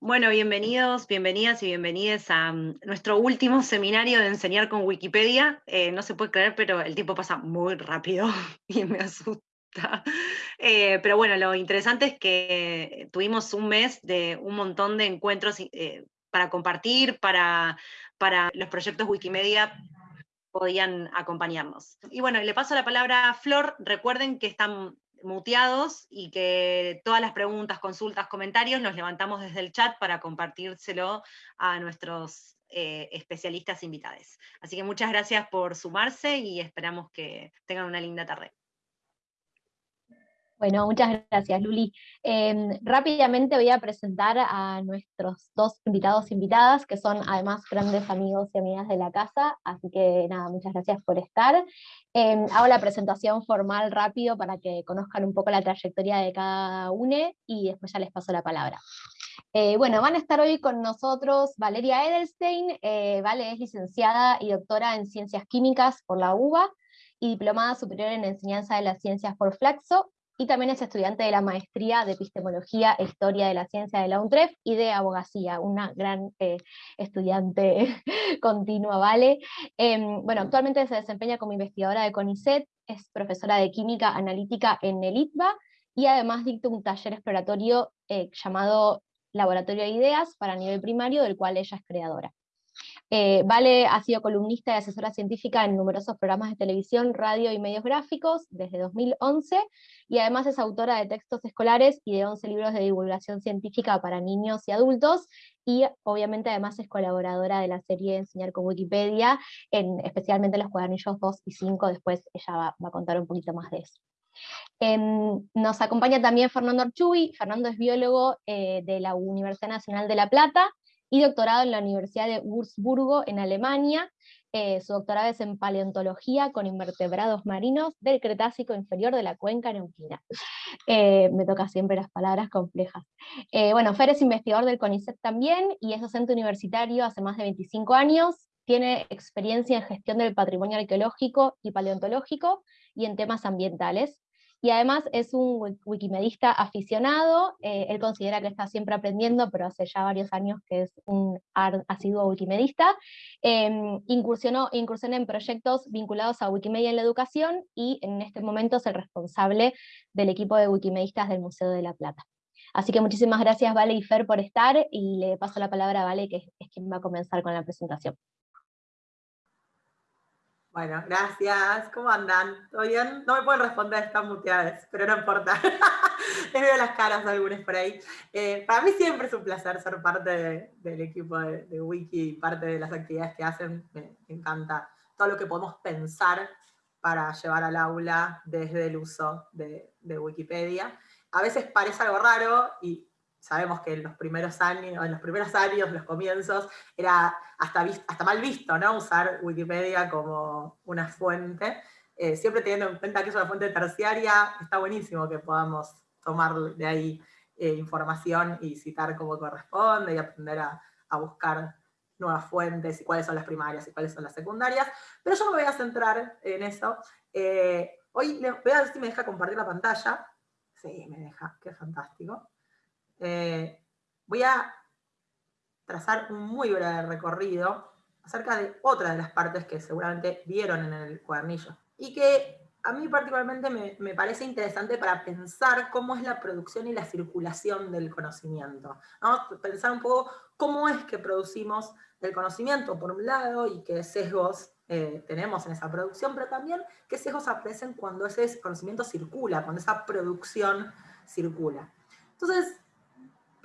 Bueno, bienvenidos, bienvenidas y bienvenidas a mm, nuestro último seminario de enseñar con Wikipedia. Eh, no se puede creer, pero el tiempo pasa muy rápido y me asusta. Eh, pero bueno, lo interesante es que tuvimos un mes de un montón de encuentros eh, para compartir, para, para los proyectos Wikimedia podían acompañarnos. Y bueno, le paso la palabra a Flor. Recuerden que están muteados y que todas las preguntas, consultas, comentarios los levantamos desde el chat para compartírselo a nuestros eh, especialistas invitados. Así que muchas gracias por sumarse y esperamos que tengan una linda tarde. Bueno, muchas gracias, Luli. Em, rápidamente voy a presentar a nuestros dos invitados e invitadas, que son además grandes amigos y amigas de la casa, así que nada, muchas gracias por estar. Em, hago la presentación formal rápido para que conozcan un poco la trayectoria de cada uno y después ya les paso la palabra. Eh, bueno, van a estar hoy con nosotros Valeria Edelstein, eh, Vale es licenciada y doctora en Ciencias Químicas por la UBA, y diplomada superior en Enseñanza de las Ciencias por Flaxo, y también es estudiante de la maestría de Epistemología e Historia de la Ciencia de la UNTREF y de Abogacía, una gran eh, estudiante continua, ¿vale? Em, bueno, actualmente se desempeña como investigadora de CONICET, es profesora de Química Analítica en el ITBA, y además dicta un taller exploratorio eh, llamado Laboratorio de Ideas para nivel primario, del cual ella es creadora. Eh, vale ha sido columnista y asesora científica en numerosos programas de televisión, radio y medios gráficos desde 2011, y además es autora de textos escolares y de 11 libros de divulgación científica para niños y adultos, y obviamente además es colaboradora de la serie Enseñar con Wikipedia, en, especialmente los cuadernillos 2 y 5, después ella va, a contar un poquito más de eso. Em, nos acompaña también Fernando Archubi, Fernando es biólogo eh, de la Universidad Nacional de La Plata, y doctorado en la Universidad de Würzburgo en Alemania. Eh, su doctorado es en paleontología con invertebrados marinos del Cretácico inferior de la cuenca neuquina. Eh, me toca siempre las palabras complejas. Eh, bueno, Fer es investigador del CONICET también y es docente universitario hace más de 25 años. Tiene experiencia en gestión del patrimonio arqueológico y paleontológico y en temas ambientales y además es un wikimedista aficionado, eh, él considera que está siempre aprendiendo, pero hace ya varios años que es un asiduo wikimedista, eh, incursionó, incursionó en proyectos vinculados a Wikimedia en la educación, y en este momento es el responsable del equipo de wikimedistas del Museo de la Plata. Así que muchísimas gracias Vale y Fer por estar, y le paso la palabra a Vale, que es quien va a comenzar con la presentación. Bueno, gracias. ¿Cómo andan? ¿Todo bien? No me pueden responder, están muteadas, pero no importa. Les veo las caras de algunos por ahí. Eh, para mí siempre es un placer ser parte del equipo de, Wiki, parte de las actividades que hacen. Me, encanta todo lo que podemos pensar para llevar al aula desde el uso de, de Wikipedia. A veces parece algo raro y sabemos que en los primeros años, en los primeros años, los comienzos, era hasta, hasta mal visto, ¿no? Usar Wikipedia como una fuente. Eh, siempre teniendo en cuenta que es una fuente terciaria, está buenísimo que podamos tomar de ahí eh, información y citar como corresponde y aprender a, buscar nuevas fuentes y cuáles son las primarias y cuáles son las secundarias, pero yo me voy a centrar en eso. Eh, hoy voy a ver si me deja compartir la pantalla. Sí, me deja, qué fantástico. Eh, voy a trazar un muy breve recorrido acerca de otra de las partes que seguramente vieron en el cuadernillo, y que a mí particularmente me, parece interesante para pensar cómo es la producción y la circulación del conocimiento. Pensar un poco cómo es que producimos el conocimiento, por un lado, y qué sesgos eh, tenemos en esa producción, pero también qué sesgos aparecen cuando ese conocimiento circula, cuando esa producción circula. Entonces,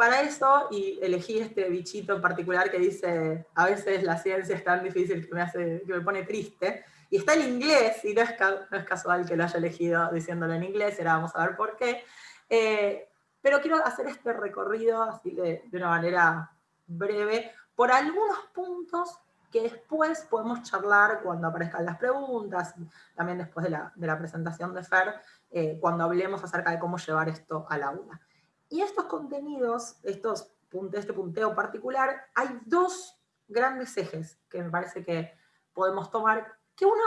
para eso, y elegí este bichito en particular que dice, a veces la ciencia es tan difícil que me, hace, que me pone triste, y está en inglés, y no es, no es casual que lo haya elegido diciéndolo en inglés, ahora vamos a ver por qué, eh, pero quiero hacer este recorrido así de, de, una manera breve, por algunos puntos que después podemos charlar cuando aparezcan las preguntas, también después de la, de la presentación de Fer, eh, cuando hablemos acerca de cómo llevar esto al aula. Y estos contenidos, estos, este punteo particular, hay dos grandes ejes que me parece que podemos tomar, que uno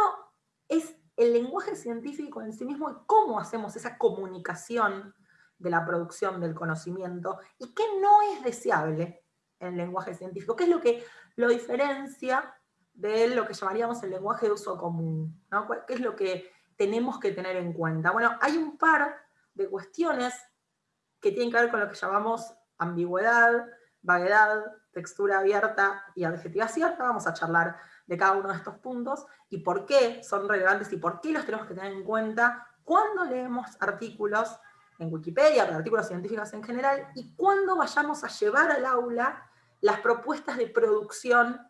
es el lenguaje científico en sí mismo y cómo hacemos esa comunicación de la producción del conocimiento y qué no es deseable en el lenguaje científico, qué es lo que lo diferencia de lo que llamaríamos el lenguaje de uso común, ¿Qué es lo que tenemos que tener en cuenta? Bueno, hay un par de cuestiones que tienen que ver con lo que llamamos ambigüedad, vaguedad, textura abierta y adjetivación. Vamos a charlar de cada uno de estos puntos y por qué son relevantes y por qué los tenemos que tener en cuenta cuando leemos artículos en Wikipedia, artículos científicos en general, y cuando vayamos a llevar al aula las propuestas de producción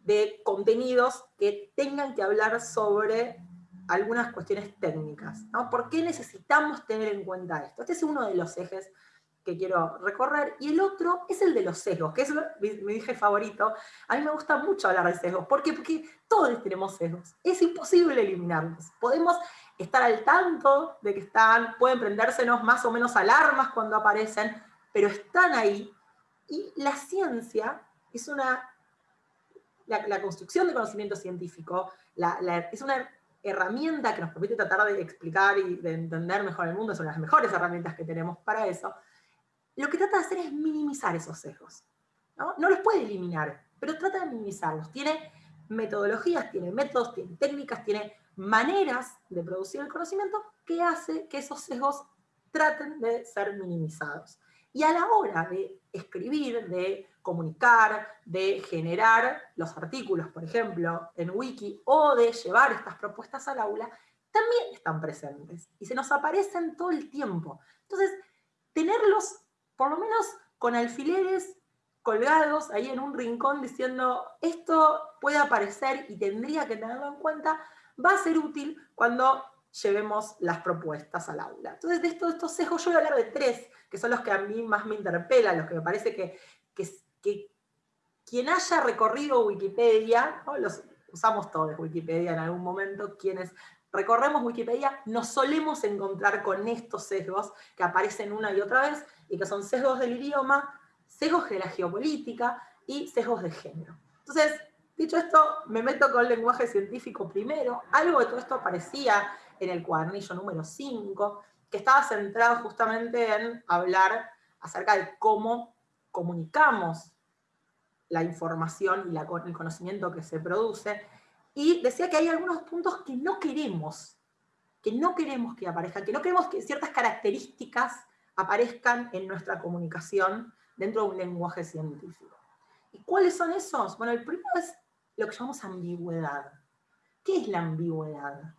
de contenidos que tengan que hablar sobre algunas cuestiones técnicas. ¿no? ¿Por qué necesitamos tener en cuenta esto? Este es uno de los ejes que quiero recorrer, y el otro es el de los sesgos, que es mi, eje favorito. A mí me gusta mucho hablar de sesgos, ¿por qué? Porque todos tenemos sesgos, es imposible eliminarlos. Podemos estar al tanto de que están, pueden prendérsenos más o menos alarmas cuando aparecen, pero están ahí, y la ciencia es una, la, construcción de conocimiento científico, es una herramienta que nos permite tratar de explicar y de entender mejor el mundo, son las mejores herramientas que tenemos para eso, lo que trata de hacer es minimizar esos sesgos. ¿no? los puede eliminar, pero trata de minimizarlos. Tiene metodologías, tiene métodos, tiene técnicas, tiene maneras de producir el conocimiento que hace que esos sesgos traten de ser minimizados. Y a la hora de escribir, de comunicar, de generar los artículos, por ejemplo, en Wiki, o de llevar estas propuestas al aula, también están presentes y se nos aparecen todo el tiempo. Entonces, tenerlos por lo menos con alfileres colgados ahí en un rincón diciendo esto puede aparecer y tendría que tenerlo en cuenta, va a ser útil cuando llevemos las propuestas al aula. Entonces, de estos, estos sesgos yo voy a hablar de tres, que son los que a mí más me interpelan, los que me parece que, que, quien haya recorrido Wikipedia, los usamos todos Wikipedia en algún momento, quienes recorremos Wikipedia, nos solemos encontrar con estos sesgos que aparecen una y otra vez, y que son sesgos del idioma, sesgos de la geopolítica y sesgos de género. Entonces, dicho esto, me meto con el lenguaje científico primero. Algo de todo esto aparecía en el cuadernillo número 5, que estaba centrado justamente en hablar acerca de cómo comunicamos la información y el conocimiento que se produce, y decía que hay algunos puntos que no queremos, que no queremos que aparezcan, que no queremos que ciertas características aparezcan en nuestra comunicación dentro de un lenguaje científico. ¿Y cuáles son esos? Bueno, el primero es lo que llamamos ambigüedad. ¿Qué es la ambigüedad?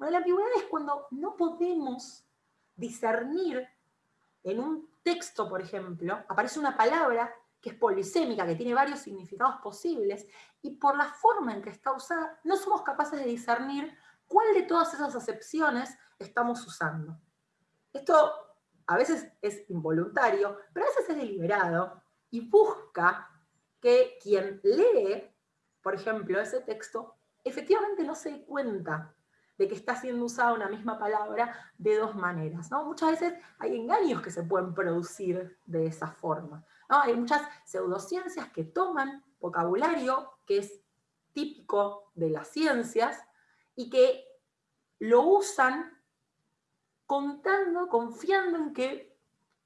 Bueno, la ambigüedad es cuando no podemos discernir en un texto, por ejemplo, aparece una palabra que es polisémica, que tiene varios significados posibles, y por la forma en que está usada, no somos capaces de discernir cuál de todas esas acepciones estamos usando. Esto a veces es involuntario, pero a veces es deliberado y busca que quien lee, por ejemplo, ese texto, efectivamente no se dé cuenta de que está siendo usada una misma palabra de dos maneras. ¿no? Muchas veces hay engaños que se pueden producir de esa forma. Hay muchas pseudociencias que toman vocabulario que es típico de las ciencias y que lo usan contando, confiando en que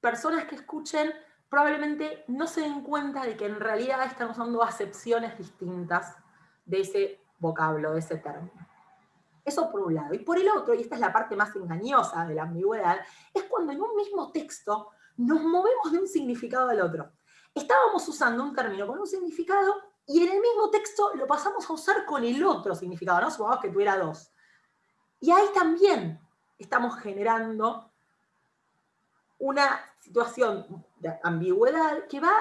personas que escuchen probablemente no se den cuenta de que en realidad están usando acepciones distintas de ese vocablo, de ese término. Eso por un lado. Y por el otro, y esta es la parte más engañosa de la ambigüedad, es cuando en un mismo texto nos movemos de un significado al otro. Estábamos usando un término con un significado y en el mismo texto lo pasamos a usar con el otro significado, ¿no? Supongamos que tuviera dos. Y ahí también estamos generando una situación de ambigüedad que va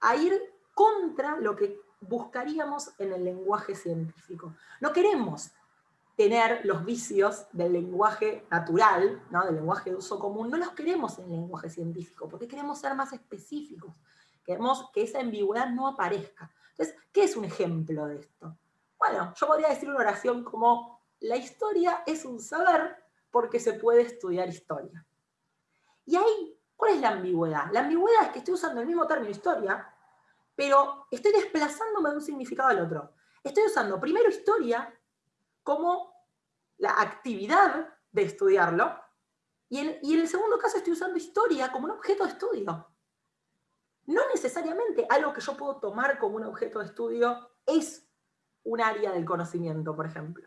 a ir contra lo que buscaríamos en el lenguaje científico. No queremos tener los vicios del lenguaje natural, ¿no? del lenguaje de uso común, no los queremos en el lenguaje científico, porque queremos ser más específicos, queremos que esa ambigüedad no aparezca. Entonces, ¿qué es un ejemplo de esto? Bueno, yo podría decir una oración como, la historia es un saber porque se puede estudiar historia. Y ahí, ¿cuál es la ambigüedad? La ambigüedad es que estoy usando el mismo término historia, pero estoy desplazándome de un significado al otro. Estoy usando primero historia como la actividad de estudiarlo, Y en, y en el segundo caso estoy usando historia como un objeto de estudio. No necesariamente algo que yo puedo tomar como un objeto de estudio es un área del conocimiento, por ejemplo.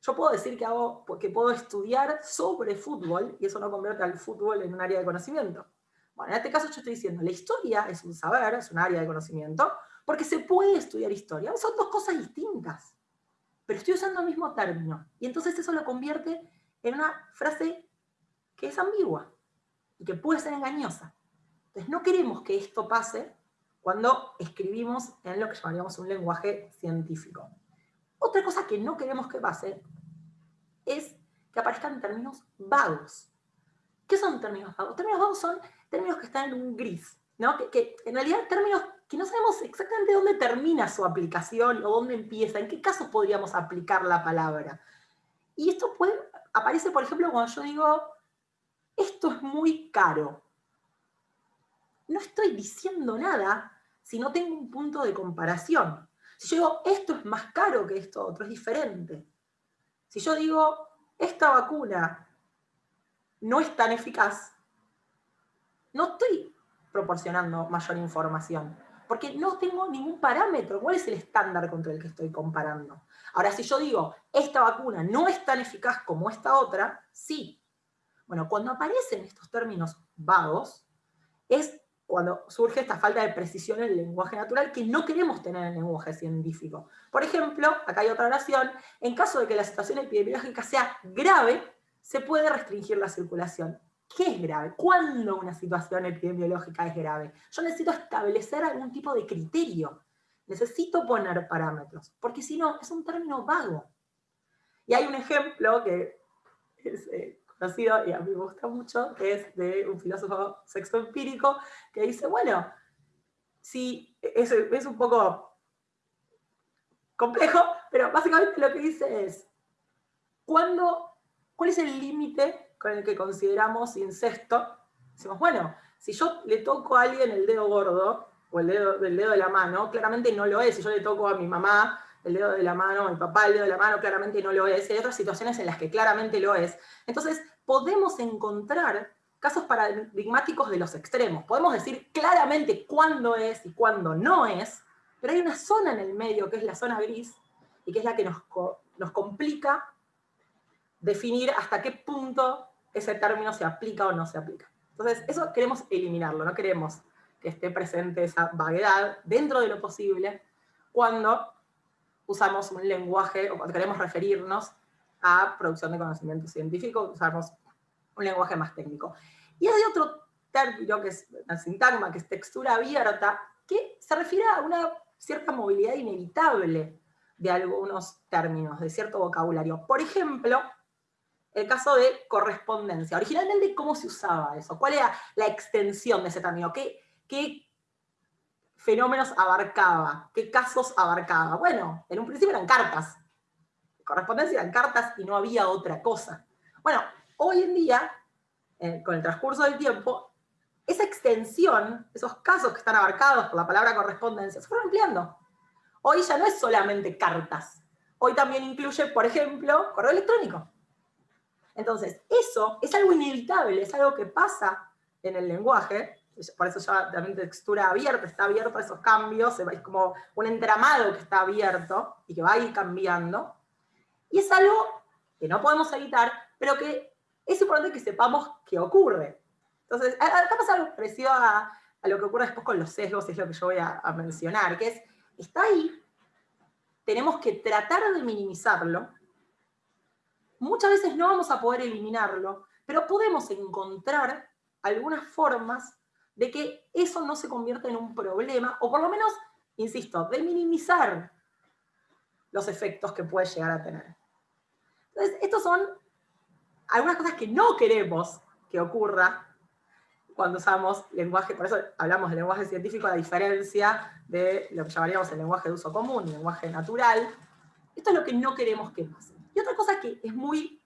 Yo puedo decir que, hago, que puedo estudiar sobre fútbol y eso no convierte al fútbol en un área de conocimiento. Bueno, en este caso yo estoy diciendo, la historia es un saber, es un área de conocimiento, porque se puede estudiar historia. Son dos cosas distintas, pero estoy usando el mismo término. Y entonces eso lo convierte en una frase que es ambigua y que puede ser engañosa. Entonces no queremos que esto pase cuando escribimos en lo que llamaríamos un lenguaje científico. Otra cosa que no queremos que pase es que aparezcan términos vagos. ¿Qué son términos vagos? Términos vagos son términos que están en un gris, ¿no? que, en realidad términos que no sabemos exactamente dónde termina su aplicación o dónde empieza, en qué casos podríamos aplicar la palabra. Y esto aparece, por ejemplo, cuando yo digo, esto es muy caro. No estoy diciendo nada si no tengo un punto de comparación. Si yo digo, esto es más caro que esto otro, es diferente. Si yo digo, esta vacuna no es tan eficaz, no estoy proporcionando mayor información, porque no tengo ningún parámetro. ¿Cuál es el estándar contra el que estoy comparando? Ahora, si yo digo, esta vacuna no es tan eficaz como esta otra, sí. Bueno, cuando aparecen estos términos vagos, es cuando surge esta falta de precisión en el lenguaje natural que no queremos tener en el lenguaje científico. Por ejemplo, acá hay otra oración, en caso de que la situación epidemiológica sea grave, se puede restringir la circulación. ¿Qué es grave? ¿Cuándo una situación epidemiológica es grave? Yo necesito establecer algún tipo de criterio. Necesito poner parámetros, porque si no, es un término vago. Y hay un ejemplo que es, eh, conocido y a mí me gusta mucho, es de un filósofo sexo empírico, que dice, bueno, si es, es un poco complejo, pero básicamente lo que dice es, ¿cuándo, ¿cuál es el límite con el que consideramos incesto? Decimos, bueno, si yo le toco a alguien el dedo gordo, o el dedo, el dedo de la mano, claramente no lo es. Si yo le toco a mi mamá el dedo de la mano, a mi papá el dedo de la mano, claramente no lo es. Hay otras situaciones en las que claramente lo es. Entonces, podemos encontrar casos paradigmáticos de los extremos. Podemos decir claramente cuándo es y cuándo no es, pero hay una zona en el medio que es la zona gris, y que es la que nos, nos complica definir hasta qué punto ese término se aplica o no se aplica. Entonces, eso queremos eliminarlo, no queremos que esté presente esa vaguedad dentro de lo posible cuando usamos un lenguaje o cuando queremos referirnos a producción de conocimiento científico, usamos un lenguaje más técnico. Y hay otro término que es la sintagma, que es textura abierta, que se refiere a una cierta movilidad inevitable de algunos términos, de cierto vocabulario. Por ejemplo, el caso de correspondencia. Originalmente, ¿cómo se usaba eso? ¿Cuál era la extensión de ese término? ¿Qué, qué fenómenos abarcaba? ¿Qué casos abarcaba? Bueno, en un principio eran cartas. Correspondencia eran cartas y no había otra cosa. Bueno, hoy en día, eh, con el transcurso del tiempo, esa extensión, esos casos que están abarcados por la palabra correspondencia, se fueron ampliando. Hoy ya no es solamente cartas. Hoy también incluye, por ejemplo, correo electrónico. Entonces, eso es algo inevitable, es algo que pasa en el lenguaje, por eso ya también textura abierta, está abierto a esos cambios, es como un entramado que está abierto y que va a ir cambiando. Y es algo que no podemos evitar, pero que es importante que sepamos que ocurre. Entonces, acá pasa algo parecido a, lo que ocurre después con los sesgos, es lo que yo voy a, a mencionar, que es, está ahí, tenemos que tratar de minimizarlo, muchas veces no vamos a poder eliminarlo, pero podemos encontrar algunas formas de que eso no se convierta en un problema, o por lo menos, insisto, de minimizar los efectos que puede llegar a tener. Entonces, estos son algunas cosas que no queremos que ocurra cuando usamos lenguaje, por eso hablamos de lenguaje científico a diferencia de lo que llamaríamos el lenguaje de uso común, el lenguaje natural. Esto es lo que no queremos que pase. Y otra cosa que es muy,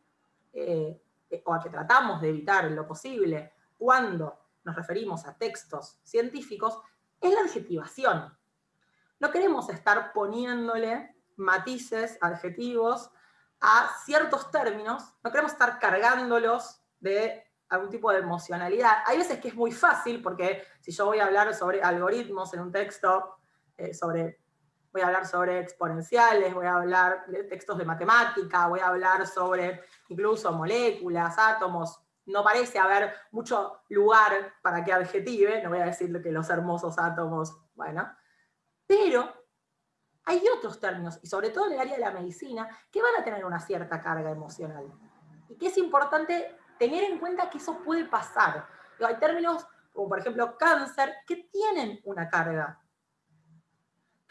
eh, o a que tratamos de evitar en lo posible cuando nos referimos a textos científicos, es la adjetivación. No queremos estar poniéndole matices, adjetivos, a ciertos términos, no queremos estar cargándolos de algún tipo de emocionalidad. Hay veces que es muy fácil, porque si yo voy a hablar sobre algoritmos en un texto, eh, sobre, voy a hablar sobre exponenciales, voy a hablar de textos de matemática, voy a hablar sobre incluso moléculas, átomos, no parece haber mucho lugar para que adjetive, no voy a decir que los hermosos átomos, bueno, pero hay otros términos, y sobre todo en el área de la medicina, que van a tener una cierta carga emocional. Y que es importante tener en cuenta que eso puede pasar. Hay términos como por ejemplo cáncer que tienen una carga.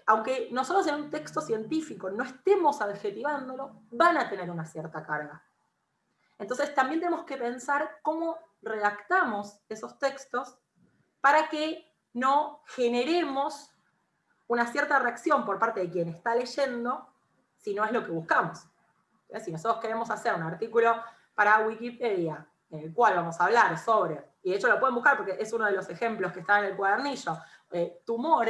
Aunque nosotros en un texto científico no estemos adjetivándolo, van a tener una cierta carga. Entonces también tenemos que pensar cómo redactamos esos textos para que no generemos una cierta reacción por parte de quien está leyendo si no es lo que buscamos. Si nosotros queremos hacer un artículo para Wikipedia en el cual vamos a hablar sobre, y de hecho lo pueden buscar porque es uno de los ejemplos que está en el cuadernillo, eh, tumor,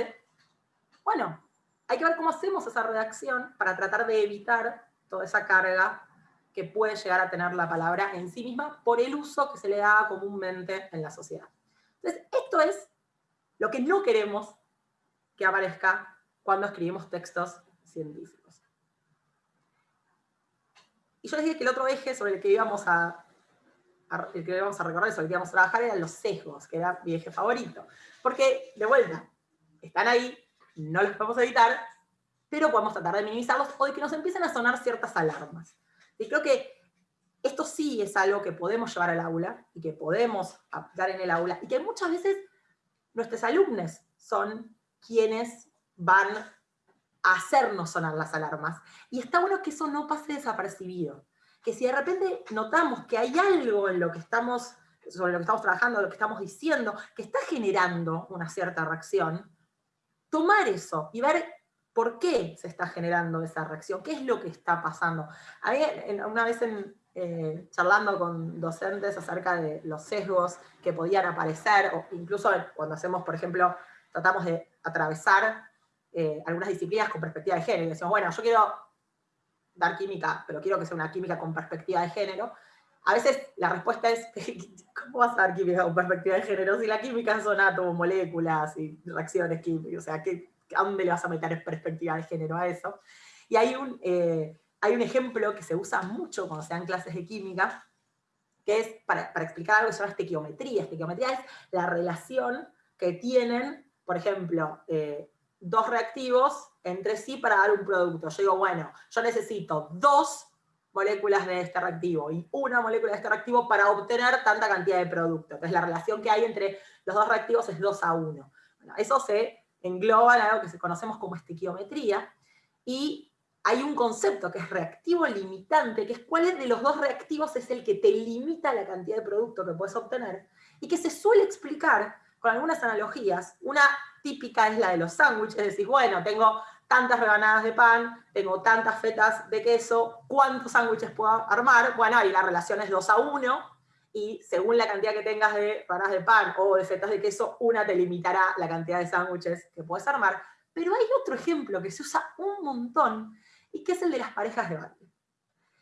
bueno, hay que ver cómo hacemos esa redacción para tratar de evitar toda esa carga que puede llegar a tener la palabra en sí misma por el uso que se le da comúnmente en la sociedad. Entonces, esto es lo que no queremos que aparezca cuando escribimos textos científicos. Y yo les dije que el otro eje sobre el que íbamos a, el que íbamos a recorrer, sobre el que íbamos a trabajar, eran los sesgos, que era mi eje favorito. Porque, de vuelta, están ahí, no los podemos evitar, pero podemos tratar de minimizarlos o de que nos empiecen a sonar ciertas alarmas. Y creo que esto sí es algo que podemos llevar al aula y que podemos aplicar en el aula y que muchas veces nuestros alumnos son quienes van a hacernos sonar las alarmas. Y está bueno que eso no pase desapercibido. Que si de repente notamos que hay algo en lo que estamos, sobre lo que estamos trabajando, lo que estamos diciendo, que está generando una cierta reacción, tomar eso y ver por qué se está generando esa reacción, qué es lo que está pasando. A mí, una vez eh, charlando con docentes acerca de los sesgos que podían aparecer, o incluso cuando hacemos, por ejemplo, tratamos de atravesar eh, algunas disciplinas con perspectiva de género. Y decimos, bueno, yo quiero dar química, pero quiero que sea una química con perspectiva de género. A veces la respuesta es, ¿cómo vas a dar química con perspectiva de género si la química son átomos, moléculas y reacciones químicas? O sea, ¿a dónde le vas a meter perspectiva de género a eso? Y hay un, eh, hay un ejemplo que se usa mucho cuando se dan clases de química, que es para, para explicar algo que se llama estequiometría. Estequiometría es la relación que tienen por ejemplo, eh, dos reactivos entre sí para dar un producto. Yo digo, bueno, yo necesito dos moléculas de este reactivo y una molécula de este reactivo para obtener tanta cantidad de producto. Entonces la relación que hay entre los dos reactivos es 2 a 1. eso se engloba en algo que conocemos como estequiometría, y hay un concepto que es reactivo limitante, que es cuál de los dos reactivos es el que te limita la cantidad de producto que puedes obtener, y que se suele explicar con algunas analogías. Una típica es la de los sándwiches, es decir, bueno, tengo tantas rebanadas de pan, tengo tantas fetas de queso, ¿cuántos sándwiches puedo armar? Bueno, ahí la relación es 2 a 1, y según la cantidad que tengas de rebanadas de pan o de fetas de queso, una te limitará la cantidad de sándwiches que puedes armar. Pero hay otro ejemplo que se usa un montón, y que es el de las parejas de baile.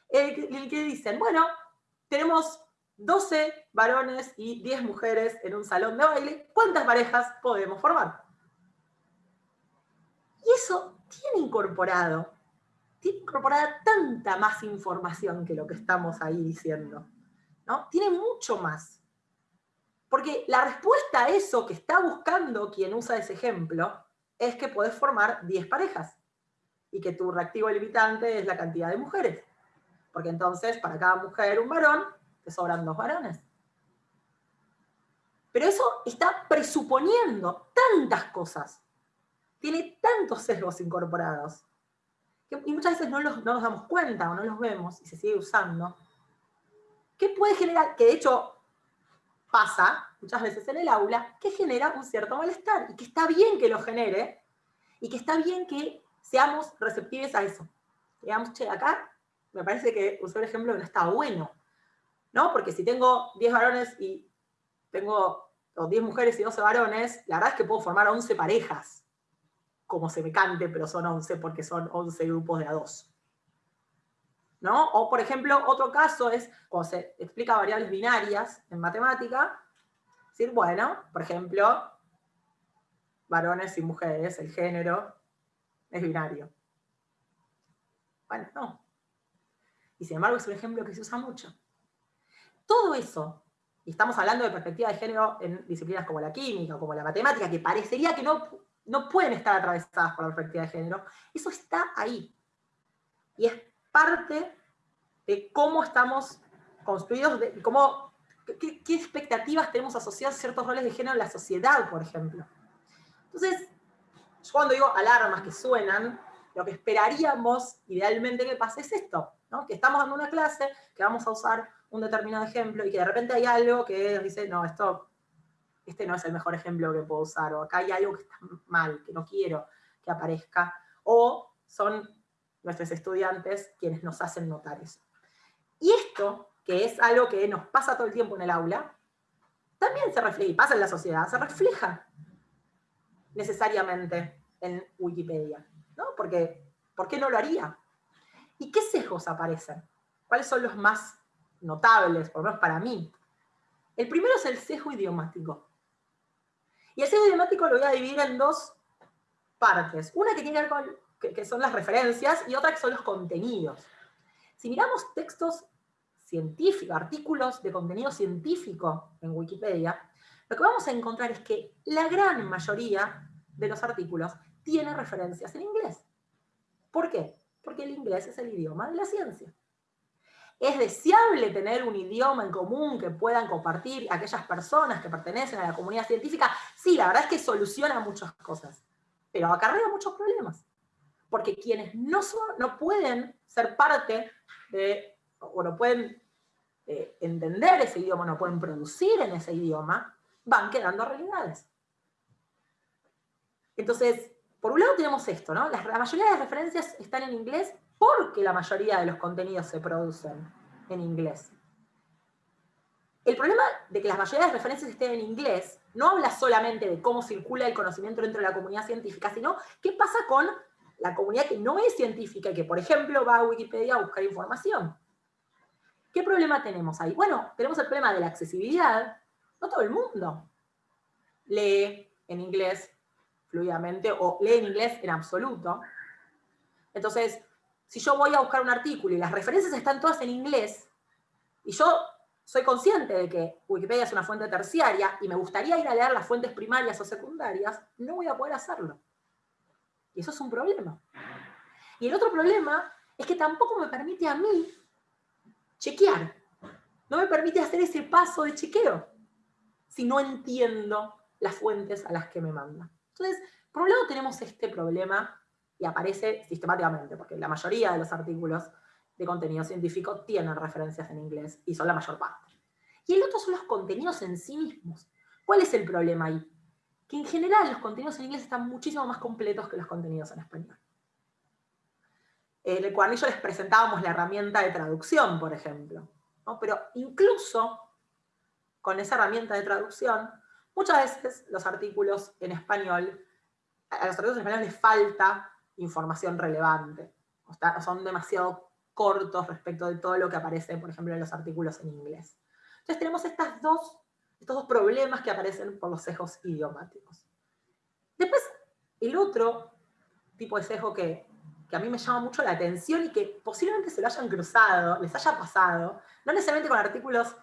El, el que dicen, bueno, tenemos 12 varones y 10 mujeres en un salón de baile, ¿cuántas parejas podemos formar? Y eso tiene incorporado, tiene incorporada tanta más información que lo que estamos ahí diciendo. ¿no? Tiene mucho más. Porque la respuesta a eso que está buscando quien usa ese ejemplo es que puedes formar 10 parejas y que tu reactivo limitante es la cantidad de mujeres. Porque entonces, para cada mujer un varón, sobran dos varones. Pero eso está presuponiendo tantas cosas, tiene tantos sesgos incorporados, y muchas veces no, nos damos cuenta o no los vemos y se sigue usando, que puede generar, que de hecho pasa muchas veces en el aula, que genera un cierto malestar, y que está bien que lo genere, y que está bien que seamos receptivos a eso. Digamos, che, acá me parece que usó el ejemplo no está bueno. ¿no? Porque si tengo 10 varones y tengo 10 mujeres y 12 varones, la verdad es que puedo formar 11 parejas, como se me cante, pero son 11 porque son 11 grupos de a 2. ¿no? O, por ejemplo, otro caso es cuando se explica variables binarias en matemática, decir, bueno, por ejemplo, varones y mujeres, el género es binario. Bueno, no. Y sin embargo es un ejemplo que se usa mucho. Todo eso, y estamos hablando de perspectiva de género en disciplinas como la química, como la matemática, que parecería que no, no pueden estar atravesadas por la perspectiva de género, eso está ahí. Y es parte de cómo estamos construidos, de cómo, qué, expectativas tenemos asociadas a ciertos roles de género en la sociedad, por ejemplo. Entonces, yo cuando digo alarmas que suenan, lo que esperaríamos idealmente que pase es esto, ¿no? que estamos dando una clase, que vamos a usar un determinado ejemplo y que de repente hay algo que dice, no, esto, este no es el mejor ejemplo que puedo usar, o acá hay algo que está mal, que no quiero que aparezca, o son nuestros estudiantes quienes nos hacen notar eso. Y esto, que es algo que nos pasa todo el tiempo en el aula, también se refleja, y pasa en la sociedad, se refleja necesariamente en Wikipedia. ¿no? Porque, ¿por qué no lo haría? ¿Y qué sesgos aparecen? ¿Cuáles son los más notables, por lo menos para mí? El primero es el sesgo idiomático. Y el sesgo idiomático lo voy a dividir en dos partes. Una que tiene que ver con, que son las referencias, y otra que son los contenidos. Si miramos textos científicos, artículos de contenido científico en Wikipedia, lo que vamos a encontrar es que la gran mayoría de los artículos tiene referencias en inglés. ¿Por qué? Porque el inglés es el idioma de la ciencia. ¿Es deseable tener un idioma en común que puedan compartir aquellas personas que pertenecen a la comunidad científica? Sí, la verdad es que soluciona muchas cosas, pero acarrea muchos problemas. Porque quienes no, son, no pueden ser parte de, o no pueden eh, entender ese idioma, no pueden producir en ese idioma, van quedando realidades. Entonces, por un lado tenemos esto, ¿no? La, mayoría de referencias están en inglés porque la mayoría de los contenidos se producen en inglés. El problema de que la mayoría de referencias estén en inglés no habla solamente de cómo circula el conocimiento dentro de la comunidad científica, sino qué pasa con la comunidad que no es científica y que, por ejemplo, va a Wikipedia a buscar información. ¿Qué problema tenemos ahí? Bueno, tenemos el problema de la accesibilidad. No todo el mundo lee en inglés fluidamente o lee en inglés en absoluto. Entonces, si yo voy a buscar un artículo y las referencias están todas en inglés, y yo soy consciente de que Wikipedia es una fuente terciaria y me gustaría ir a leer las fuentes primarias o secundarias, no voy a poder hacerlo. Y eso es un problema. Y el otro problema es que tampoco me permite a mí chequear. No me permite hacer ese paso de chequeo si no entiendo las fuentes a las que me mandan. Entonces, por un lado tenemos este problema y aparece sistemáticamente, porque la mayoría de los artículos de contenido científico tienen referencias en inglés y son la mayor parte. Y el otro son los contenidos en sí mismos. ¿Cuál es el problema ahí? Que en general los contenidos en inglés están muchísimo más completos que los contenidos en español. En el cuadernillo les presentábamos la herramienta de traducción, por ejemplo. Pero incluso con esa herramienta de traducción, Muchas veces los artículos en español, a los artículos en español les falta información relevante, son demasiado cortos respecto de todo lo que aparece, por ejemplo, en los artículos en inglés. Entonces tenemos estas dos, estos dos problemas que aparecen por los sesgos idiomáticos. Después, el otro tipo de sesgo que, que a mí me llama mucho la atención y que posiblemente se lo hayan cruzado, les haya pasado, no necesariamente con artículos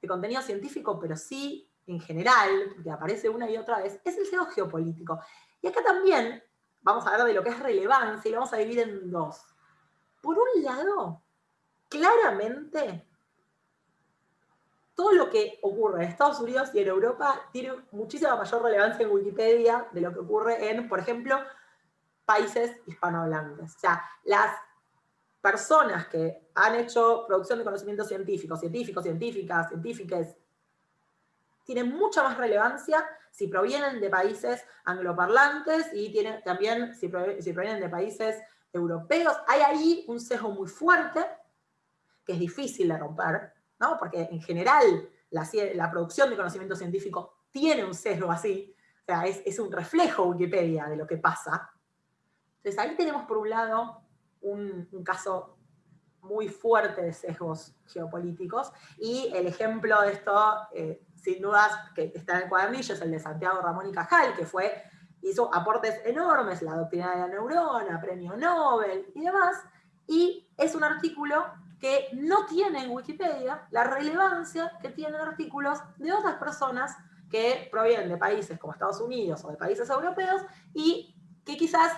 de contenido científico, pero sí en general, que aparece una y otra vez, es el sesgo geopolítico. Y acá también vamos a hablar de lo que es relevancia y lo vamos a dividir en dos. Por un lado, claramente, todo lo que ocurre en Estados Unidos y en Europa tiene muchísima mayor relevancia en Wikipedia de lo que ocurre en, por ejemplo, países hispanohablantes. O sea, las personas que han hecho producción de conocimiento científico, científicos, científicas, científicas, tienen mucha más relevancia si provienen de países angloparlantes y tienen, también si, provienen de países europeos. Hay ahí un sesgo muy fuerte que es difícil de romper, ¿no? porque en general la, producción de conocimiento científico tiene un sesgo así, o sea, es, un reflejo Wikipedia de lo que pasa. Entonces ahí tenemos por un lado un, un caso muy fuerte de sesgos geopolíticos, y el ejemplo de esto, eh, sin dudas, que está en el cuadernillo, es el de Santiago Ramón y Cajal, que fue, hizo aportes enormes, la doctrina de la neurona, premio Nobel y demás, y es un artículo que no tiene en Wikipedia la relevancia que tienen artículos de otras personas que provienen de países como Estados Unidos o de países europeos y que quizás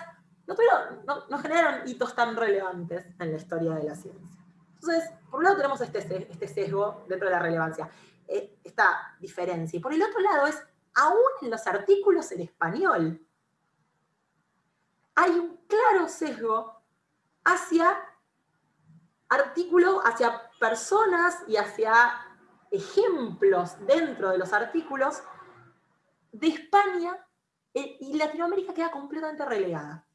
no, no, generaron hitos tan relevantes en la historia de la ciencia. Entonces, por un lado tenemos este, este sesgo dentro de la relevancia, eh, esta diferencia. Y por el otro lado es, aún en los artículos en español, hay un claro sesgo hacia artículos, hacia personas y hacia ejemplos dentro de los artículos de España eh, y Latinoamérica queda completamente relegada.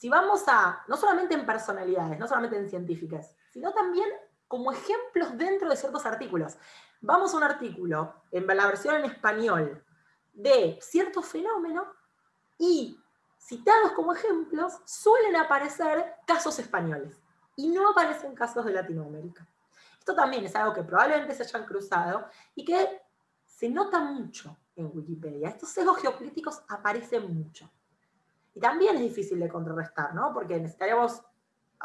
Si vamos a, no solamente en personalidades, no solamente en científicas, sino también como ejemplos dentro de ciertos artículos. Vamos a un artículo, en la versión en español, de cierto fenómeno y citados como ejemplos suelen aparecer casos españoles y no aparecen casos de Latinoamérica. Esto también es algo que probablemente se hayan cruzado y que se nota mucho en Wikipedia. Estos sesgos geopolíticos aparecen mucho. Y también es difícil de contrarrestar, ¿no? Porque necesitaríamos,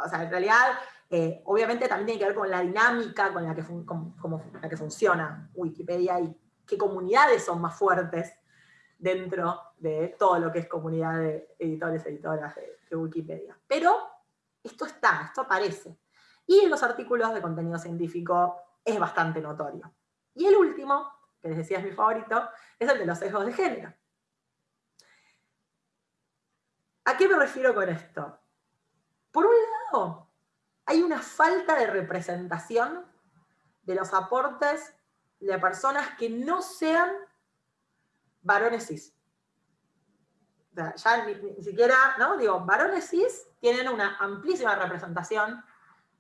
o sea, en realidad, eh, obviamente también tiene que ver con la dinámica con la, que la que funciona Wikipedia y qué comunidades son más fuertes dentro de todo lo que es comunidad de editores, editoras de Wikipedia. Pero esto está, esto aparece. Y en los artículos de contenido científico es bastante notorio. Y el último, que les decía es mi favorito, es el de los sesgos de género. ¿A qué me refiero con esto? Por un lado, hay una falta de representación de los aportes de personas que no sean varones cis ya ni, siquiera, ¿no? Digo, varones cis tienen una amplísima representación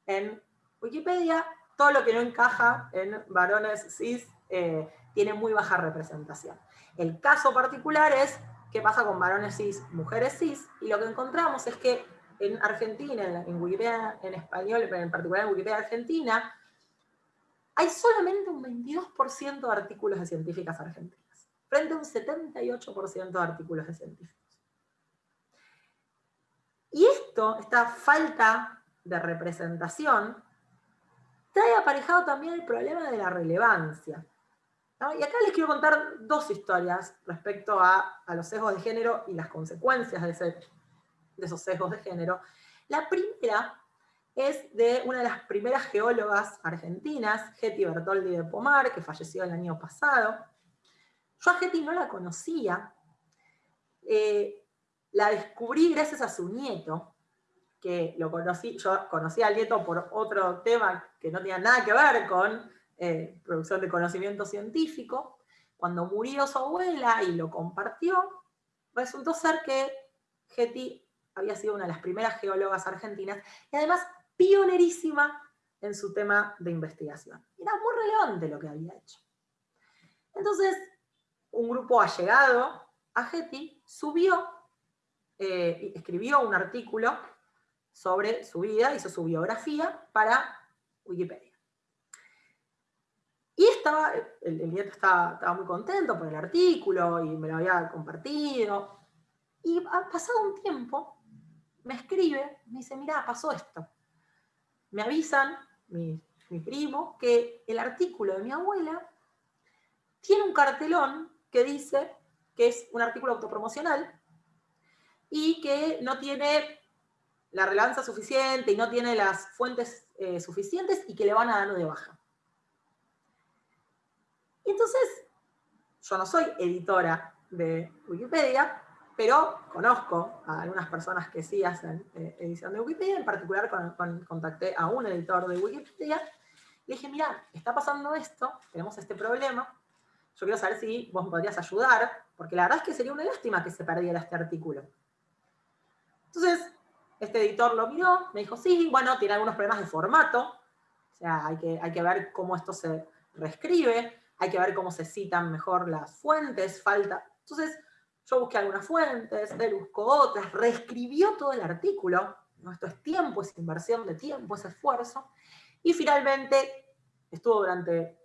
en Wikipedia, todo lo que no encaja en varones cis eh, tiene muy baja representación. El caso particular es qué pasa con varones cis, mujeres cis, y lo que encontramos es que en Argentina, en Wikipedia en español, pero en particular en Wikipedia Argentina, hay solamente un 22% de artículos de científicas argentinas, frente a un 78% de artículos de científicos. Y esto, esta falta de representación, trae aparejado también el problema de la relevancia. Y acá les quiero contar dos historias respecto a, los sesgos de género y las consecuencias de, de esos sesgos de género. La primera es de una de las primeras geólogas argentinas, Getty Bertoldi de Pomar, que falleció el año pasado. Yo a Getty no la conocía, eh, la descubrí gracias a su nieto, que lo conocí, yo conocí al nieto por otro tema que no tenía nada que ver con eh, producción de conocimiento científico. Cuando murió su abuela y lo compartió, resultó ser que Getty había sido una de las primeras geólogas argentinas y además pionerísima en su tema de investigación. Era muy relevante lo que había hecho. Entonces, un grupo allegado a Getty subió eh, escribió un artículo sobre su vida, hizo su biografía para Wikipedia. Y estaba, el, nieto estaba, muy contento por el artículo y me lo había compartido. Y pasado un tiempo, me escribe, me dice, mira, pasó esto. Me avisan, mi, primo, que el artículo de mi abuela tiene un cartelón que dice que es un artículo autopromocional y que no tiene la relevancia suficiente y no tiene las fuentes eh, suficientes y que le van a dar de baja. Entonces, yo no soy editora de Wikipedia, pero conozco a algunas personas que sí hacen eh, edición de Wikipedia, en particular contacté a un editor de Wikipedia, le dije, mira, está pasando esto, tenemos este problema, yo quiero saber si vos me podrías ayudar, porque la verdad es que sería una lástima que se perdiera este artículo. Entonces, este editor lo miró, me dijo, sí, bueno, tiene algunos problemas de formato, o sea, hay que, hay que ver cómo esto se reescribe, hay que ver cómo se citan mejor las fuentes, falta... Entonces, yo busqué algunas fuentes, él buscó otras, reescribió todo el artículo, Esto es tiempo, es inversión de tiempo, es esfuerzo. Y finalmente, estuvo durante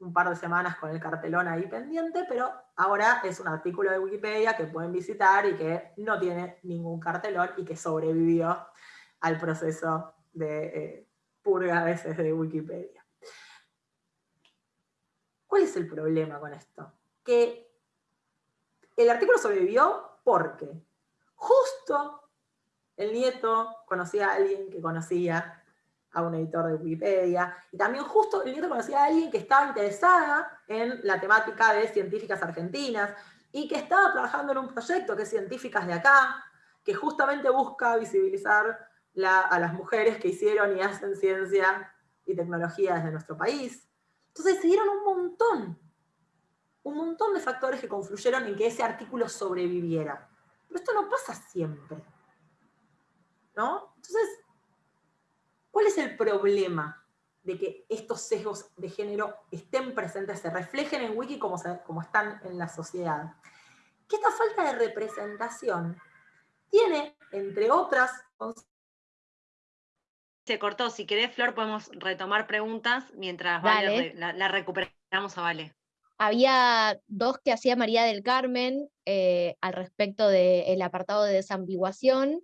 un par de semanas con el cartelón ahí pendiente, pero ahora es un artículo de Wikipedia que pueden visitar y que no tiene ningún cartelón y que sobrevivió al proceso de eh, purga a veces de Wikipedia. ¿Cuál es el problema con esto? Que el artículo sobrevivió porque justo el nieto conocía a alguien que conocía a un editor de Wikipedia, y también justo el nieto conocía a alguien que estaba interesada en la temática de científicas argentinas, y que estaba trabajando en un proyecto que es Científicas de Acá, que justamente busca visibilizar a las mujeres que hicieron y hacen ciencia y tecnología desde nuestro país. Entonces se dieron un montón, un montón de factores que confluyeron en que ese artículo sobreviviera. Pero esto no pasa siempre. ¿No? Entonces, ¿cuál es el problema de que estos sesgos de género estén presentes, se reflejen en Wiki como, como están en la sociedad? Que esta falta de representación tiene, entre otras se cortó. Si querés, Flor, podemos retomar preguntas mientras la, recuperamos a Vale. Había dos que hacía María del Carmen eh, al respecto del apartado de desambiguación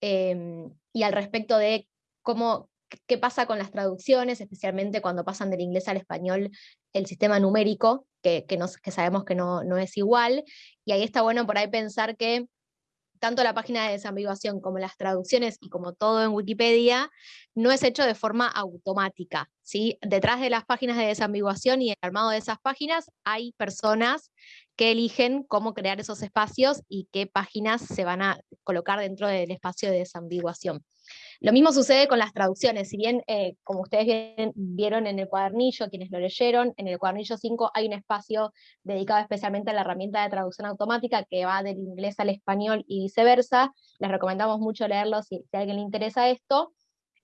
em, y al respecto de cómo, qué pasa con las traducciones, especialmente cuando pasan del inglés al español el sistema numérico, que, que sabemos que no, no es igual. Y ahí está bueno por ahí pensar que tanto la página de desambiguación como las traducciones y como todo en Wikipedia, no es hecho de forma automática. ¿sí? Detrás de las páginas de desambiguación y el armado de esas páginas hay personas eligen cómo crear esos espacios y qué páginas se van a colocar dentro del espacio de desambiguación. Lo mismo sucede con las traducciones, si bien, eh, como ustedes vieron en el cuadernillo, quienes lo leyeron, en el cuadernillo 5 hay un espacio dedicado especialmente a la herramienta de traducción automática que va del inglés al español y viceversa. Les recomendamos mucho leerlo si, si a alguien le interesa esto.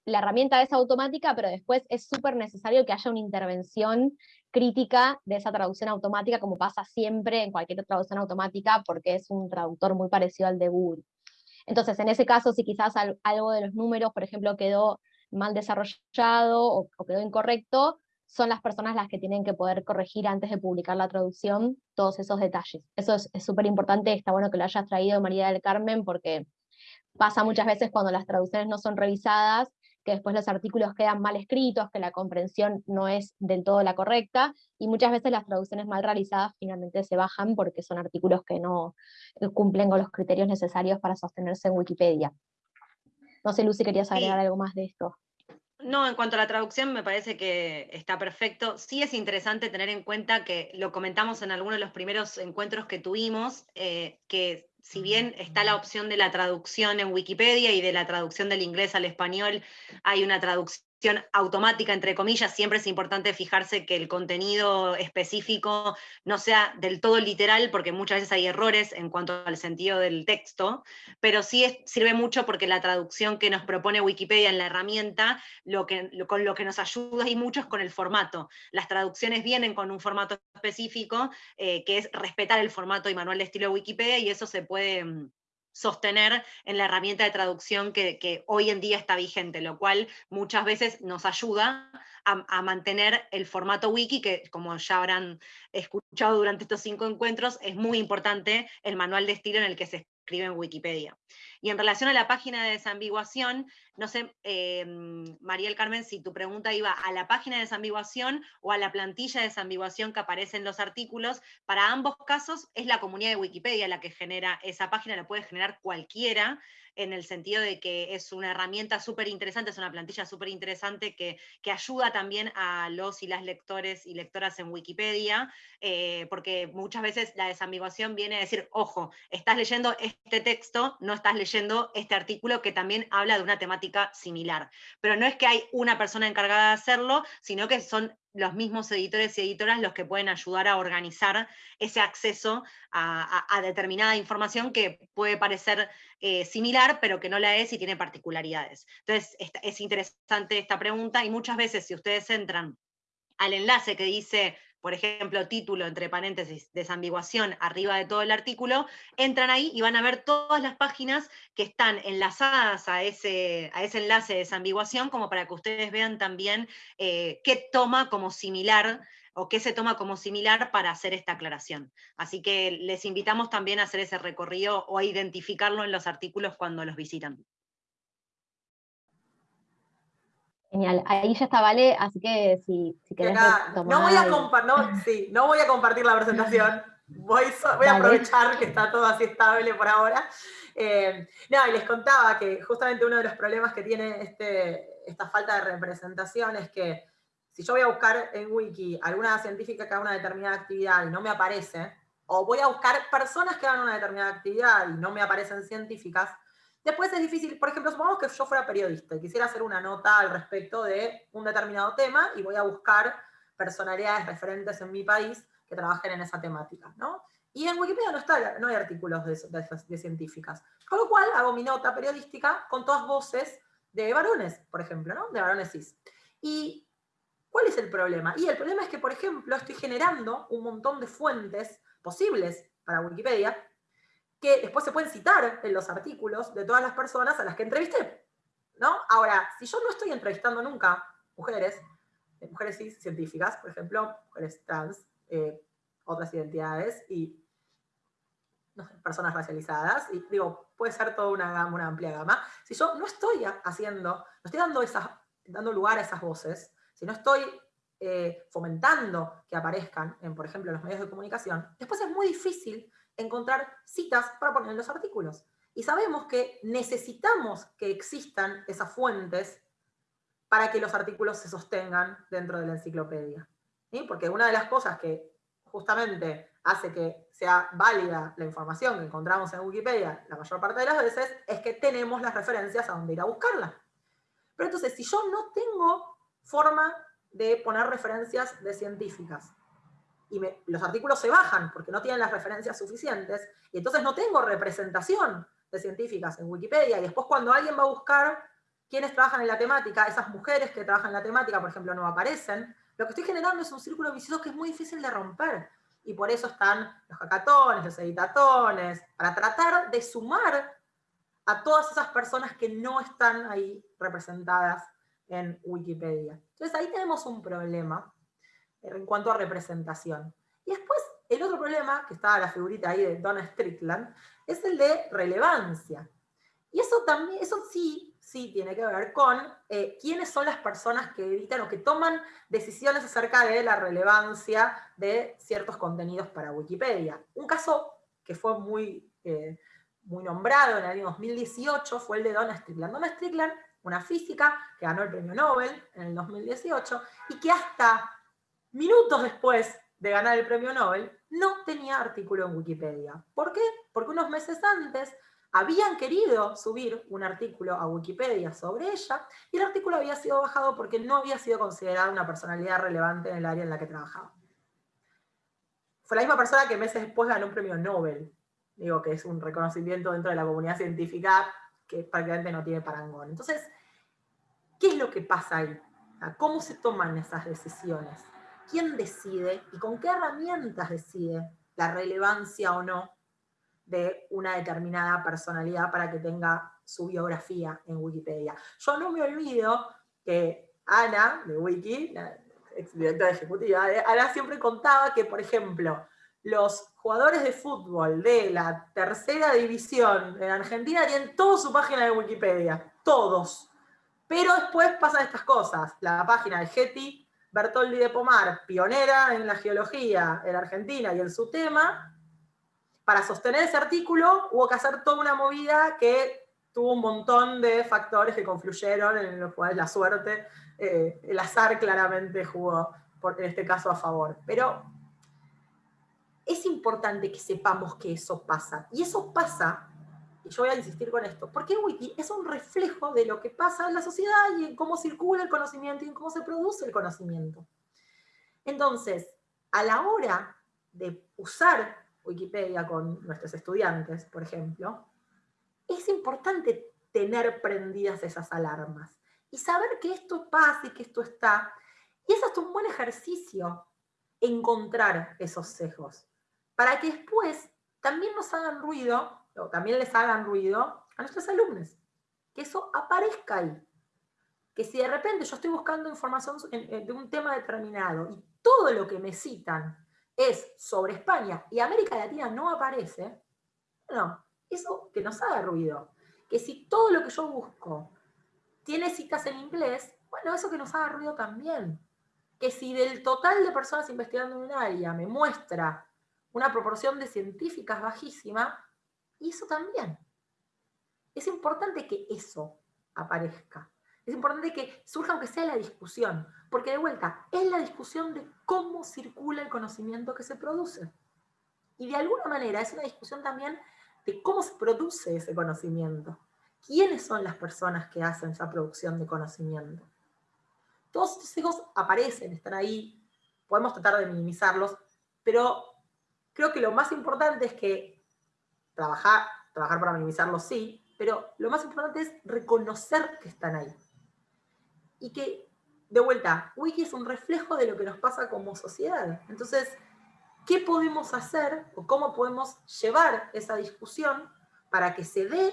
La herramienta es automática, pero después es súper necesario que haya una intervención crítica de esa traducción automática, como pasa siempre en cualquier traducción automática, porque es un traductor muy parecido al de Google. Entonces, en ese caso, si quizás algo de los números, por ejemplo, quedó mal desarrollado o, quedó incorrecto, son las personas las que tienen que poder corregir antes de publicar la traducción todos esos detalles. Eso es súper importante, está bueno que lo hayas traído María del Carmen, porque pasa muchas veces cuando las traducciones no son revisadas, que después los artículos quedan mal escritos, que la comprensión no es del todo la correcta, y muchas veces las traducciones mal realizadas finalmente se bajan porque son artículos que no eh, cumplen con los criterios necesarios para sostenerse en Wikipedia. No sé, Lucy, ¿querías agregar algo más de esto? No, en cuanto a la traducción me parece que está perfecto. Sí es interesante tener en cuenta que lo comentamos en algunos de los primeros encuentros que tuvimos, eh, que si bien está la opción de la traducción en Wikipedia y de la traducción del inglés al español, hay una traducción automática, entre comillas, siempre es importante fijarse que el contenido específico no sea del todo literal, porque muchas veces hay errores en cuanto al sentido del texto, pero sí sirve mucho porque la traducción que nos propone Wikipedia en la herramienta, lo que, con lo que nos ayuda y mucho es con el formato. Las traducciones vienen con un formato específico, eh, que es respetar el formato y manual de estilo de Wikipedia, y eso se puede mm, sostener en la herramienta de traducción que, hoy en día está vigente, lo cual muchas veces nos ayuda a, a, mantener el formato wiki, que como ya habrán escuchado durante estos cinco encuentros, es muy importante el manual de estilo en el que se escribe en Wikipedia. Y en relación a la página de desambiguación, no sé, eh, María Carmen, si tu pregunta iba a la página de desambiguación o a la plantilla de desambiguación que aparece en los artículos, para ambos casos es la comunidad de Wikipedia la que genera esa página, la puede generar cualquiera, en el sentido de que es una herramienta súper interesante, es una plantilla súper interesante que, ayuda también a los y las lectores y lectoras en Wikipedia, eh, porque muchas veces la desambiguación viene a decir, ojo, estás leyendo este texto, no estás leyendo este artículo que también habla de una temática similar. Pero no es que hay una persona encargada de hacerlo, sino que son los mismos editores y editoras los que pueden ayudar a organizar ese acceso a, determinada información que puede parecer eh, similar, pero que no la es y tiene particularidades. Entonces, es interesante esta pregunta y muchas veces si ustedes entran al enlace que dice por ejemplo, título, entre paréntesis, desambiguación, arriba de todo el artículo, entran ahí y van a ver todas las páginas que están enlazadas a ese, a ese enlace de desambiguación, como para que ustedes vean también eh, qué toma como similar o qué se toma como similar para hacer esta aclaración. Así que les invitamos también a hacer ese recorrido o a identificarlo en los artículos cuando los visitan. Genial, ahí ya está Vale, así que si, si querés no, voy a no, sí, no voy a compartir la presentación, voy, voy a aprovechar que está todo así estable por ahora. Eh, no, y les contaba que justamente uno de los problemas que tiene este, esta falta de representación es que si yo voy a buscar en Wiki alguna científica que haga una determinada actividad y no me aparece, o voy a buscar personas que hagan una determinada actividad y no me aparecen científicas, Después es difícil, por ejemplo, supongamos que yo fuera periodista y quisiera hacer una nota al respecto de un determinado tema y voy a buscar personalidades referentes en mi país que trabajen en esa temática, ¿no? Y en Wikipedia no, está, no hay artículos de, científicas. Con lo cual hago mi nota periodística con todas voces de varones, por ejemplo, ¿no? De varones cis. ¿Y cuál es el problema? Y el problema es que, por ejemplo, estoy generando un montón de fuentes posibles para Wikipedia que después se pueden citar en los artículos de todas las personas a las que entrevisté. ¿no? Ahora, si yo no estoy entrevistando nunca mujeres, eh, mujeres científicas, por ejemplo, mujeres trans, eh, otras identidades y personas racializadas, y digo, puede ser toda una gama, una amplia gama. Si yo no estoy haciendo, no estoy dando, esas, dando lugar a esas voces, si no estoy eh, fomentando que aparezcan en, por ejemplo, los medios de comunicación, después es muy difícil encontrar citas para poner en los artículos. Y sabemos que necesitamos que existan esas fuentes para que los artículos se sostengan dentro de la enciclopedia. Porque una de las cosas que justamente hace que sea válida la información que encontramos en Wikipedia la mayor parte de las veces es que tenemos las referencias a dónde ir a buscarla. Pero entonces, si yo no tengo forma de poner referencias de científicas, y los artículos se bajan porque no tienen las referencias suficientes, y entonces no tengo representación de científicas en Wikipedia, y después cuando alguien va a buscar quiénes trabajan en la temática, esas mujeres que trabajan en la temática, por ejemplo, no aparecen, lo que estoy generando es un círculo vicioso que es muy difícil de romper. Y por eso están los hackatones, los editatones, para tratar de sumar a todas esas personas que no están ahí representadas en Wikipedia. Entonces ahí tenemos un problema, en cuanto a representación. Y después, el otro problema, que estaba la figurita ahí de Donna Strickland, es el de relevancia. Y eso también, eso sí, sí tiene que ver con eh, quiénes son las personas que editan o que toman decisiones acerca de la relevancia de ciertos contenidos para Wikipedia. Un caso que fue muy, eh, muy nombrado en el año 2018 fue el de Donna Strickland. Donna Strickland, una física que ganó el premio Nobel en el 2018 y que hasta minutos después de ganar el premio Nobel, no tenía artículo en Wikipedia. ¿Por qué? Porque unos meses antes habían querido subir un artículo a Wikipedia sobre ella y el artículo había sido bajado porque no había sido considerada una personalidad relevante en el área en la que trabajaba. Fue la misma persona que meses después ganó un premio Nobel. Digo que es un reconocimiento dentro de la comunidad científica que prácticamente no tiene parangón. Entonces, ¿qué es lo que pasa ahí? ¿Cómo se toman esas decisiones? Quién decide y con qué herramientas decide la relevancia o no de una determinada personalidad para que tenga su biografía en Wikipedia. Yo no me olvido que Ana, de Wiki, la exdirectora ejecutiva, Ana siempre contaba que, por ejemplo, los jugadores de fútbol de la tercera división en Argentina tienen toda su página de Wikipedia, todos. Pero después pasan estas cosas. La página de Getty Bertoldi de Pomar, pionera en la geología en Argentina y en su tema, para sostener ese artículo hubo que hacer toda una movida que tuvo un montón de factores que confluyeron, en los cuales la suerte, eh, el azar claramente jugó, en este caso, a favor. Pero es importante que sepamos que eso pasa. Y eso pasa y yo voy a insistir con esto, porque Wiki es un reflejo de lo que pasa en la sociedad y en cómo circula el conocimiento y en cómo se produce el conocimiento. Entonces, a la hora de usar Wikipedia con nuestros estudiantes, por ejemplo, es importante tener prendidas esas alarmas y saber que esto pasa y que esto está. Y es hasta un buen ejercicio encontrar esos sesgos, para que después también nos hagan ruido, también les hagan ruido a nuestros alumnos, que eso aparezca ahí. Que si de repente yo estoy buscando información de un tema determinado y todo lo que me citan es sobre España y América Latina no aparece, bueno, eso que nos haga ruido. Que si todo lo que yo busco tiene citas en inglés, bueno, eso que nos haga ruido también. Que si del total de personas investigando en un área me muestra una proporción de científicas bajísima, y eso también. Es importante que eso aparezca. Es importante que surja aunque sea la discusión, porque de vuelta, es la discusión de cómo circula el conocimiento que se produce. Y de alguna manera es una discusión también de cómo se produce ese conocimiento. ¿Quiénes son las personas que hacen esa producción de conocimiento? Todos estos hijos aparecen, están ahí, podemos tratar de minimizarlos, pero creo que lo más importante es que trabajar, trabajar para minimizarlos sí, pero lo más importante es reconocer que están ahí. Y que, de vuelta, Wiki es un reflejo de lo que nos pasa como sociedad. Entonces, ¿qué podemos hacer o cómo podemos llevar esa discusión para que se dé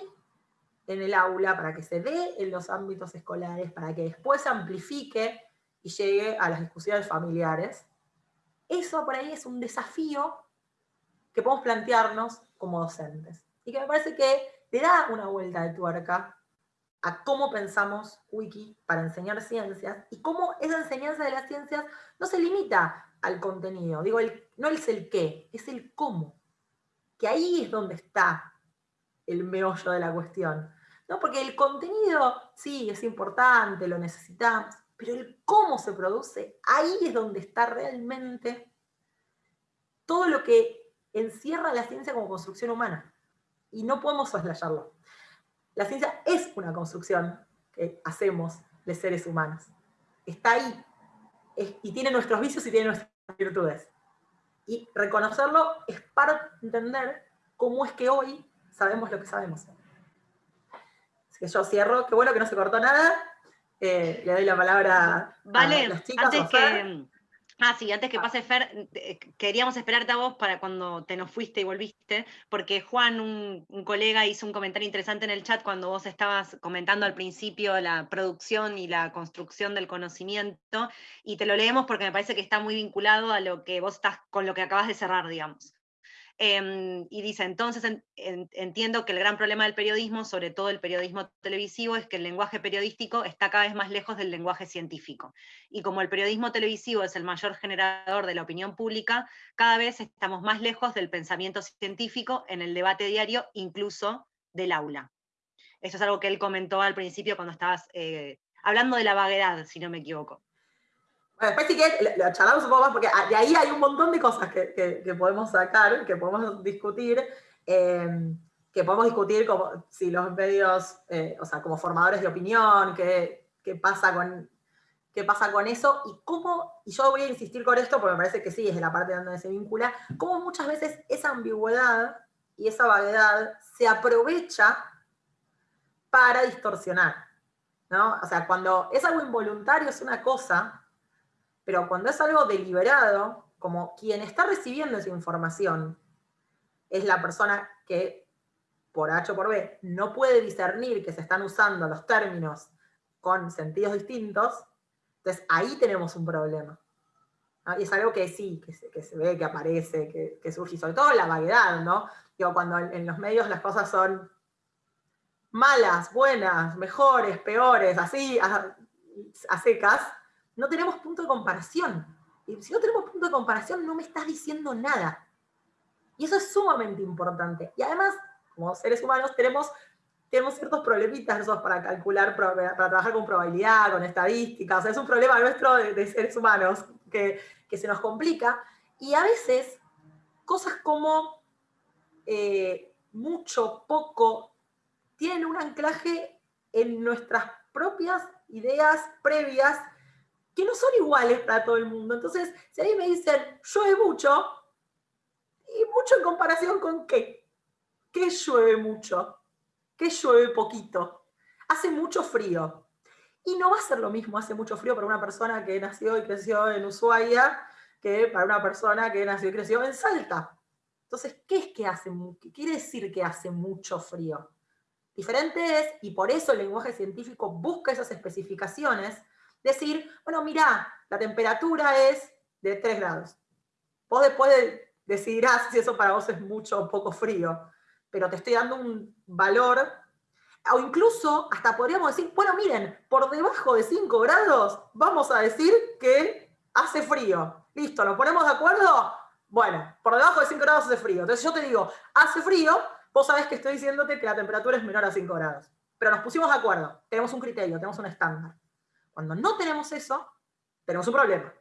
en el aula, para que se dé en los ámbitos escolares, para que después se amplifique y llegue a las discusiones familiares? Eso por ahí es un desafío que podemos plantearnos como docentes. Y que me parece que le da una vuelta de tuerca a cómo pensamos Wiki para enseñar ciencias y cómo esa enseñanza de las ciencias no se limita al contenido. Digo, no es el qué, es el cómo. Que ahí es donde está el meollo de la cuestión. ¿no? Porque el contenido, sí, es importante, lo necesitamos, pero el cómo se produce, ahí es donde está realmente todo lo que encierra la ciencia como construcción humana y no podemos soslayarlo. La ciencia es una construcción que hacemos de seres humanos. Está ahí. y tiene nuestros vicios y tiene nuestras virtudes. Y reconocerlo es para entender cómo es que hoy sabemos lo que sabemos. Así que yo cierro. Qué bueno que no se cortó nada. Eh, le doy la palabra a las chicas. Antes que, Ah, sí, antes que pase Fer, eh, queríamos esperarte a vos para cuando te nos fuiste y volviste, porque Juan, un, colega, hizo un comentario interesante en el chat cuando vos estabas comentando al principio la producción y la construcción del conocimiento, y te lo leemos porque me parece que está muy vinculado a lo que vos estás, con lo que acabas de cerrar, digamos. Em, y dice, entonces entiendo que el gran problema del periodismo, sobre todo el periodismo televisivo, es que el lenguaje periodístico está cada vez más lejos del lenguaje científico. Y como el periodismo televisivo es el mayor generador de la opinión pública, cada vez estamos más lejos del pensamiento científico en el debate diario, incluso del aula. Eso es algo que él comentó al principio cuando estabas eh, hablando de la vaguedad, si no me equivoco. Bueno, después sí que lo charlamos un poco más, porque de ahí hay un montón de cosas que, podemos sacar, que podemos discutir, em, que podemos discutir como si los medios, eh, o sea, como formadores de opinión, qué, qué, pasa con, qué pasa con eso, y cómo, y yo voy a insistir con esto, porque me parece que sí, es la parte donde se vincula, cómo muchas veces esa ambigüedad y esa vaguedad se aprovecha para distorsionar. ¿no? O sea, cuando es algo involuntario es una cosa, pero cuando es algo deliberado, como quien está recibiendo esa información es la persona que, por H o por B, no puede discernir que se están usando los términos con sentidos distintos, entonces ahí tenemos un problema. Y es algo que sí, que se, ve, que aparece, que, surge, y sobre todo la vaguedad, ¿no? Digo, cuando en, los medios las cosas son malas, buenas, mejores, peores, así, a secas, no tenemos punto de comparación. Y si no tenemos punto de comparación, no me estás diciendo nada. Y eso es sumamente importante. Y además, como seres humanos, tenemos, tenemos ciertos problemitas para calcular, para trabajar con probabilidad, con estadísticas. O sea, es un problema nuestro de, seres humanos que, se nos complica. Y a veces, cosas como eh, mucho, poco, tienen un anclaje en nuestras propias ideas previas que no son iguales para todo el mundo. Entonces, si a mí me dicen, llueve mucho, ¿y mucho en comparación con qué? ¿Qué llueve mucho? ¿Qué llueve poquito? Hace mucho frío. Y no va a ser lo mismo, hace mucho frío para una persona que nació y creció en Ushuaia, que para una persona que nació y creció en Salta. Entonces, ¿qué es que hace, qué quiere decir que hace mucho frío? Diferente es, y por eso el lenguaje científico busca esas especificaciones, decir, bueno, mira, la temperatura es de 3 grados. Vos después decidirás si eso para vos es mucho o poco frío, pero te estoy dando un valor, o incluso hasta podríamos decir, bueno, miren, por debajo de 5 grados vamos a decir que hace frío. Listo, ¿nos ponemos de acuerdo? Bueno, por debajo de 5 grados hace frío. Entonces yo te digo, hace frío, vos sabés que estoy diciéndote que la temperatura es menor a 5 grados. Pero nos pusimos de acuerdo, tenemos un criterio, tenemos un estándar. Cuando no tenemos eso, tenemos un problema.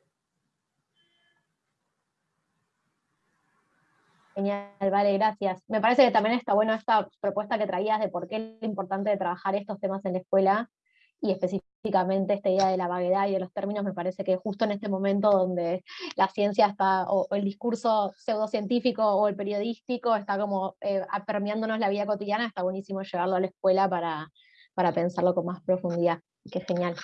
Genial, vale, gracias. Me parece que también está bueno esta propuesta que traías de por qué es importante trabajar estos temas en la escuela y específicamente esta idea de la vaguedad y de los términos, me parece que justo en este momento donde la ciencia está, o, el discurso pseudocientífico o el periodístico está como eh, permeándonos la vida cotidiana, está buenísimo llevarlo a la escuela para, para pensarlo con más profundidad. Qué genial.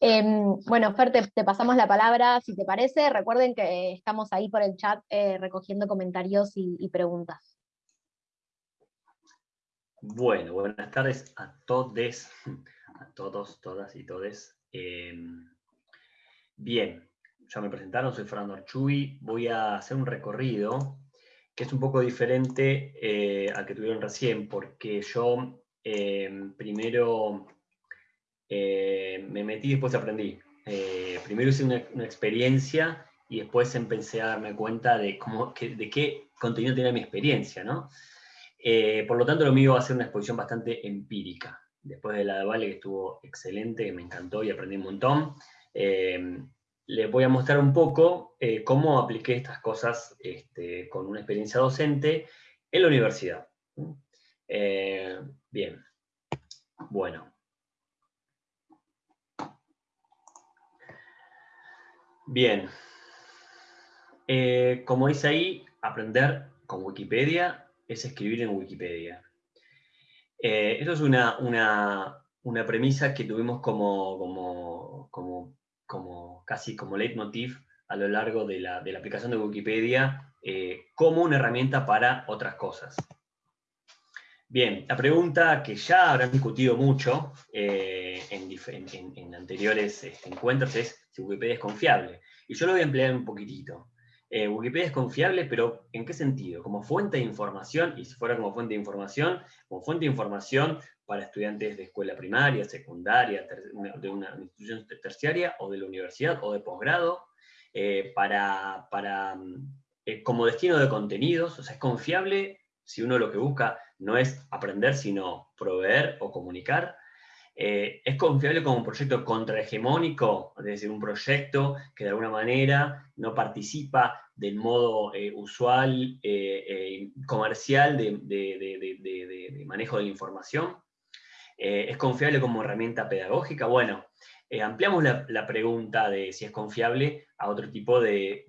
Em, bueno, Fer, te, pasamos la palabra, si te parece. Recuerden que estamos ahí por el chat eh, recogiendo comentarios y, preguntas. Bueno, buenas tardes a todos, a todos, todas y todes. Em, bien, ya me presentaron, soy Fernando Archuy. Voy a hacer un recorrido que es un poco diferente eh, al que tuvieron recién, porque yo em, primero eh, me metí y después aprendí. Eh, primero hice una, experiencia y después empecé a darme cuenta de, cómo, de qué contenido tenía mi experiencia, ¿no? Eh, por lo tanto, lo mío va a ser una exposición bastante empírica. Después de la de Vale, que estuvo excelente, que me encantó y aprendí un montón, les voy a mostrar un poco cómo apliqué estas cosas este, con una experiencia docente en la universidad. bien, bueno, Bien. Eh, como dice ahí, aprender con Wikipedia es escribir en Wikipedia. Eh, eso es una, premisa que tuvimos como, como, casi como leitmotiv a lo largo de la, aplicación de Wikipedia eh, como una herramienta para otras cosas. Bien, la pregunta que ya habrán discutido mucho eh, en, anteriores este, encuentros es si Wikipedia es confiable. Y yo lo voy a emplear un poquitito. Eh, Wikipedia es confiable, pero ¿en qué sentido? Como fuente de información, y si fuera como fuente de información, como fuente de información para estudiantes de escuela primaria, secundaria, de una institución terciaria, o de la universidad, o de posgrado, eh, para, para como destino de contenidos, o sea, es confiable si uno lo que busca no es aprender, sino proveer o comunicar. Eh, es confiable como un proyecto contrahegemónico, es decir, un proyecto que de alguna manera no participa del modo eh, usual, eh, comercial de, manejo de la información. es confiable como herramienta pedagógica. Bueno, ampliamos la, la, pregunta de si es confiable a otro tipo de,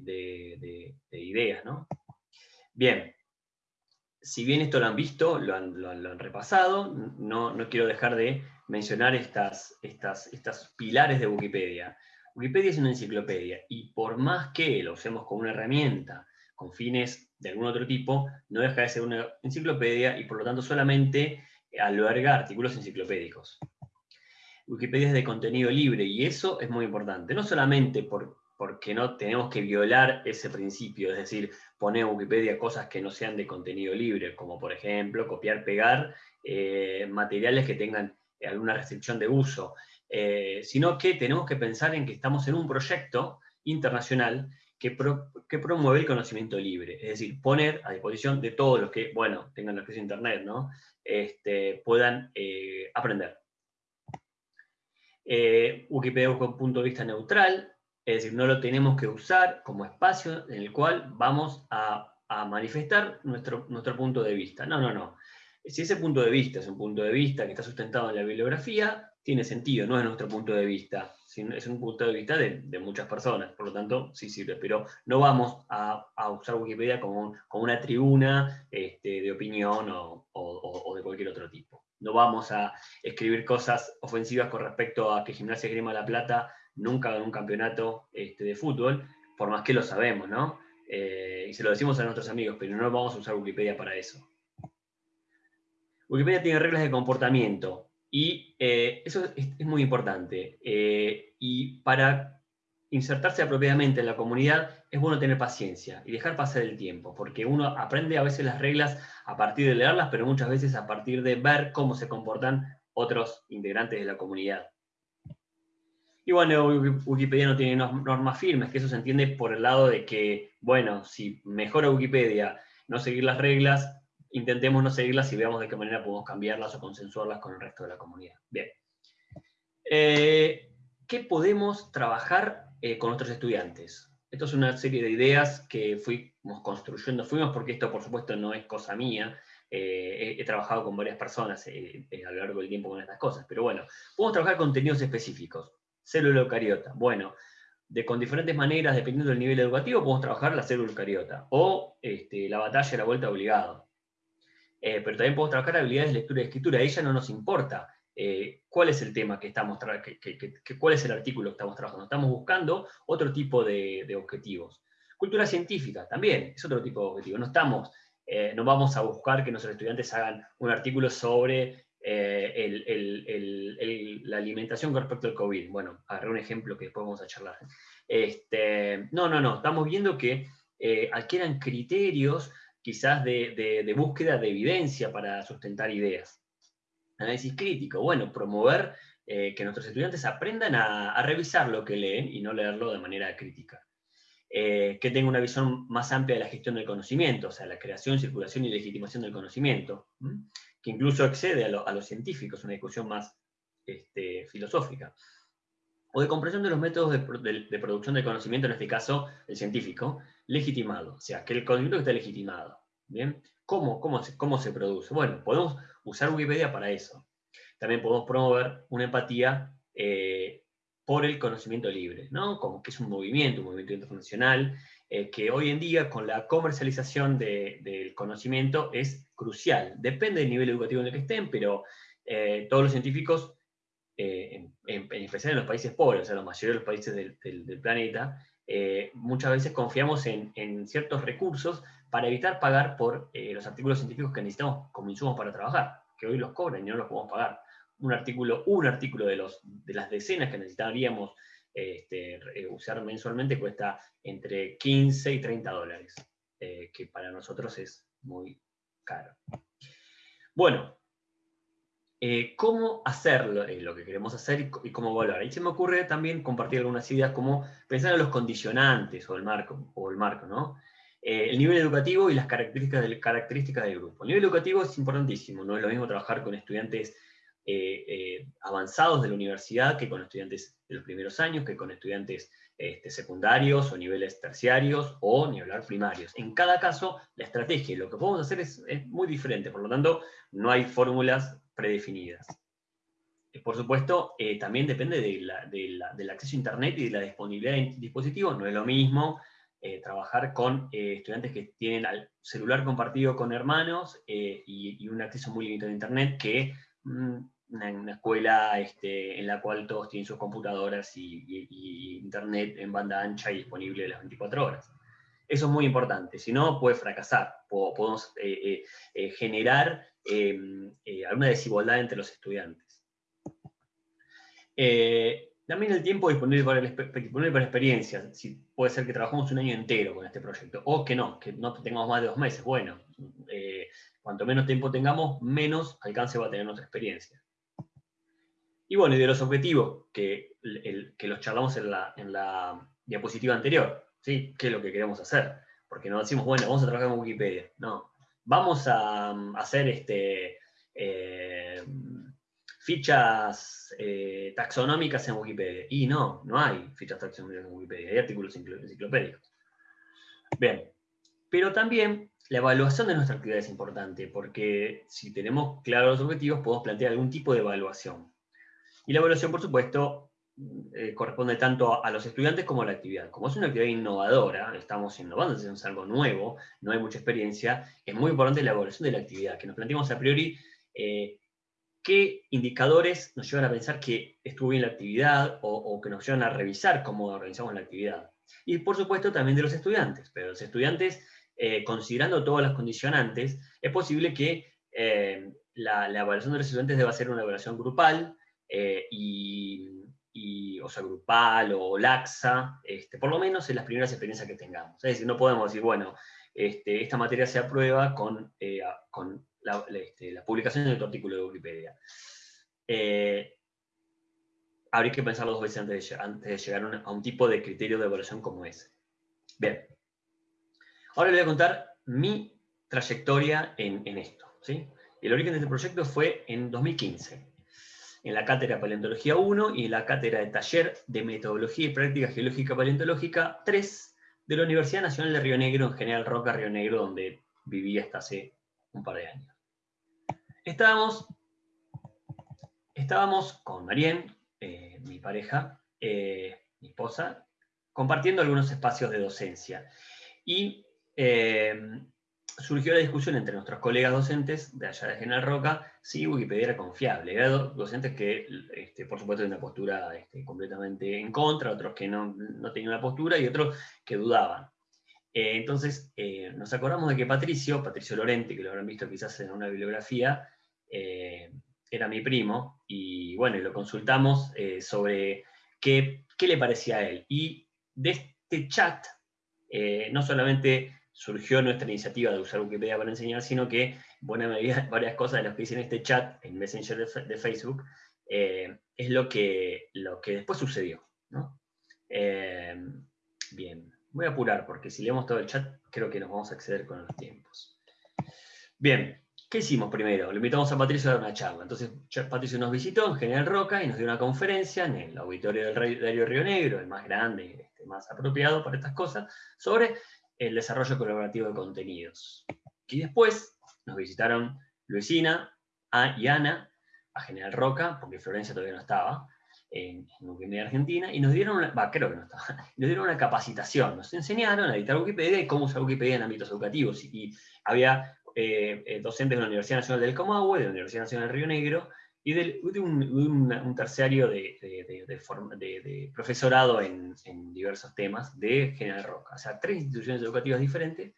ideas. ¿no? Bien, si bien esto lo han visto, lo han, repasado, no, quiero dejar de mencionar estas, estas, estas pilares de Wikipedia. Wikipedia es una enciclopedia y por más que lo usemos como una herramienta con fines de algún otro tipo, no deja de ser una enciclopedia y por lo tanto solamente alberga artículos enciclopédicos. Wikipedia es de contenido libre y eso es muy importante, no solamente por, porque no tenemos que violar ese principio, es decir, poner en Wikipedia cosas que no sean de contenido libre, como por ejemplo copiar, pegar eh, materiales que tengan alguna restricción de uso, eh, sino que tenemos que pensar en que estamos en un proyecto internacional que, promueve el conocimiento libre, es decir, poner a disposición de todos los que, bueno, tengan acceso a Internet, ¿no? Este, puedan eh, aprender. Wikipedia busca un punto de vista neutral, es decir, no lo tenemos que usar como espacio en el cual vamos a, manifestar nuestro, nuestro punto de vista. No, no, no. Si ese punto de vista es un punto de vista que está sustentado en la bibliografía, tiene sentido, no es nuestro punto de vista, es un punto de vista de, muchas personas, por lo tanto sí sirve, pero no vamos a, usar Wikipedia como, como una tribuna este, de opinión o, de cualquier otro tipo. No vamos a escribir cosas ofensivas con respecto a que Gimnasia Grima La Plata nunca en un campeonato este, de fútbol, por más que lo sabemos, ¿no? Eh, y se lo decimos a nuestros amigos, pero no vamos a usar Wikipedia para eso. Wikipedia tiene reglas de comportamiento y eh, eso es, muy importante. Eh, y para insertarse apropiadamente en la comunidad es bueno tener paciencia y dejar pasar el tiempo, porque uno aprende a veces las reglas a partir de leerlas, pero muchas veces a partir de ver cómo se comportan otros integrantes de la comunidad. Y bueno, Wikipedia no tiene normas firmes, que eso se entiende por el lado de que, bueno, si mejora Wikipedia no seguir las reglas, intentemos no seguirlas y veamos de qué manera podemos cambiarlas o consensuarlas con el resto de la comunidad. Bien. Eh, ¿Qué podemos trabajar eh, con nuestros estudiantes? Esto es una serie de ideas que fuimos construyendo, fuimos porque esto por supuesto no es cosa mía, eh, he, trabajado con varias personas a lo largo del tiempo con estas cosas, pero bueno, podemos trabajar contenidos específicos. Célula eucariota, bueno, de, con diferentes maneras, dependiendo del nivel educativo, podemos trabajar la célula eucariota, o este, la batalla de la vuelta obligado. Eh, pero también podemos trabajar habilidades de lectura y escritura. A ella no nos importa eh, cuál es el tema que estamos que, cuál es el artículo que estamos trabajando. Estamos buscando otro tipo de, objetivos. Cultura científica también es otro tipo de objetivo. No estamos, eh, no vamos a buscar que nuestros estudiantes hagan un artículo sobre la alimentación con respecto al COVID. Bueno, agarré un ejemplo que después vamos a charlar. Este, no, no, no. Estamos viendo que adquieran criterios quizás de, búsqueda de evidencia para sustentar ideas. Análisis crítico, bueno, promover eh, que nuestros estudiantes aprendan a, revisar lo que leen y no leerlo de manera crítica. Eh, que tenga una visión más amplia de la gestión del conocimiento, o sea, la creación, circulación y legitimación del conocimiento, que incluso excede a, los científicos, una discusión más este, filosófica. O de comprensión de los métodos de, producción del conocimiento, en este caso el científico, legitimado, o sea, que el conocimiento esté legitimado. ¿bien? ¿Cómo, cómo, se, ¿Cómo se produce? Bueno, podemos usar Wikipedia para eso. También podemos promover una empatía eh, por el conocimiento libre, ¿no? Como que es un movimiento, un movimiento internacional, eh, que hoy en día con la comercialización del conocimiento es crucial. Depende del nivel educativo en el que estén, pero eh, todos los científicos, en, especial en los países pobres, o sea, la mayoría de los países del planeta, eh, muchas veces confiamos en, ciertos recursos para evitar pagar por eh, los artículos científicos que necesitamos como insumos para trabajar, que hoy los cobran y no los podemos pagar. Un artículo, un artículo de las decenas que necesitaríamos este, eh, usar mensualmente cuesta entre 15 y 30 dólares, que para nosotros es muy caro. Bueno, eh, cómo hacerlo, eh, lo que queremos hacer y, cómo evaluar. Ahí se me ocurre también compartir algunas ideas como pensar en los condicionantes o el marco, o el marco ¿no? Eh, el nivel educativo y las características características del grupo. El nivel educativo es importantísimo, no es lo mismo trabajar con estudiantes avanzados de la universidad que con estudiantes de los primeros años, que con estudiantes este, secundarios o niveles terciarios o nivelar primarios. En cada caso, la estrategia y lo que podemos hacer es, muy diferente, por lo tanto, no hay fórmulas predefinidas. Eh, por supuesto, eh, también depende del acceso a Internet y de la disponibilidad de dispositivos. No es lo mismo eh, trabajar con estudiantes que tienen al celular compartido con hermanos y, un acceso muy limitado a Internet que mm, una, escuela este, en la cual todos tienen sus computadoras y, Internet en banda ancha y disponible las 24 horas. Eso es muy importante, si no puede fracasar, podemos generar Em, eh, alguna desigualdad entre los estudiantes. Eh, también el tiempo disponible para, disponible para experiencia, si puede ser que trabajemos un año entero con este proyecto, o que no, que no tengamos más de dos meses. Bueno, eh, cuanto menos tiempo tengamos, menos alcance va a tener nuestra experiencia. Y bueno, y de los objetivos, que, los charlamos en la, en la diapositiva anterior, ¿sí? ¿Qué es lo que queremos hacer? Porque no decimos, bueno, vamos a trabajar con Wikipedia. No, vamos a, mm, hacer este, eh, fichas eh, taxonómicas en Wikipedia. Y no, no hay fichas taxonómicas en Wikipedia, hay artículos enciclopédicos. Bien, pero también la evaluación de nuestra actividad es importante, porque si tenemos claros los objetivos, podemos plantear algún tipo de evaluación. Y la evaluación, por supuesto, eh, corresponde tanto a los estudiantes como a la actividad. Como es una actividad innovadora, estamos innovando, es algo nuevo, no hay mucha experiencia, es muy importante la evaluación de la actividad, que nos planteemos a priori eh, qué indicadores nos llevan a pensar que estuvo bien la actividad o, que nos llevan a revisar cómo organizamos la actividad. Y por supuesto también de los estudiantes, pero los estudiantes, eh, considerando todas las condicionantes, es posible que la, evaluación de los estudiantes deba ser una evaluación grupal, eh, y, o sea, grupal o laxa, este, por lo menos en las primeras experiencias que tengamos. Es decir, no podemos decir, bueno, este, esta materia se aprueba con, con la, este, la, publicación de tu artículo de Wikipedia. Eh, habría que pensarlo dos veces antes de, antes de llegar a un, tipo de criterio de evaluación como ese. Bien. Ahora les voy a contar mi trayectoria en, esto. ¿sí? El origen de este proyecto fue en 2015, en la cátedra Paleontología 1 y en la cátedra de Taller de Metodología y Práctica Geológica Paleontológica 3 de la Universidad Nacional de Río Negro, en General Roca, Río Negro, donde viví hasta hace un par de años. Estábamos, estábamos con Marien, eh, mi pareja, eh, mi esposa, compartiendo algunos espacios de docencia. Y eh, surgió la discusión entre nuestros colegas docentes de allá de General Roca si Wikipedia era confiable. Era docentes que, este, por supuesto, tenían una postura este, completamente en contra, otros que no, no tenían una postura y otros que dudaban. Eh, entonces, eh, nos acordamos de que Patricio, Patricio Lorente, que lo habrán visto quizás en una bibliografía, eh, era mi primo, y bueno, lo consultamos sobre qué, qué, le parecía a él. Y de este chat, no solamente surgió nuestra iniciativa de usar Wikipedia para enseñar, sino que, buena medida, varias cosas de las que hice en este chat, en Messenger de, Facebook, es lo que, lo que después sucedió. ¿no? bien. Voy a apurar porque si leemos todo el chat creo que nos vamos a acceder con los tiempos. Bien, ¿qué hicimos primero? Le invitamos a Patricio a dar una charla. Entonces Patricio nos visitó en General Roca y nos dio una conferencia en el auditorio del Diario Río Negro, el más grande este, más apropiado para estas cosas, sobre el desarrollo colaborativo de contenidos. Y después nos visitaron Luisina y Ana a General Roca, porque Florencia todavía no estaba, en, Wikimedia Argentina, y nos dieron una, creo que no estaba, nos dieron una capacitación, nos enseñaron a editar Wikipedia y cómo usar Wikipedia en ámbitos educativos, y, había eh, eh, docentes de la Universidad Nacional del Comahue, de la Universidad Nacional del Río Negro, y de, un, terciario de, de, profesorado en, diversos temas de General Roca. O sea, tres instituciones educativas diferentes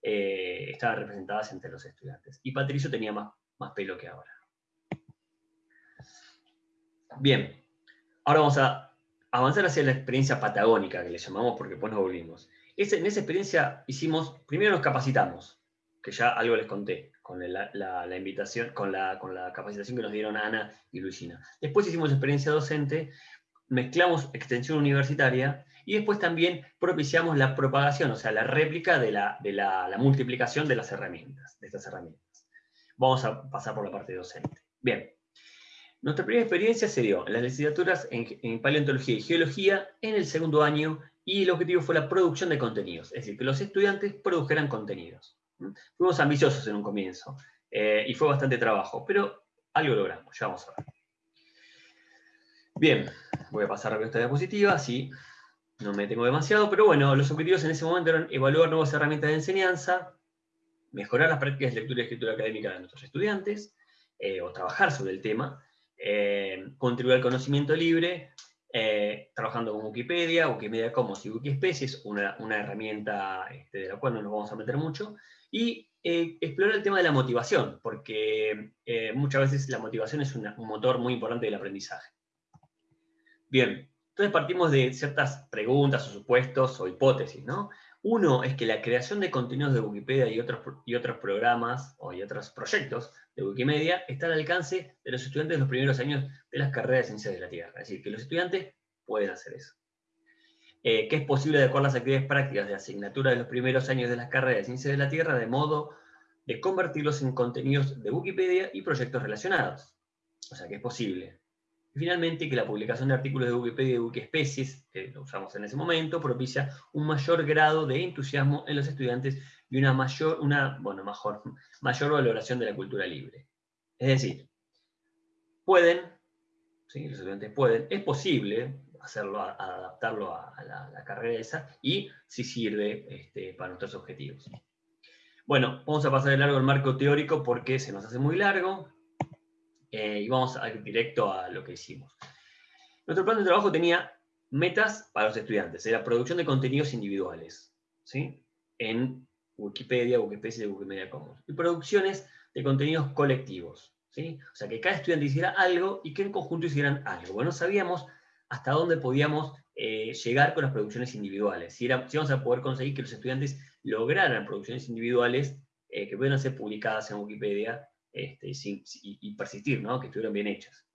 eh, estaban representadas entre los estudiantes. Y Patricio tenía más, más pelo que ahora. Bien, Ahora vamos a avanzar hacia la experiencia patagónica, que le llamamos porque después nos volvimos. en esa experiencia hicimos, primero nos capacitamos, que ya algo les conté, con la, invitación, con la, con la capacitación que nos dieron Ana y Luisina. Después hicimos experiencia docente, mezclamos extensión universitaria, y después también propiciamos la propagación, o sea, la réplica de la, de la, multiplicación de las herramientas, de estas herramientas. Vamos a pasar por la parte docente. Bien, nuestra primera experiencia se dio en las licenciaturas en, paleontología y geología en el segundo año y el objetivo fue la producción de contenidos, es decir, que los estudiantes produjeran contenidos. Fuimos ambiciosos en un comienzo eh, y fue bastante trabajo, pero algo logramos, ya vamos a ver. Bien, voy a pasar rápido esta diapositiva, así no me tengo demasiado, pero bueno, los objetivos en ese momento eran evaluar nuevas herramientas de enseñanza, mejorar las prácticas de lectura y escritura académica de nuestros estudiantes, eh, o trabajar sobre el tema, eh, contribuir al conocimiento libre, eh, trabajando con Wikipedia, Wikimedia Commons y Wikispecies, una, una herramienta este, de la cual no nos vamos a meter mucho, y eh, explorar el tema de la motivación, porque muchas veces la motivación es un motor muy importante del aprendizaje. Bien, entonces partimos de ciertas preguntas o supuestos o hipótesis, ¿no? Uno es que la creación de contenidos de Wikipedia y otros, y otros programas o y otros proyectos de Wikimedia está al alcance de los estudiantes de los primeros años de las carreras de ciencias de la Tierra. Es decir, que los estudiantes pueden hacer eso. Eh, que es posible adecuar las actividades prácticas de asignatura de los primeros años de las carreras de ciencias de la Tierra de modo de convertirlos en contenidos de Wikipedia y proyectos relacionados. O sea que es posible. Finalmente, que la publicación de artículos de Wikipedia y de Wikispecies, que lo usamos en ese momento, propicia un mayor grado de entusiasmo en los estudiantes y una mayor, una, bueno, mejor, mayor valoración de la cultura libre. Es decir, pueden, ¿sí? los estudiantes pueden, es posible hacerlo, adaptarlo a, la, carrera esa, y si sirve este, para nuestros objetivos. Bueno, vamos a pasar de largo el marco teórico porque se nos hace muy largo, eh, y vamos a ir directo a lo que hicimos. Nuestro plan de trabajo tenía metas para los estudiantes, era producción de contenidos individuales, ¿sí? En Wikipedia, Wikipedia y Wikimedia Commons. Y producciones de contenidos colectivos, ¿sí? O sea, que cada estudiante hiciera algo y que en conjunto hicieran algo. Bueno, sabíamos hasta dónde podíamos eh, llegar con las producciones individuales, si, era, si íbamos a poder conseguir que los estudiantes lograran producciones individuales eh, que pudieran ser publicadas en Wikipedia este, y, persistir, ¿no? que estuvieran bien hechas.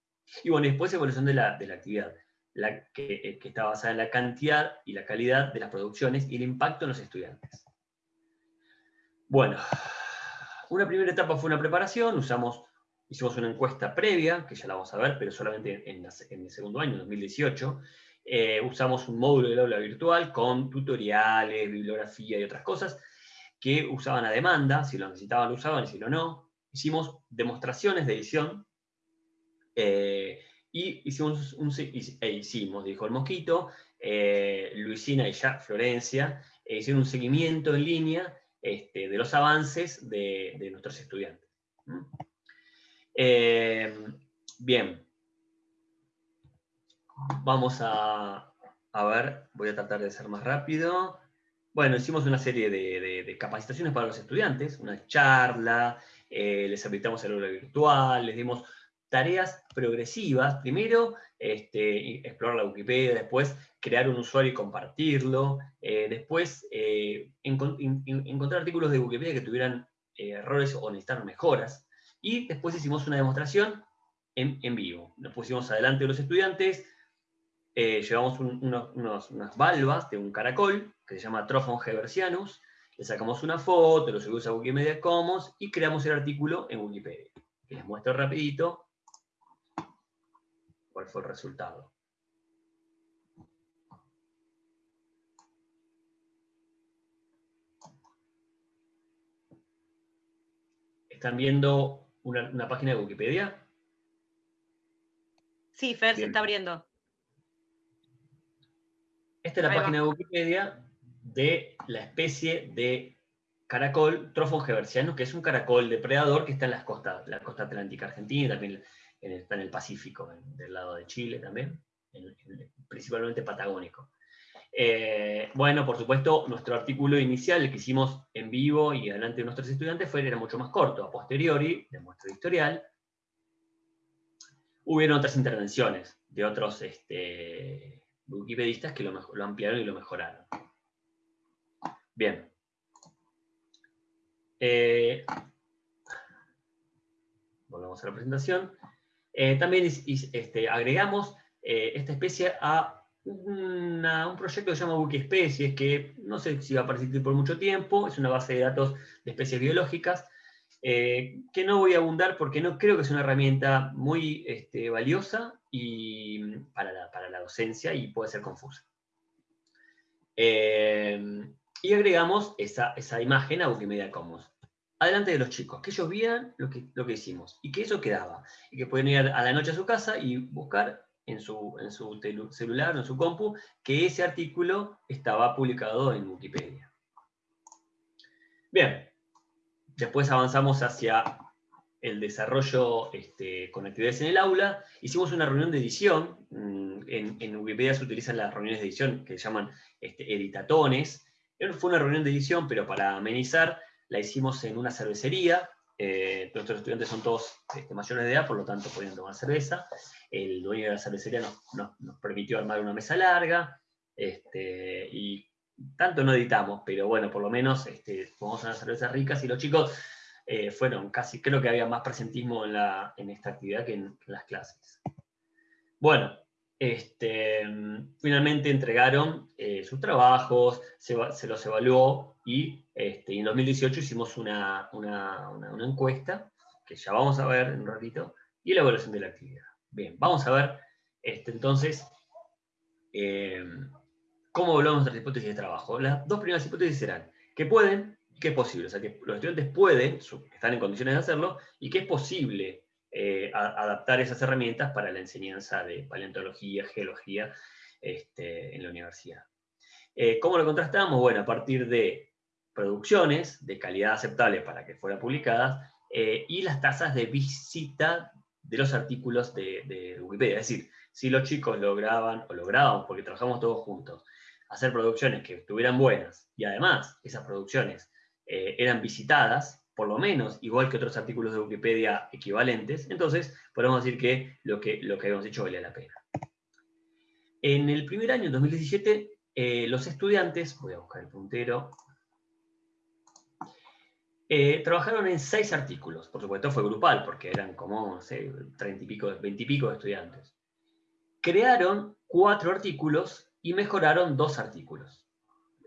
Y bueno, después evolución de la, de la actividad, la que, eh, que, está basada en la cantidad y la calidad de las producciones y el impacto en los estudiantes. Bueno, una primera etapa fue una preparación, usamos, hicimos una encuesta previa, que ya la vamos a ver, pero solamente en, en el segundo año, 2018, eh, usamos un módulo del aula virtual con tutoriales, bibliografía y otras cosas que usaban a demanda, si lo necesitaban lo usaban si lo no. Hicimos demostraciones de edición eh, y hicimos e hicimos, dijo el Mosquito, eh, Luisina y ya Florencia, hicieron un seguimiento en línea este, de los avances de, nuestros estudiantes. bien, Vamos a, ver, voy a tratar de ser más rápido. Bueno, hicimos una serie de, capacitaciones para los estudiantes, una charla, eh, les habilitamos el aula virtual, les dimos tareas progresivas. Primero, este, explorar la Wikipedia, después crear un usuario y compartirlo, eh, después eh, encontrar artículos de Wikipedia que tuvieran errores o necesitaran mejoras, y después hicimos una demostración en, vivo. Nos pusimos adelante de los estudiantes, eh, llevamos unas valvas de un caracol que se llama Trophon hebersianus, le sacamos una foto, lo subimos a Wikimedia Commons y creamos el artículo en Wikipedia. les muestro rapidito cuál fue el resultado. ¿Están viendo una, página de Wikipedia? Sí, Fer, se está abriendo. Esta es la página de Wikipedia de la especie de caracol Trophon que es un caracol depredador que está en las costas, la costa atlántica argentina, también está en el Pacífico, del lado de Chile también, principalmente patagónico. Eh, bueno, por supuesto, nuestro artículo inicial, que hicimos en vivo y delante de nuestros estudiantes, fue, era mucho más corto. A posteriori, de nuestro historial, hubieron otras intervenciones de otros este, wikipedistas que lo, ampliaron y lo mejoraron. Bien. Eh, volvemos a la presentación. Eh, también este, agregamos eh, esta especie a un proyecto que se llama Wikispecies, que no sé si va a persistir por mucho tiempo, es una base de datos de especies biológicas, que no voy a abundar porque no creo que sea una herramienta muy este, valiosa, y para la, docencia y puede ser confusa. Eh, y agregamos esa, imagen a Wikimedia Commons. Adelante de los chicos, que ellos vieran lo que, lo que hicimos y que eso quedaba. Y que pueden ir a la noche a su casa y buscar en su, en su celular o en su compu que ese artículo estaba publicado en Wikipedia. Bien, después avanzamos hacia el desarrollo este, con actividades en el aula, hicimos una reunión de edición, mm, en, Wikipedia se utilizan las reuniones de edición que se llaman este, editatones, fue una reunión de edición, pero para amenizar la hicimos en una cervecería, eh, nuestros estudiantes son todos este, mayores de edad, por lo tanto podían tomar cerveza, el dueño de la cervecería nos, permitió armar una mesa larga, este, y tanto no editamos, pero bueno, por lo menos este, a unas cervezas ricas y los chicos eh, fueron casi, creo que había más presentismo en, esta actividad que en, las clases. Bueno, este, finalmente entregaron eh, sus trabajos, se, los evaluó y, este, en 2018 hicimos una, encuesta, que ya vamos a ver en un ratito, y la evaluación de la actividad. Bien, vamos a ver este, entonces eh, cómo evaluamos nuestras hipótesis de trabajo. Las dos primeras hipótesis serán que pueden que es posible, o sea, que los estudiantes pueden, están en condiciones de hacerlo, y que es posible eh, adaptar esas herramientas para la enseñanza de paleontología, geología este, en la universidad. Eh, ¿Cómo lo contrastamos? Bueno, a partir de producciones de calidad aceptable para que fueran publicadas, eh, y las tasas de visita de los artículos de, Wikipedia. Es decir, si los chicos lograban, o lograban, porque trabajamos todos juntos, hacer producciones que estuvieran buenas, y además esas producciones eh, eran visitadas, por lo menos igual que otros artículos de Wikipedia equivalentes, entonces podemos decir que lo que, lo que habíamos hecho valía la pena. En el primer año, en 2017, eh, los estudiantes, voy a buscar el puntero, eh, trabajaron en seis artículos, por supuesto fue grupal, porque eran como, no sé, treinta y pico, veintipico de estudiantes. Crearon cuatro artículos y mejoraron dos artículos.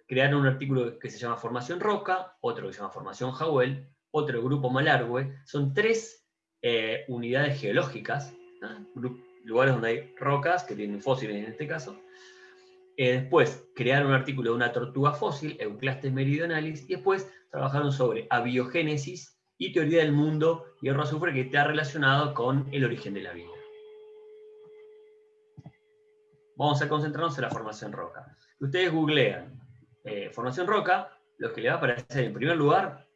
Crearon un artículo que se llama Formación Roca, otro que se llama Formación Jawel, otro Grupo Malargüe. Son tres eh, unidades geológicas, lugares donde hay rocas, que tienen fósiles en este caso. Eh, después crearon un artículo de una tortuga fósil, Euclastes meridionalis, y después trabajaron sobre abiogénesis y teoría del mundo hierro azufre que está relacionado con el origen de la vida. Vamos a concentrarnos en la formación roca. Ustedes googlean eh, formación roca, lo que le va a aparecer en primer lugar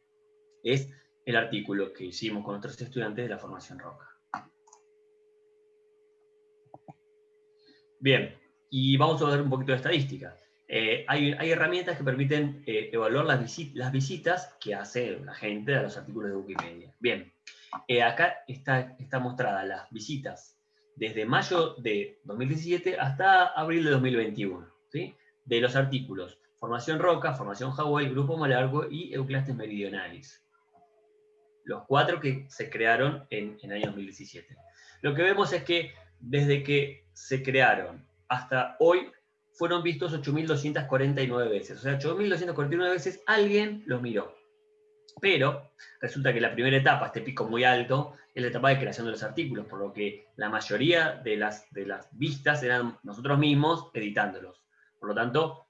es el artículo que hicimos con nuestros estudiantes de la formación roca. Bien, y vamos a ver un poquito de estadística. Eh, hay, herramientas que permiten eh, evaluar las, visitas que hace la gente a los artículos de Wikipedia. Bien, eh, acá está, está mostrada las visitas desde mayo de 2017 hasta abril de 2021, ¿sí? de los artículos Formación Roca, Formación Hawaii, Grupo Malargo y Euclastes Meridionalis. Los cuatro que se crearon en, en el año 2017. Lo que vemos es que desde que se crearon hasta hoy fueron vistos 8.249 veces. O sea, 8.249 veces alguien los miró. Pero resulta que la primera etapa, este pico muy alto, es la etapa de creación de los artículos, por lo que la mayoría de las, de las vistas eran nosotros mismos editándolos. Por lo tanto,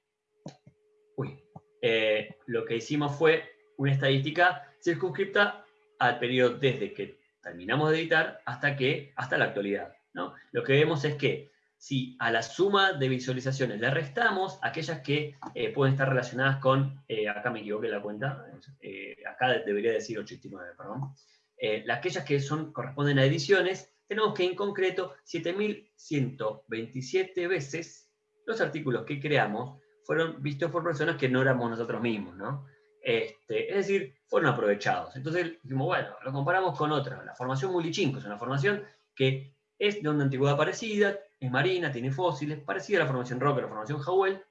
eh, lo que hicimos fue una estadística circunscripta al periodo desde que terminamos de editar hasta, que, hasta la actualidad. ¿no? Lo que vemos es que si a la suma de visualizaciones le restamos aquellas que eh, pueden estar relacionadas con, eh, acá me equivoqué la cuenta, eh, acá debería decir 89, perdón, aquellas que son, corresponden a ediciones, tenemos que en concreto 7.127 veces los artículos que creamos fueron vistos por personas que no éramos nosotros mismos, ¿no? Este, es decir, fueron aprovechados. Entonces bueno, lo comparamos con otra, la formación Mulichinco, es una formación que es de una antigüedad parecida, es marina, tiene fósiles, parecida a la formación Roca, la formación Howell,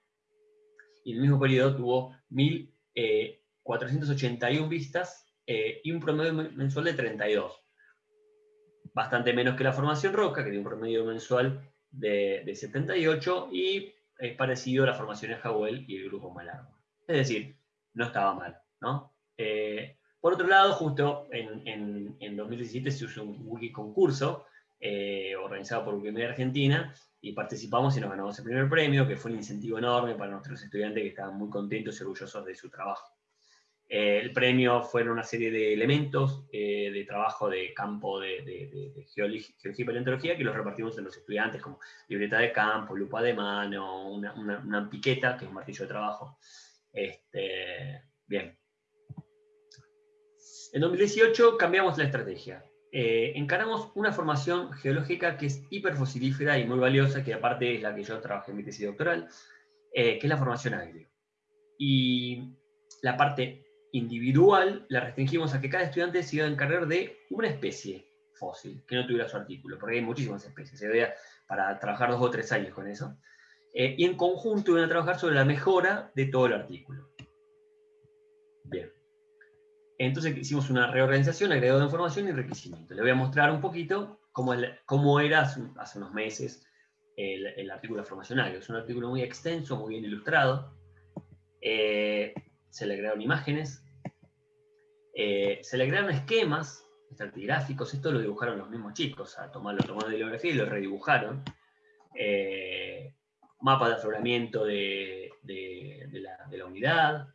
y en el mismo periodo tuvo 1.481 eh, vistas eh, y un promedio mensual de 32. Bastante menos que la formación Roca, que tiene un promedio mensual de, 78, y es parecido a la formación de Howell y el grupo Malargo. Es decir, no estaba mal, ¿no? Eh, por otro lado, justo en, en, en 2017 se usó un wiki concurso eh, organizado por Wikimedia Argentina, y participamos y nos ganamos el primer premio, que fue un incentivo enorme para nuestros estudiantes que estaban muy contentos y orgullosos de su trabajo. Eh, el premio fueron una serie de elementos eh, de trabajo de campo de, de, geología, y paleontología que los repartimos en los estudiantes, como libreta de campo, lupa de mano, una, piqueta, que es un martillo de trabajo. Este, bien. En 2018 cambiamos la estrategia. Eh, encaramos una formación geológica que es hiperfosilífera y muy valiosa, que aparte es la que yo trabajé en mi tesis doctoral, eh, que es la formación agrio. Y la parte individual la restringimos a que cada estudiante se iba a encargar de una especie fósil, que no tuviera su artículo, porque hay muchísimas especies, se veía para trabajar dos o tres años con eso. Eh, y en conjunto iban a trabajar sobre la mejora de todo el artículo. Entonces hicimos una reorganización, agregado de información y requerimiento. Le voy a mostrar un poquito cómo, era hace, unos meses el, artículo formacional. Es un artículo muy extenso, muy bien ilustrado. Eh, se le agregaron imágenes. Eh, se le agregaron esquemas estratigráficos. Esto lo dibujaron los mismos chicos. A tomar, lo tomaron de bibliografía y lo redibujaron. Eh, mapa de afloramiento de, la, de la, unidad.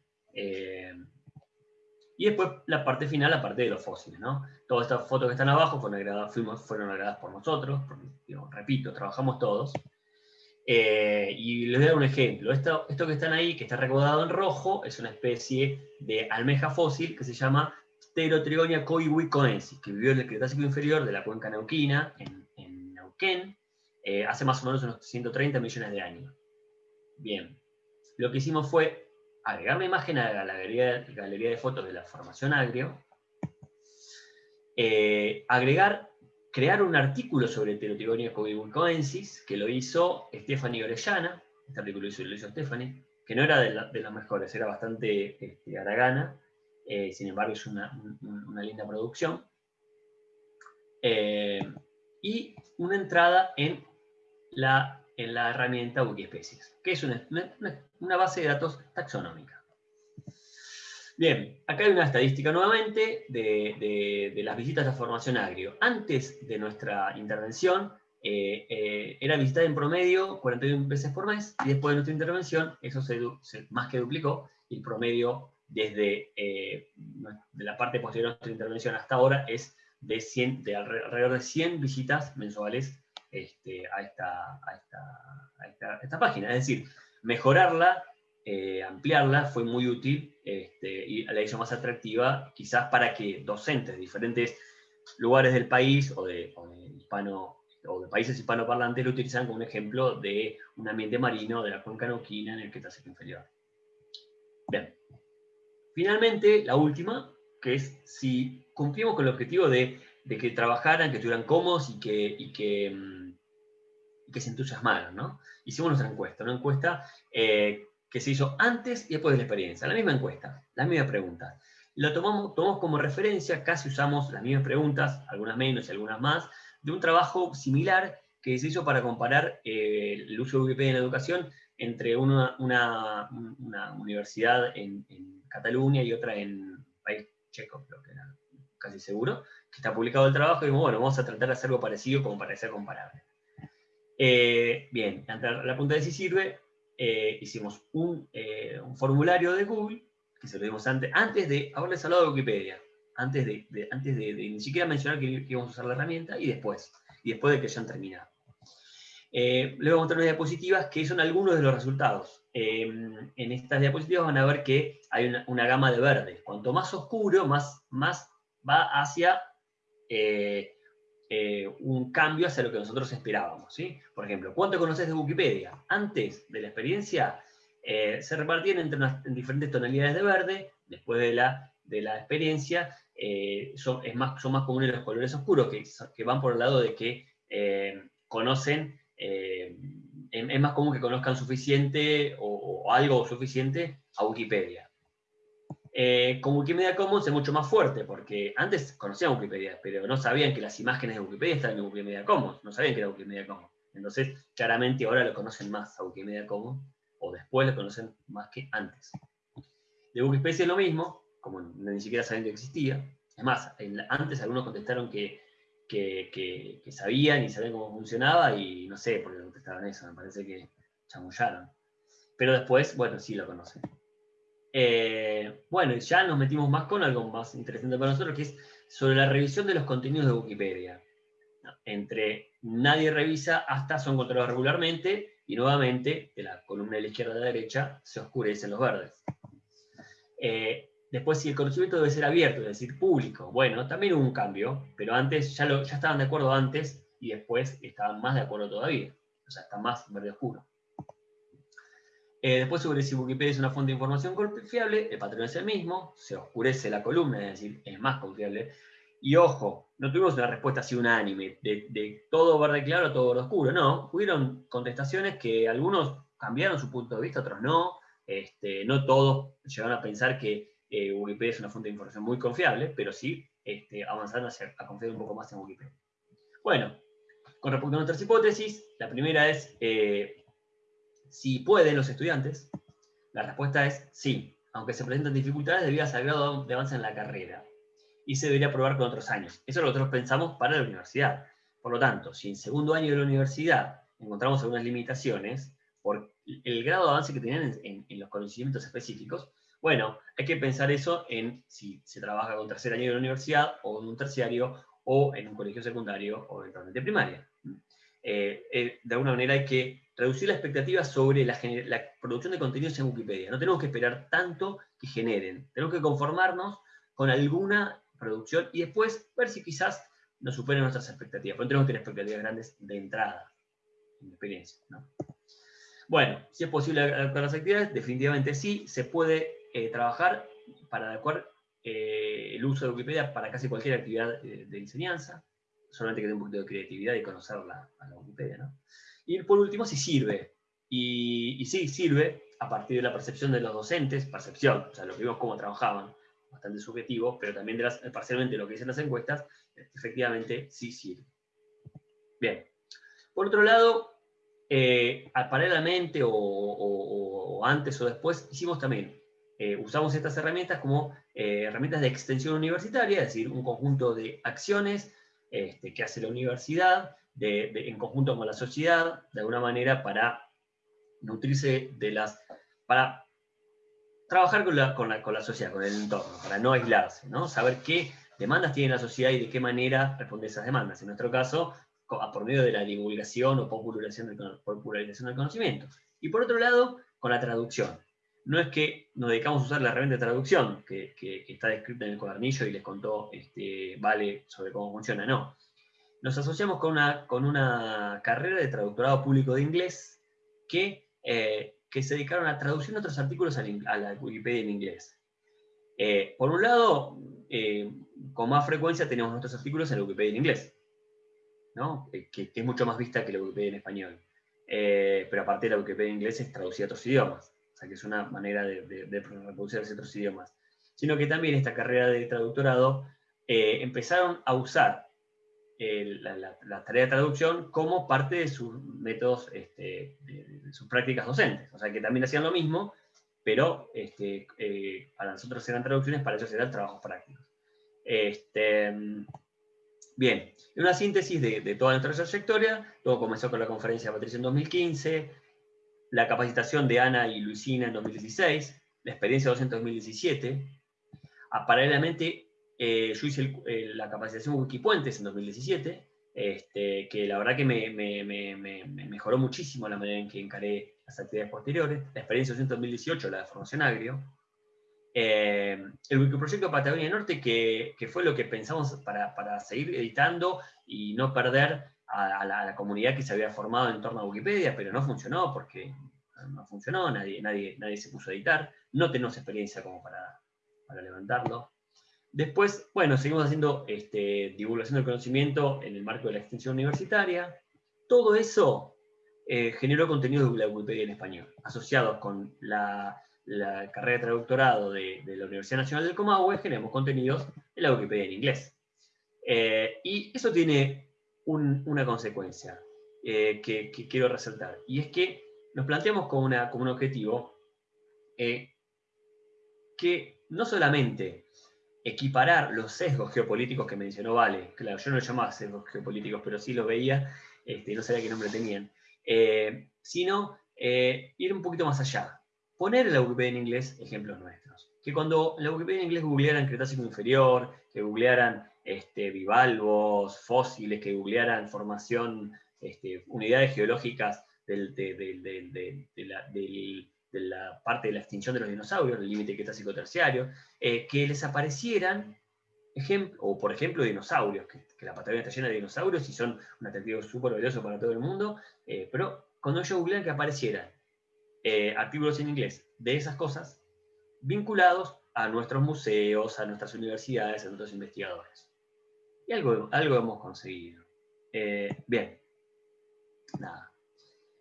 Y después la parte final, la parte de los fósiles, ¿no? Todas estas fotos que están abajo fueron agregadas, fuimos, fueron agregadas por nosotros, porque, repito, trabajamos todos. Eh, y les voy a dar un ejemplo. Esto, esto que están ahí, que está recordado en rojo, es una especie de almeja fósil que se llama Pterotrigonia coiwicoensis, que vivió en el Cretácico inferior de la cuenca neuquina, en, en Neuquén, eh, hace más o menos unos 130 millones de años. Bien, lo que hicimos fue agregar la imagen a la galería, de fotos de la formación agrio, eh, agregar, crear un artículo sobre Pterotrigonia coiwicoensis, que lo hizo Stephanie Orellana, este artículo lo hizo, Stephanie, que no era de, las mejores, era bastante este, aragana, eh, sin embargo es una, linda producción. y una entrada en la, en la herramienta Wikiespecies, que es una, una, base de datos taxonómica. Bien, acá hay una estadística nuevamente de, de, las visitas a formación agrio. Antes de nuestra intervención, eh, eh, era visitada en promedio 41 veces por mes, y después de nuestra intervención, eso se, más que duplicó, y el promedio desde eh, de la parte posterior de nuestra intervención hasta ahora es de, 100, de alrededor de 100 visitas mensuales este, a, esta, esta, página. Es decir, mejorarla, eh, ampliarla fue muy útil este, y la hizo más atractiva, quizás para que docentes de diferentes lugares del país o de, hispano o de países hispanoparlantes lo utilizaran como un ejemplo de un ambiente marino de la cuenca neuquina en el Cretácico inferior. Bien. Finalmente, la última, que es si cumplimos con el objetivo de, que trabajaran, que estuvieran cómodos y que, y que mm, que se entusiasmaron, ¿no? Hicimos nuestra encuesta, una encuesta eh, que se hizo antes y después de la experiencia, la misma encuesta, la misma pregunta. Lo tomamos, tomamos como referencia, casi usamos las mismas preguntas, algunas menos y algunas más, de un trabajo similar que se hizo para comparar eh, el uso de Wikipedia en la educación entre una, una, universidad en, Cataluña y otra en país checo, creo que era casi seguro, que está publicado el trabajo y bueno, vamos a tratar de hacer algo parecido como para ser comparable. Eh, bien, la punta de si sirve, eh, hicimos eh, un, formulario de Google, que se lo dimos antes, antes de haberles hablado de Wikipedia, antes de, antes de, ni siquiera mencionar que, íbamos a usar la herramienta, y después, y después de que ya han terminado. les voy a mostrar unas diapositivas que son algunos de los resultados. en estas diapositivas van a ver que hay una, gama de verde. Cuanto más oscuro, más, más va hacia eh, un cambio hacia lo que nosotros esperábamos. ¿sí? Por ejemplo, ¿cuánto conoces de Wikipedia? Antes de la experiencia eh, se repartían entre en diferentes tonalidades de verde, después de la, de la experiencia eh, son, es más, son más comunes los colores oscuros, que, que van por el lado de que conocen, es más común que conozcan suficiente o algo suficiente a Wikipedia. Eh, con Wikimedia Commons es mucho más fuerte, porque antes conocían Wikipedia, pero no sabían que las imágenes de Wikipedia estaban en Wikimedia Commons, no sabían que era Wikimedia Commons. Entonces, claramente ahora lo conocen más a Wikimedia Commons, o después lo conocen más que antes. De Wikipedia es lo mismo, como ni siquiera sabían que existía. Es más, antes algunos contestaron que, que, sabían y sabían cómo funcionaba, y no sé por qué contestaron eso, me parece que chamullaron. Pero después, bueno, sí lo conocen. Eh, bueno, ya nos metimos más con algo más interesante para nosotros, que es sobre la revisión de los contenidos de Wikipedia. Entre nadie revisa hasta son controlados regularmente, y nuevamente, de la columna de la izquierda a la derecha, se oscurecen los verdes. Eh, después, si el conocimiento debe ser abierto, es decir, público, bueno, también hubo un cambio, pero antes ya, lo, ya estaban de acuerdo antes, y después estaban más de acuerdo todavía. O sea, está más verde oscuro. Eh, después sobre si Wikipedia es una fuente de información confiable, el patrón es el mismo, se oscurece la columna, es decir, es más confiable. Y ojo, no tuvimos una respuesta así unánime, de, todo verde claro, todo verde oscuro, no. Hubieron contestaciones que algunos cambiaron su punto de vista, otros no. Este, no todos llegaron a pensar que eh, Wikipedia es una fuente de información muy confiable, pero sí este, avanzaron a confiar un poco más en Wikipedia. Bueno, con respecto a nuestras hipótesis, la primera es eh, si pueden los estudiantes, la respuesta es sí, aunque se presentan dificultades debido al grado de avance en la carrera. Y se debería probar con otros años. Eso es lo que nosotros pensamos para la universidad. Por lo tanto, si en segundo año de la universidad encontramos algunas limitaciones por el grado de avance que tenían en, los conocimientos específicos, bueno, hay que pensar eso en si se trabaja con tercer año de la universidad, o en un terciario, o en un colegio secundario, o eventualmente primaria. Eh, eh, de alguna manera hay que reducir la expectativa sobre la, producción de contenidos en Wikipedia. No tenemos que esperar tanto que generen. Tenemos que conformarnos con alguna producción y después ver si quizás nos superen nuestras expectativas. Pero tenemos que tener expectativas grandes de entrada, en experiencia. Bueno, si es posible adaptar las actividades, definitivamente sí, se puede eh, trabajar para adecuar el uso de Wikipedia para casi cualquier actividad de, enseñanza, solamente que tenga un poquito de creatividad y conocerla a la Wikipedia. ¿no? Y por último, si sirve. Y, y sí, sirve a partir de la percepción de los docentes, percepción, o sea, lo que vimos cómo trabajaban, bastante subjetivo, pero también de las, parcialmente lo que dicen las encuestas, efectivamente sí sirve. Bien. Por otro lado, eh, paralelamente o, antes o después, hicimos también, eh, usamos estas herramientas como eh, herramientas de extensión universitaria, es decir, un conjunto de acciones este, que hace la universidad en conjunto con la sociedad, de alguna manera para nutrirse de las, para trabajar con la, con la, con la sociedad, con el entorno, para no aislarse, ¿no? saber qué demandas tiene la sociedad y de qué manera responde esas demandas. En nuestro caso, por medio de la divulgación o popularización del, popularización del conocimiento. Y por otro lado, con la traducción. No es que nos dedicamos a usar la herramienta de traducción, que, está descrita en el cuadernillo y les contó este, Vale sobre cómo funciona, no. Nos asociamos con una, con una carrera de traductorado público de inglés que, eh, que se dedicaron a traducir otros artículos a la Wikipedia en inglés. Eh, por un lado, eh, con más frecuencia tenemos nuestros artículos en la Wikipedia en inglés, ¿no? Que, es mucho más vista que la Wikipedia en español. Pero aparte de la Wikipedia en inglés es traducida a otros idiomas, sea que es una manera de, de, otros idiomas. Sino que también esta carrera de traductorado empezaron a usar la, tarea de traducción como parte de sus métodos, este, de, sus prácticas docentes. O sea que también hacían lo mismo, pero este, para nosotros eran traducciones, para ellos eran trabajos prácticos. Este, bien, una síntesis de, toda nuestra trayectoria, todo comenzó con la conferencia de Patricia en 2015, la capacitación de Ana y Luisina en 2016, la experiencia docente en 2017, ah, paralelamente eh, yo hice la capacitación Wikipuentes en 2017, este, que la verdad que me, mejoró muchísimo la manera en que encaré las actividades posteriores, la experiencia docente en 2018, la de formación agrio, eh, el Wikiproyecto Patagonia Norte, que, fue lo que pensamos para, seguir editando y no perder a, la, comunidad que se había formado en torno a Wikipedia, pero no funcionó porque no funcionó, nadie, nadie, nadie se puso a editar, no tenemos experiencia como para, levantarlo. Después, bueno, seguimos haciendo este, divulgación del conocimiento en el marco de la extensión universitaria. Todo eso eh, generó contenido de la Wikipedia en español, asociados con la carrera de traductorado de, la Universidad Nacional del Comahue, generamos contenidos en la Wikipedia en inglés. Eh, y eso tiene una consecuencia eh, que, quiero resaltar, y es que nos planteamos como, un objetivo eh, que no solamente equiparar los sesgos geopolíticos que mencionó Vale, claro, yo no lo llamaba sesgos geopolíticos, pero sí los veía, este, no sabía qué nombre tenían, sino ir un poquito más allá, poner en la Wikipedia en inglés ejemplos nuestros. Que cuando la Wikipedia en inglés googlearan Cretácico Inferior, que googlearan este, bivalvos, fósiles, que googlearan formación, este, unidades geológicas de, la, parte de la extinción de los dinosaurios, el límite Cretácico terciario, eh, que les aparecieran, o por ejemplo dinosaurios, que, la Patagonia está llena de dinosaurios y son un atractivo súper valioso para todo el mundo, eh, pero cuando ellos googlean que aparecieran eh, artículos en inglés de esas cosas vinculados a nuestros museos, a nuestras universidades, a nuestros investigadores. Y algo, algo hemos conseguido. Eh, bien, nada.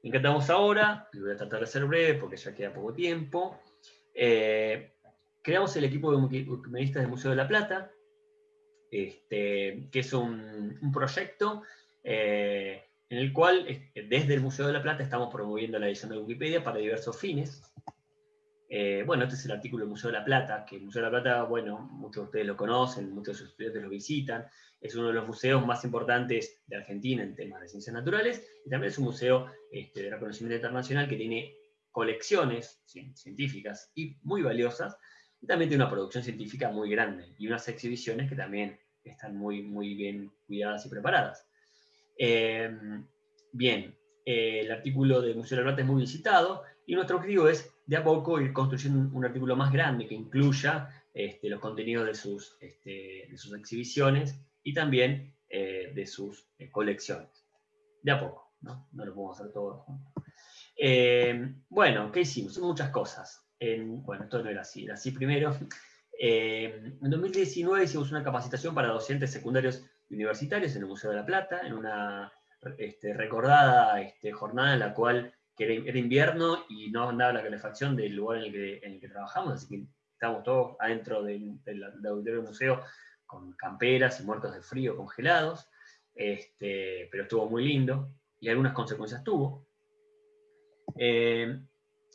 Encantamos ahora, voy a tratar de ser breve porque ya queda poco tiempo. Eh, creamos el equipo de Wikimedistas del Museo de la Plata, este, que es un, proyecto en el cual desde el Museo de la Plata estamos promoviendo la edición de Wikipedia para diversos fines. Eh, bueno, este es el artículo del Museo de la Plata, que el Museo de la Plata, bueno, muchos de ustedes lo conocen, muchos de sus estudiantes lo visitan, es uno de los museos más importantes de Argentina en temas de ciencias naturales, y también es un museo este, de reconocimiento internacional que tiene colecciones científicas y muy valiosas, y también tiene una producción científica muy grande, y unas exhibiciones que también están muy, muy bien cuidadas y preparadas. Em, bien, el artículo de Museo de la Plata es muy visitado y nuestro objetivo es de a poco ir construyendo un, artículo más grande que incluya este, los contenidos de sus, este, de sus exhibiciones y también eh, de sus eh, colecciones. De a poco, ¿no? No lo podemos hacer todo junto. Eh, bueno, ¿qué hicimos? Muchas cosas. bueno, esto no era así, era así primero. en 2019 hicimos una capacitación para docentes secundarios y universitarios en el Museo de la Plata, en una este, recordada este, jornada en la cual era, invierno y no andaba la calefacción del lugar en el que, en el que trabajamos, así que estábamos todos adentro del, del, auditorio del museo con camperas y muertos de frío congelados, este, pero estuvo muy lindo y algunas consecuencias tuvo. Eh,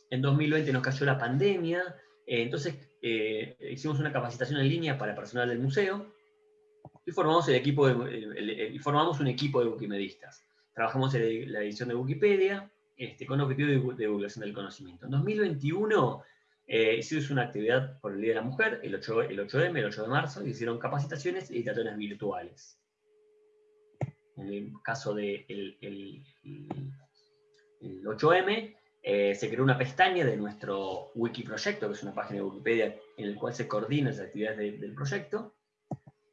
en 2020 nos cayó la pandemia, eh, entonces eh, hicimos una capacitación en línea para personal del museo y formamos, el equipo y formamos un equipo de wikimedistas. Trabajamos en la edición de Wikipedia este, con objetivo de divulgación del conocimiento. En 2021 eh, hicimos una actividad por el Día de la Mujer, el, 8, el 8M, el 8 de marzo, hicieron capacitaciones y editaciones virtuales. En el caso del el, 8M, eh, se creó una pestaña de nuestro wiki proyecto, que es una página de Wikipedia en la cual se coordinan las actividades del proyecto.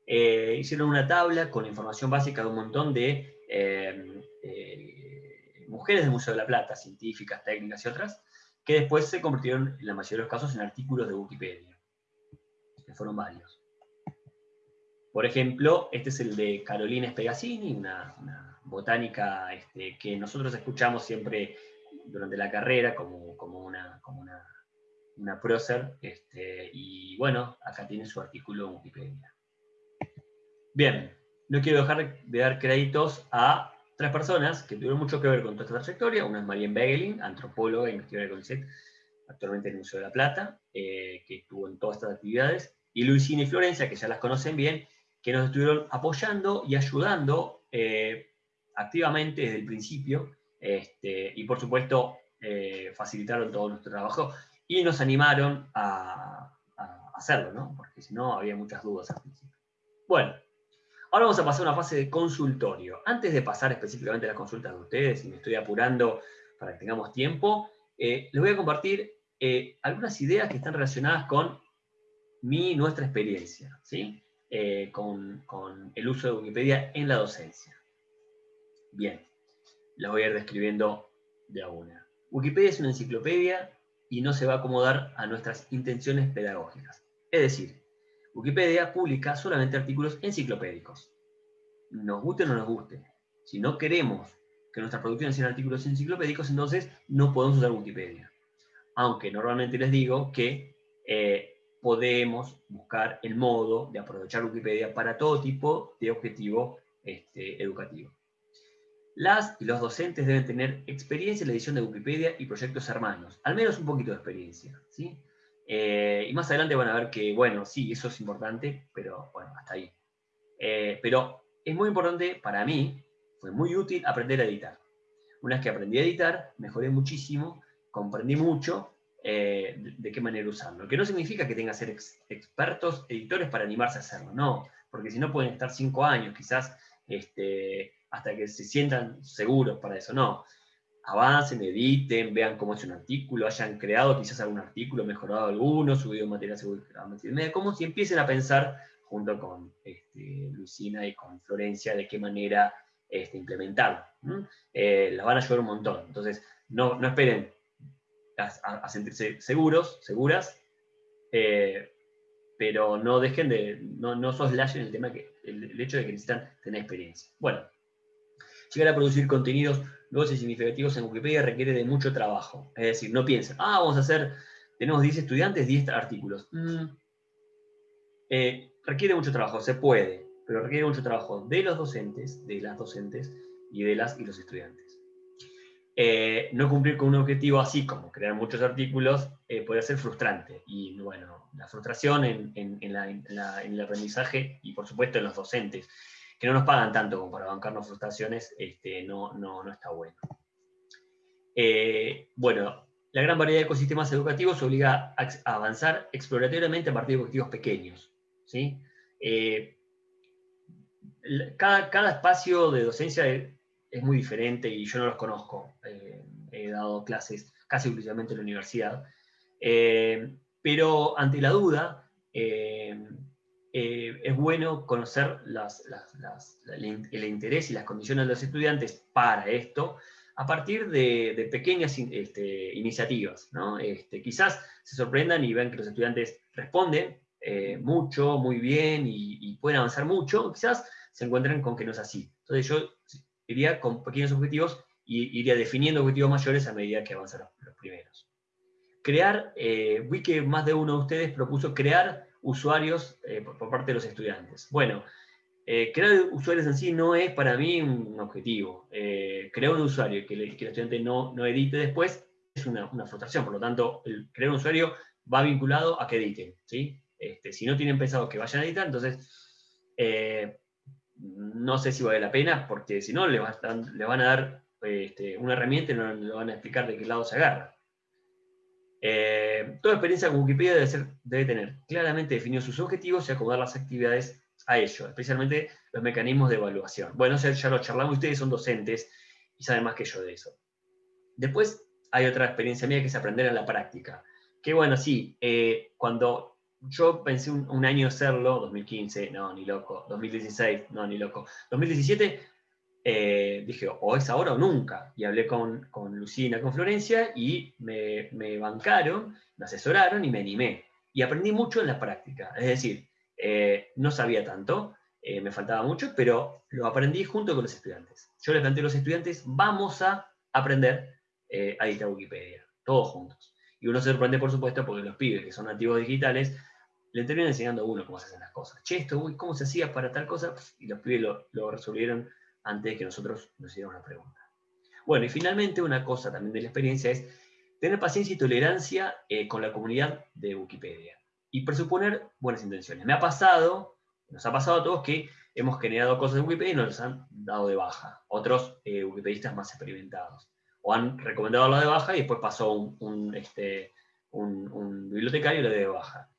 Eh, hicieron una tabla con información básica de un montón de mujeres del Museo de la Plata, científicas, técnicas y otras, que después se convirtieron, en la mayoría de los casos, en artículos de Wikipedia, que fueron varios. Por ejemplo, este es el de Carolina Spegazzini, una, botánica este, que nosotros escuchamos siempre durante la carrera como, como una, como una, una prócer, este, y bueno, acá tiene su artículo en Wikipedia. Bien, no quiero dejar de dar créditos a tres personas que tuvieron mucho que ver con toda esta trayectoria. Una es Marianne Begelin, antropóloga e investigadora de CONICET, actualmente en el Museo de la Plata, eh, que estuvo en todas estas actividades. Y Luisina y Florencia, que ya las conocen bien, que nos estuvieron apoyando y ayudando eh, activamente desde el principio. Este, y por supuesto, eh, facilitaron todo nuestro trabajo y nos animaron a, a hacerlo, ¿no? porque si no había muchas dudas al principio. Bueno, Ahora vamos a pasar a una fase de consultorio. Antes de pasar específicamente a las consultas de ustedes, y me estoy apurando para que tengamos tiempo, eh, les voy a compartir eh, algunas ideas que están relacionadas con mi nuestra experiencia, ¿sí? Eh, con, con, el uso de Wikipedia en la docencia. Bien, las voy a ir describiendo de a una. Wikipedia es una enciclopedia y no se va a acomodar a nuestras intenciones pedagógicas. Es decir, Wikipedia publica solamente artículos enciclopédicos. Nos guste o no nos guste. Si no queremos que nuestras producciones sean artículos enciclopédicos, entonces no podemos usar Wikipedia. Aunque normalmente les digo que eh, podemos buscar el modo de aprovechar Wikipedia para todo tipo de objetivo este, educativo. Las y los docentes deben tener experiencia en la edición de Wikipedia y proyectos hermanos, al menos un poquito de experiencia. ¿sí? Eh, y más adelante van a ver que, bueno, sí, eso es importante, pero bueno, hasta ahí. Eh, pero es muy importante para mí, fue muy útil aprender a editar. Una vez que aprendí a editar, mejoré muchísimo, comprendí mucho eh, de, qué manera usarlo. Que no significa que tenga que ser expertos editores para animarse a hacerlo, no, porque si no pueden estar cinco años quizás este, hasta que se sientan seguros para eso, no avancen, editen, vean cómo es un artículo, hayan creado quizás algún artículo, mejorado alguno, subido material media, como si empiecen a pensar junto con este, Lucina y con Florencia de qué manera este, implementarlo. Eh, las van a ayudar un montón. Entonces, no, no esperen a, sentirse seguros, seguras, eh, pero no dejen de, no, no soslayen el tema que, el hecho de que necesitan tener experiencia. Bueno, llegar a producir contenidos nuevos y significativos en Wikipedia requiere de mucho trabajo. Es decir, no piensen, ah, vamos a hacer, tenemos 10 estudiantes, 10 artículos. Mm. Eh, requiere mucho trabajo, se puede, pero requiere mucho trabajo de los docentes, de las docentes y de las y los estudiantes. Eh, no cumplir con un objetivo así como crear muchos artículos eh, puede ser frustrante. Y bueno, la frustración en, el aprendizaje y por supuesto en los docentes que no nos pagan tanto como para bancarnos frustraciones, este, no, no, no está bueno. Eh, bueno, la gran variedad de ecosistemas educativos obliga a, avanzar exploratoriamente a partir de objetivos pequeños. ¿sí? Eh, cada, cada, espacio de docencia es, muy diferente y yo no los conozco. Eh, he dado clases casi exclusivamente en la universidad. pero ante la duda, es bueno conocer el interés y las condiciones de los estudiantes para esto, a partir de, pequeñas este, iniciativas. Este, quizás se sorprendan y ven que los estudiantes responden eh, mucho, muy bien y, pueden avanzar mucho, quizás se encuentren con que no es así. Entonces yo iría con pequeños objetivos y iría definiendo objetivos mayores a medida que avanzan los, primeros. Crear, eh, vi que más de uno de ustedes propuso crear usuarios eh, por, parte de los estudiantes. Bueno, eh, crear usuarios en sí no es para mí un objetivo. Eh, crear un usuario y que, el estudiante no, no, edite después es una, frustración. Por lo tanto, el crear un usuario va vinculado a que editen. ¿sí? Este, si no tienen pensado que vayan a editar, entonces no sé si vale la pena, porque si no, le, le van a dar este, una herramienta y no le van a explicar de qué lado se agarra. Toda experiencia con Wikipedia debe, tener claramente definidos sus objetivos y acomodar las actividades a ello, especialmente los mecanismos de evaluación. Bueno, ya lo charlamos, ustedes son docentes y saben más que yo de eso. Después hay otra experiencia mía que es aprender en la práctica. Que bueno, sí, eh, cuando yo pensé un, año hacerlo, 2015, no, ni loco, 2016, no, ni loco, 2017, eh, dije, o es ahora o nunca. Y hablé con, con Lucina, con Florencia, y me, me bancaron, me asesoraron y me animé. Y aprendí mucho en la práctica. Es decir, eh, no sabía tanto, eh, me faltaba mucho, pero lo aprendí junto con los estudiantes. Yo les planteé a los estudiantes, vamos a aprender a editar Wikipedia, todos juntos. Y uno se sorprende, por supuesto, porque los pibes que son nativos digitales le terminan enseñando a uno cómo se hacen las cosas. Che, esto, ¿cómo se hacía para tal cosa? Y los pibes lo, resolvieron antes de que nosotros nos hiciéramos una pregunta. Bueno, y finalmente una cosa también de la experiencia es tener paciencia y tolerancia con la comunidad de Wikipedia y presuponer buenas intenciones. Me ha pasado, nos ha pasado a todos que hemos generado cosas en Wikipedia y nos han dado de baja. Otros eh, wikipedistas más experimentados. O han recomendado la de baja y después pasó un, este, bibliotecario y lo de baja.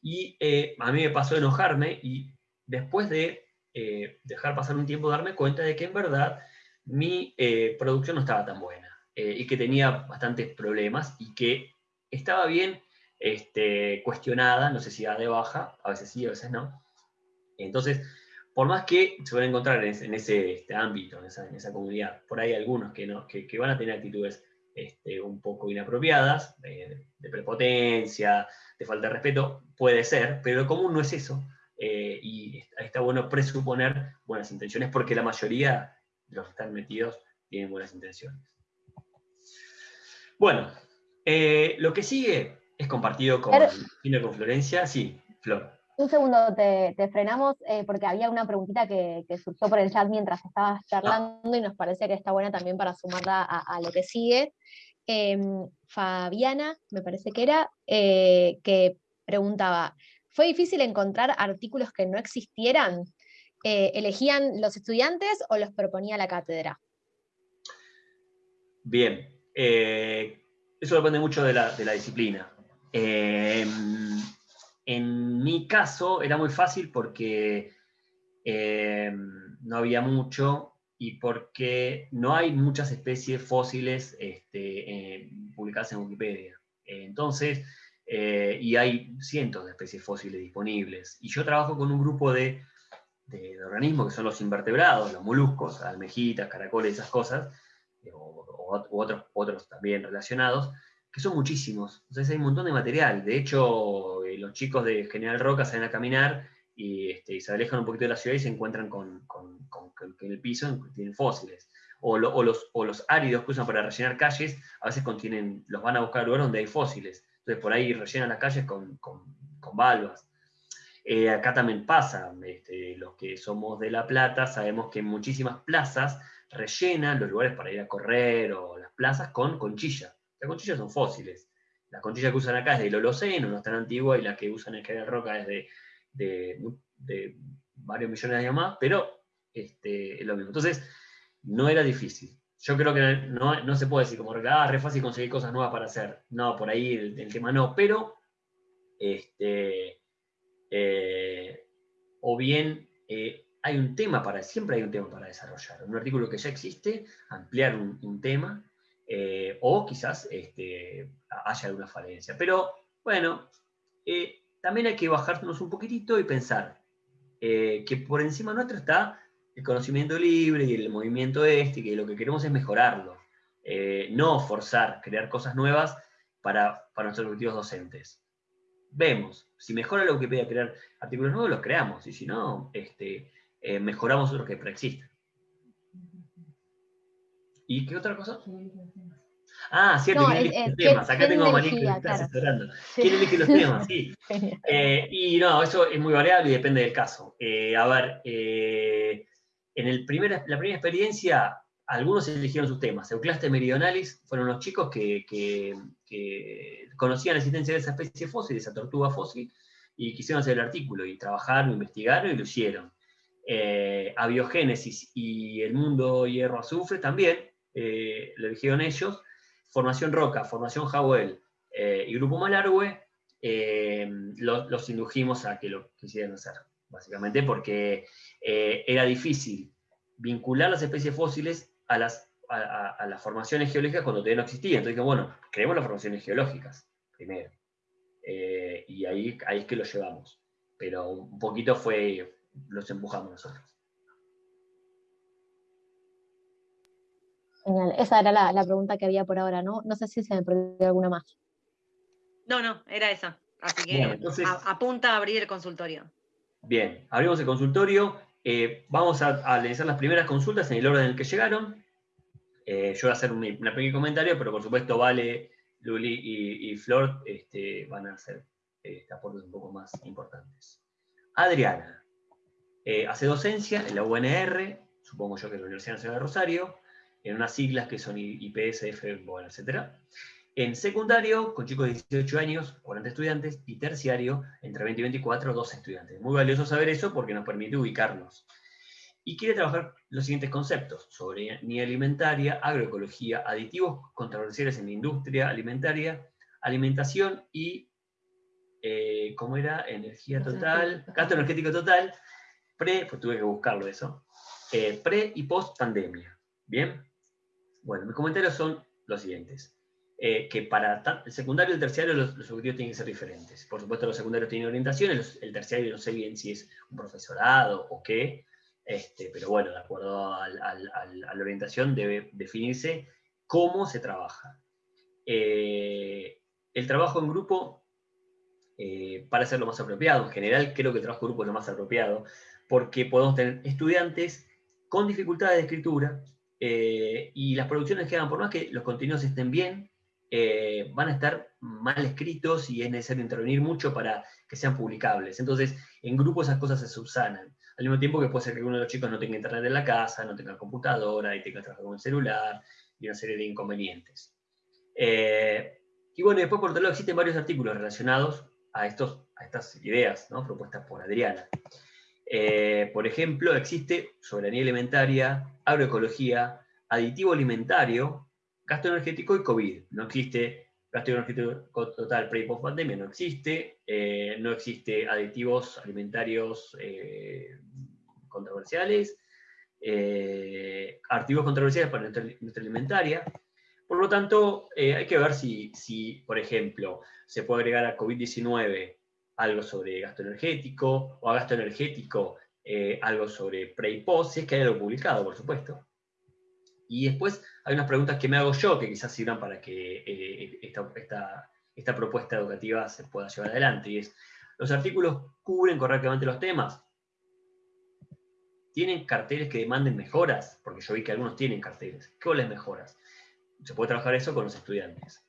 Y eh, a mí me pasó enojarme y después de eh, dejar pasar un tiempo darme cuenta de que en verdad mi producción no estaba tan buena y que tenía bastantes problemas y que estaba bien este, cuestionada, no sé si da de baja, a veces sí, a veces no. Entonces, por más que se van a encontrar en ese, este ámbito, en esa, comunidad, por ahí algunos que, no, que, van a tener actitudes este, un poco inapropiadas, de, prepotencia, de falta de respeto, puede ser, pero lo común no es eso. Eh, y está, bueno presuponer buenas intenciones, porque la mayoría de los que están metidos tienen buenas intenciones. Bueno, eh, lo que sigue es compartido con, con Florencia. Sí, Flor. Un segundo, te, frenamos eh, porque había una preguntita que, surgió por el chat mientras estabas charlando y nos parece que está buena también para sumarla a, lo que sigue. Em, Fabiana, me parece que era, que preguntaba, ¿fue difícil encontrar artículos que no existieran? Eh, ¿Elegían los estudiantes o los proponía la cátedra? Bien, eso depende mucho de la, de la disciplina. Em, en mi caso era muy fácil porque no había mucho y porque no hay muchas especies fósiles este, publicadas en Wikipedia. Entonces, eh, y hay cientos de especies fósiles disponibles. Y yo trabajo con un grupo de, organismos que son los invertebrados, los moluscos, almejitas, caracoles, esas cosas, o, otros, otros también relacionados, que son muchísimos. Entonces hay un montón de material. De hecho, eh, los chicos de General Roca salen a caminar este, y, se alejan un poquito de la ciudad y se encuentran con, que en el piso tienen fósiles. O, los, o, los, áridos que usan para rellenar calles, a veces contienen, los van a buscar al lugar donde hay fósiles. Entonces por ahí rellenan las calles con, con, valvas. Eh, acá también pasa, este, los que somos de La Plata sabemos que muchísimas plazas rellenan los lugares para ir a correr o las plazas con conchilla. Las conchillas son fósiles. La conchilla que usan acá es del Holoceno, no es tan antigua, y la que usan en General Roca es de, varios millones de años más, pero este, es lo mismo. Entonces, no era difícil. Yo creo que no, se puede decir como, ah, re fácil conseguir cosas nuevas para hacer. No, por ahí el, tema no, pero, este, eh, o bien eh, hay un tema para, siempre hay un tema para desarrollar. Un artículo que ya existe, ampliar un tema, eh, o quizás este, haya alguna falencia. Pero bueno, también hay que bajarnos un poquitito y pensar que por encima nuestro está el conocimiento libre y el movimiento este, que lo que queremos es mejorarlo, eh, no forzar, crear cosas nuevas para, nuestros objetivos docentes. Vemos, si mejora la Wikipedia crear artículos nuevos, los creamos, y si no, este, eh, mejoramos otros que preexisten. ¿Y qué otra cosa? Ah, cierto, ¿quién elige los temas? Acá tengo a María que está asesorando. ¿Quién elige los temas? Sí. Eh, y no, eso es muy variable y depende del caso. Eh, a ver, eh, en el primer, la primera experiencia, algunos eligieron sus temas. Euclaste Meridionalis fueron unos chicos que, que, conocían la existencia de esa especie fósil, de esa tortuga fósil, y quisieron hacer el artículo, y trabajaron, investigaron y lo hicieron. a biogénesis y el mundo hierro-azufre también, lo eligieron ellos, Formación Roca, Formación Jawel eh, y Grupo Malargüe, eh, los, indujimos a que lo quisieran hacer, básicamente porque eh, era difícil vincular las especies fósiles a las, a, las formaciones geológicas cuando todavía no existían. Entonces dije, bueno, creemos las formaciones geológicas primero. y ahí, ahí es que lo llevamos. Pero un poquito fue, los empujamos nosotros. Genial, esa era la, pregunta que había por ahora, ¿no? No sé si se me perdió alguna más. No, no, era esa. Así que apunta a abrir el consultorio. Bien, abrimos el consultorio. Eh, vamos a, a, las primeras consultas en el orden en el que llegaron. Eh, yo voy a hacer un, pequeño comentario, pero por supuesto Vale, Luli y, Flor este, van a hacer este, aportes un poco más importantes. Adriana, eh, hace docencia en la UNR, supongo yo que es la Universidad Nacional de Rosario, en unas siglas que son IPSF, bueno, etc. En secundario, con chicos de 18 años, 40 estudiantes, y terciario, entre 20 y 24, 12 estudiantes. Muy valioso saber eso porque nos permite ubicarnos. Y quiere trabajar los siguientes conceptos, sobre ni alimentaria, agroecología, aditivos controversiales en la industria alimentaria, alimentación y, eh, ¿cómo era? Energía total, gasto energético total, pre, pues tuve que buscarlo eso, eh, pre y post pandemia. ¿Bien? Bueno, mis comentarios son los siguientes. Eh, que para el secundario y el terciario los, objetivos tienen que ser diferentes. Por supuesto, los secundarios tienen orientaciones, el terciario no sé bien si es un profesorado o qué, este, pero bueno, de acuerdo a, la orientación debe definirse cómo se trabaja. Eh, el trabajo en grupo eh, para ser lo más apropiado. En general, creo que el trabajo en grupo es lo más apropiado, porque podemos tener estudiantes con dificultades de escritura, eh, y las producciones que hagan, por más que los contenidos estén bien, eh, van a estar mal escritos y es necesario intervenir mucho para que sean publicables. Entonces, en grupo esas cosas se subsanan. Al mismo tiempo que puede ser que uno de los chicos no tenga internet en la casa, no tenga computadora y tenga que trabajar con el celular y una serie de inconvenientes. Eh, y bueno, después por otro lado existen varios artículos relacionados a, estos, a estas ideas ¿no? propuestas por Adriana. Eh, por ejemplo, existe soberanía alimentaria, agroecología, aditivo alimentario, gasto energético y COVID. No existe gasto energético total pre y post pandemia, no existe. Eh, no existe aditivos alimentarios eh, controversiales, artículos controversiales para industria alimentaria. Por lo tanto, hay que ver si, si, por ejemplo, se puede agregar a COVID-19 algo sobre gasto energético, o a gasto energético eh, algo sobre pre y post, si es que hay algo publicado, por supuesto. Y después hay unas preguntas que me hago yo, que quizás sirvan para que eh, esta, esta, propuesta educativa se pueda llevar adelante, y es, ¿los artículos cubren correctamente los temas? ¿Tienen carteles que demanden mejoras? Porque yo vi que algunos tienen carteles. ¿Qué les mejoras? Se puede trabajar eso con los estudiantes.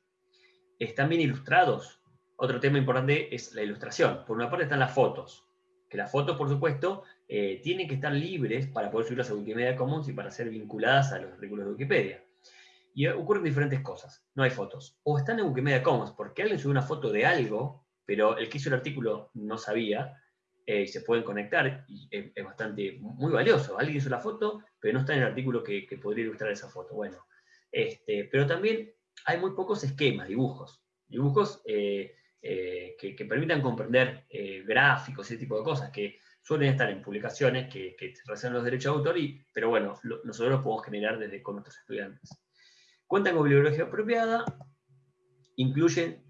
¿Están bien ilustrados? Otro tema importante es la ilustración. Por una parte están las fotos, que las fotos, por supuesto, eh, tienen que estar libres para poder subirlas a Wikimedia Commons y para ser vinculadas a los artículos de Wikipedia. Y ocurren diferentes cosas. No hay fotos. O están en Wikimedia Commons porque alguien subió una foto de algo, pero el que hizo el artículo no sabía, eh, y se pueden conectar, y es, bastante, muy valioso. Alguien hizo la foto, pero no está en el artículo que, podría ilustrar esa foto. Bueno, este, pero también hay muy pocos esquemas, dibujos. Dibujos eh, eh, que, permitan comprender eh, gráficos, ese tipo de cosas, que suelen estar en publicaciones que, que reservan los derechos de autor, y, pero bueno, nosotros los podemos generar desde con nuestros estudiantes. Cuentan con bibliografía apropiada, incluyen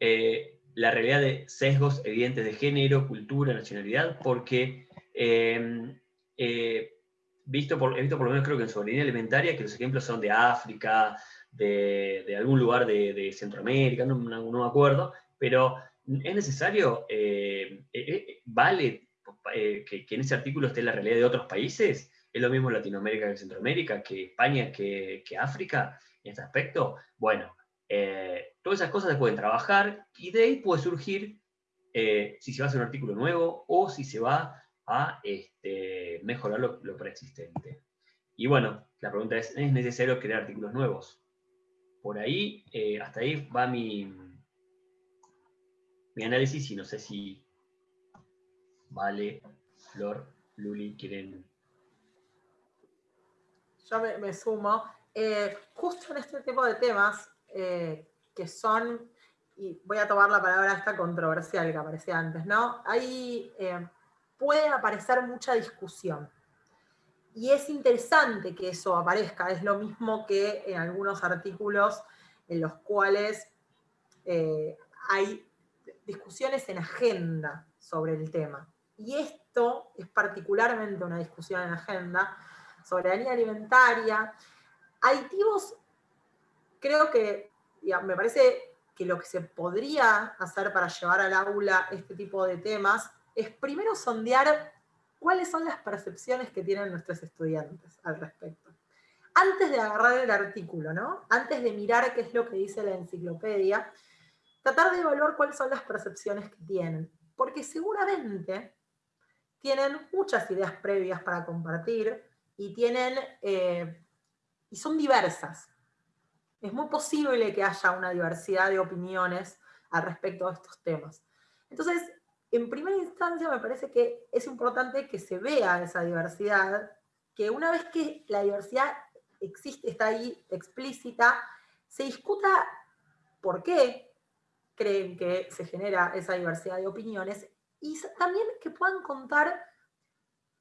eh, la realidad de sesgos evidentes de género, cultura, nacionalidad, porque em, eh, visto por, he visto por lo menos creo que en soberanía alimentaria que los ejemplos son de África, de, algún lugar de, Centroamérica, no, me acuerdo, pero es necesario, eh, eh, que, en ese artículo esté la realidad de otros países, es lo mismo Latinoamérica que Centroamérica, que España, que, que África, en este aspecto. Bueno, eh, todas esas cosas se pueden trabajar y de ahí puede surgir eh, si se va a hacer un artículo nuevo o si se va a este, mejorar lo, preexistente. Y bueno, la pregunta es, ¿es necesario crear artículos nuevos? Por ahí, hasta ahí va mi, mi análisis y no sé si Vale, Flor, Luli, quieren... Yo me, sumo. justo en este tipo de temas, eh, que son, y voy a tomar la palabra esta controversial que aparecía antes, ¿no? Ahí eh, puede aparecer mucha discusión. Y es interesante que eso aparezca, es lo mismo que en algunos artículos en los cuales eh, hay discusiones en agenda sobre el tema. Y esto es particularmente una discusión en agenda, soberanía alimentaria. Aditivos creo que me parece que lo que se podría hacer para llevar al aula este tipo de temas es primero sondear cuáles son las percepciones que tienen nuestros estudiantes al respecto. Antes de agarrar el artículo, ¿no? Antes de mirar qué es lo que dice la enciclopedia, tratar de evaluar cuáles son las percepciones que tienen. Porque seguramente tienen muchas ideas previas para compartir y tienen, eh, y son diversas es muy posible que haya una diversidad de opiniones al respecto de estos temas. Entonces, en primera instancia me parece que es importante que se vea esa diversidad, que una vez que la diversidad existe, está ahí explícita, se discuta por qué creen que se genera esa diversidad de opiniones y también que puedan contar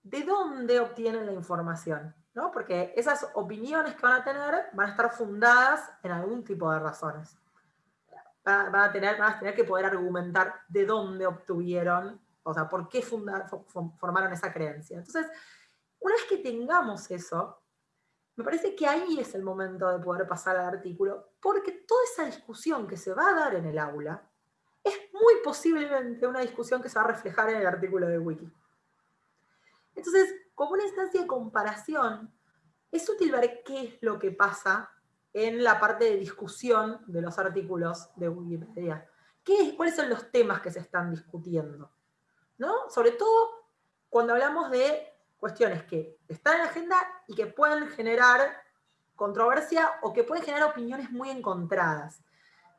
de dónde obtienen la información. Porque esas opiniones que van a tener van a estar fundadas en algún tipo de razones. Van a tener, van a tener que poder argumentar de dónde obtuvieron, o sea, por qué formaron esa creencia. Entonces, una vez que tengamos eso, me parece que ahí es el momento de poder pasar al artículo, porque toda esa discusión que se va a dar en el aula es muy posiblemente una discusión que se va a reflejar en el artículo de Wiki. Entonces, como una instancia de comparación, es útil ver qué es lo que pasa en la parte de discusión de los artículos de Wikipedia. ¿Qué, ¿Cuáles son los temas que se están discutiendo? ¿No? Sobre todo cuando hablamos de cuestiones que están en la agenda y que pueden generar controversia o que pueden generar opiniones muy encontradas.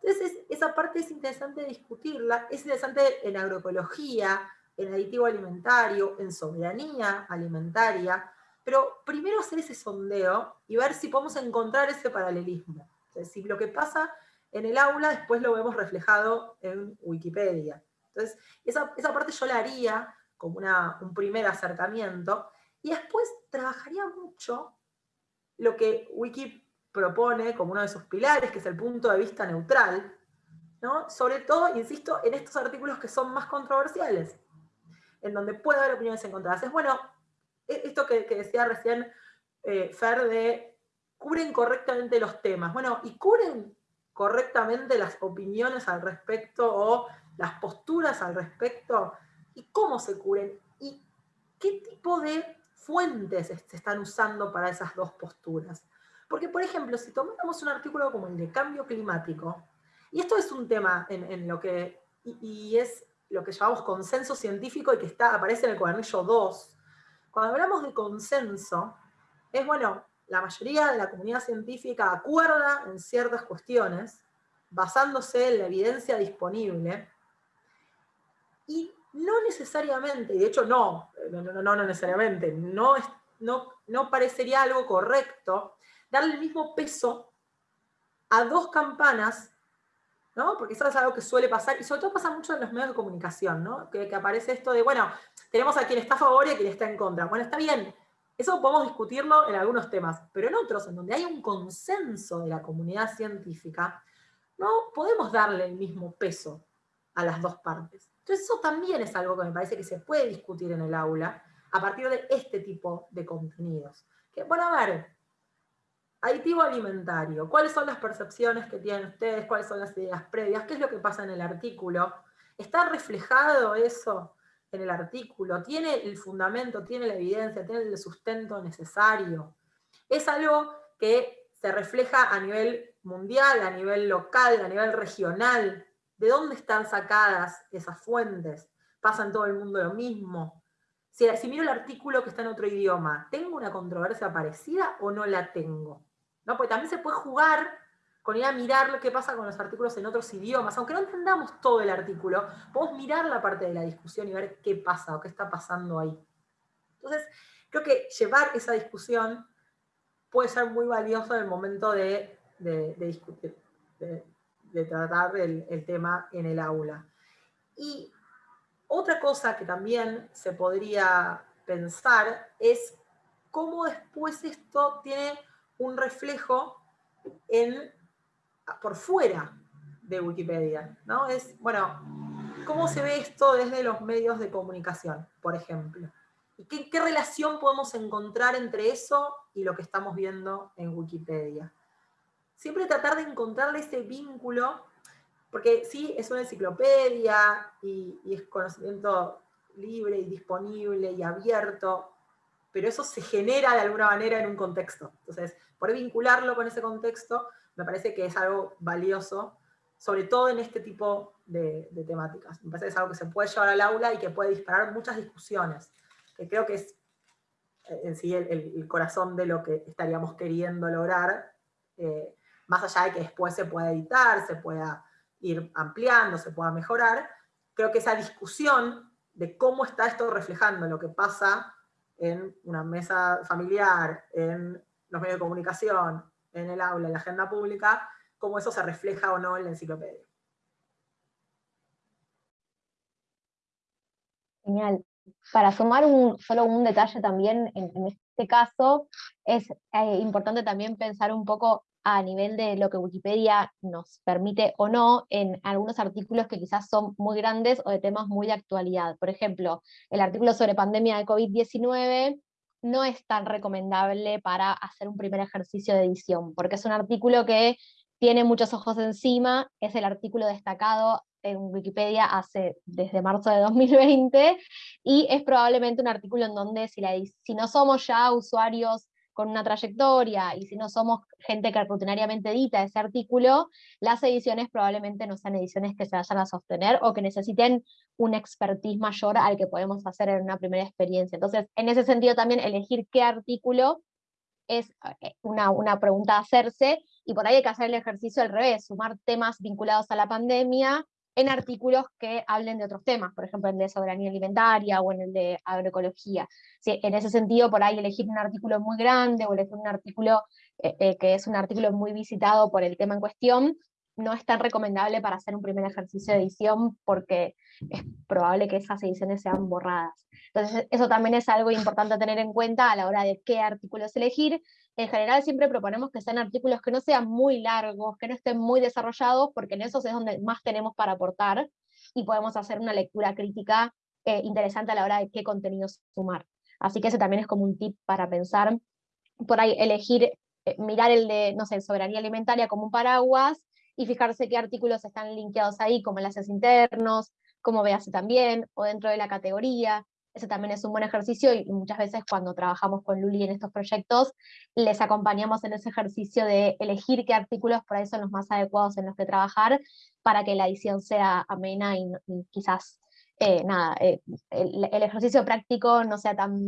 Entonces, esa parte es interesante discutirla, es interesante en agroecología, en aditivo alimentario, en soberanía alimentaria, pero primero hacer ese sondeo y ver si podemos encontrar ese paralelismo. Es decir, lo que pasa en el aula después lo vemos reflejado en Wikipedia. Entonces, esa, parte yo la haría como un primer acercamiento, y después trabajaría mucho lo que Wiki propone como uno de sus pilares, que es el punto de vista neutral, ¿no? sobre todo, insisto, en estos artículos que son más controversiales en donde puede haber opiniones encontradas. Es bueno, e-, esto que, decía recién eh, Fer de cubren correctamente los temas. Bueno, y cubren correctamente las opiniones al respecto o las posturas al respecto, y cómo se cubren, y qué tipo de fuentes se están usando para esas dos posturas. Porque, por ejemplo, si tomamos un artículo como el de cambio climático, y esto es un tema en, lo que, y es lo que llamamos consenso científico y que está, aparece en el cuadernillo 2. Cuando hablamos de consenso, es bueno, la mayoría de la comunidad científica acuerda en ciertas cuestiones, basándose en la evidencia disponible, y no necesariamente, y de hecho no, no, no, no necesariamente, no, no, no parecería algo correcto darle el mismo peso a dos campanas porque eso es algo que suele pasar, y sobre todo pasa mucho en los medios de comunicación, ¿no? Que, aparece esto de, bueno, tenemos a quien está a favor y a quien está en contra. Bueno, está bien, eso podemos discutirlo en algunos temas, pero en otros, en donde hay un consenso de la comunidad científica, no podemos darle el mismo peso a las dos partes. Entonces eso también es algo que me parece que se puede discutir en el aula a partir de este tipo de contenidos. Que, bueno, a ver, aditivo alimentario, ¿cuáles son las percepciones que tienen ustedes? ¿Cuáles son las ideas previas? ¿Qué es lo que pasa en el artículo? ¿Está reflejado eso en el artículo? ¿Tiene el fundamento, tiene la evidencia, tiene el sustento necesario? Es algo que se refleja a nivel mundial, a nivel local, a nivel regional. ¿De dónde están sacadas esas fuentes? ¿Pasa en todo el mundo lo mismo? Si, miro el artículo que está en otro idioma, ¿tengo una controversia parecida o no la tengo? ¿No? Porque también se puede jugar con ir a mirar lo que pasa con los artículos en otros idiomas. Aunque no entendamos todo el artículo, podemos mirar la parte de la discusión y ver qué pasa o qué está pasando ahí. Entonces, creo que llevar esa discusión puede ser muy valioso en el momento de, discutir, de, tratar el, tema en el aula. Y otra cosa que también se podría pensar es cómo después esto tiene un reflejo en, por fuera de Wikipedia. ¿no? Es, bueno, ¿cómo se ve esto desde los medios de comunicación, por ejemplo? ¿Y qué, relación podemos encontrar entre eso y lo que estamos viendo en Wikipedia? Siempre tratar de encontrarle ese vínculo, porque sí, es una enciclopedia y, y es conocimiento libre y disponible y abierto, pero eso se genera de alguna manera en un contexto. Entonces, por vincularlo con ese contexto, me parece que es algo valioso, sobre todo en este tipo de, temáticas. Me parece que es algo que se puede llevar al aula y que puede disparar muchas discusiones, que creo que es eh, en sí el, corazón de lo que estaríamos queriendo lograr, eh, más allá de que después se pueda editar, se pueda ir ampliando, se pueda mejorar, creo que esa discusión de cómo está esto reflejando lo que pasa en una mesa familiar, en los medios de comunicación, en el aula, en la agenda pública, cómo eso se refleja o no en la enciclopedia. Genial. Para sumar solo un detalle también, en, este caso, es eh, importante también pensar un poco a nivel de lo que Wikipedia nos permite o no en algunos artículos que quizás son muy grandes o de temas muy de actualidad. Por ejemplo, el artículo sobre pandemia de COVID-19 no es tan recomendable para hacer un primer ejercicio de edición, porque es un artículo que tiene muchos ojos encima, es el artículo destacado en Wikipedia desde marzo de 2020, y es probablemente un artículo en donde si no somos ya usuarios con una trayectoria, y si no somos gente que rutinariamente edita ese artículo, las ediciones probablemente no sean ediciones que se vayan a sostener o que necesiten un expertise mayor al que podemos hacer en una primera experiencia. Entonces, en ese sentido también elegir qué artículo es eh, una, una pregunta a hacerse, y por ahí hay que hacer el ejercicio al revés, sumar temas vinculados a la pandemia en artículos que hablen de otros temas, por ejemplo en el de soberanía alimentaria o en el de agroecología. en ese sentido, por ahí elegir un artículo muy grande o elegir un artículo eh, eh, que es un artículo muy visitado por el tema en cuestión, no es tan recomendable para hacer un primer ejercicio de edición porque es probable que esas ediciones sean borradas. Entonces eso también es algo importante tener en cuenta a la hora de qué artículos elegir. En general siempre proponemos que sean artículos que no sean muy largos, que no estén muy desarrollados, porque en esos es donde más tenemos para aportar y podemos hacer una lectura crítica eh, interesante a la hora de qué contenidos sumar. Así que ese también es como un tip para pensar, por ahí elegir, eh, mirar el de, no sé, soberanía alimentaria como un paraguas, y fijarse qué artículos están linkeados ahí, como enlaces internos, como veas también, o dentro de la categoría. Ese también es un buen ejercicio y muchas veces cuando trabajamos con Luli en estos proyectos, les acompañamos en ese ejercicio de elegir qué artículos por ahí son los más adecuados en los que trabajar para que la edición sea amena y, quizás eh, nada, eh, el, el, ejercicio práctico no sea tan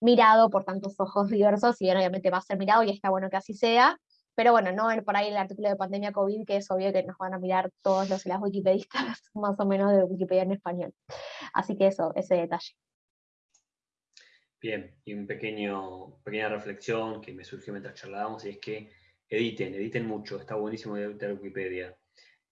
mirado por tantos ojos diversos, y obviamente va a ser mirado y está bueno que así sea, pero bueno, no por ahí el artículo de pandemia COVID, que es obvio que nos van a mirar todos los y las wikipedistas, más o menos de Wikipedia en español. Así que eso, ese detalle. Bien, y un pequeño, pequeña reflexión que me surgió mientras charlábamos, y es que editen, editen mucho, está buenísimo editar Wikipedia.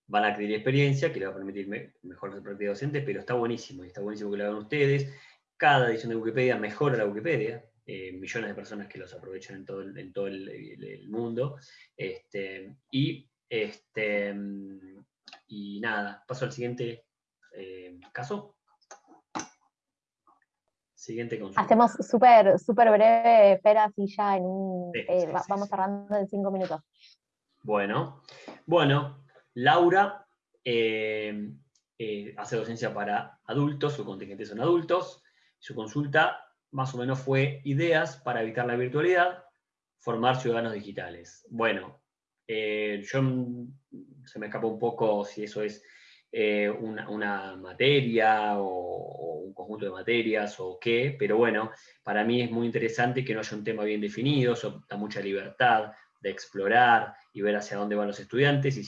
Van a adquirir experiencia que le va a permitir mejor ser práctica docente, pero está buenísimo, y está buenísimo que lo hagan ustedes. Cada edición de Wikipedia mejora la Wikipedia, eh, millones de personas que los aprovechan en todo el, todo el, mundo. Este, y, este, y nada, paso al siguiente Eh, ¿Caso? Siguiente consulta. Hacemos súper súper breve, espera, así ya en un... Eh, vamos cerrando en cinco minutos. Bueno, bueno, Laura hace docencia para adultos, su contingente son adultos. Su consulta más o menos fue ideas para evitar la virtualidad, formar ciudadanos digitales. Bueno, eh, yo se me escapa un poco si eso es eh, una, materia o, un conjunto de materias o qué, pero bueno, para mí es muy interesante que no haya un tema bien definido, eso da mucha libertad de explorar y ver hacia dónde van los estudiantes, y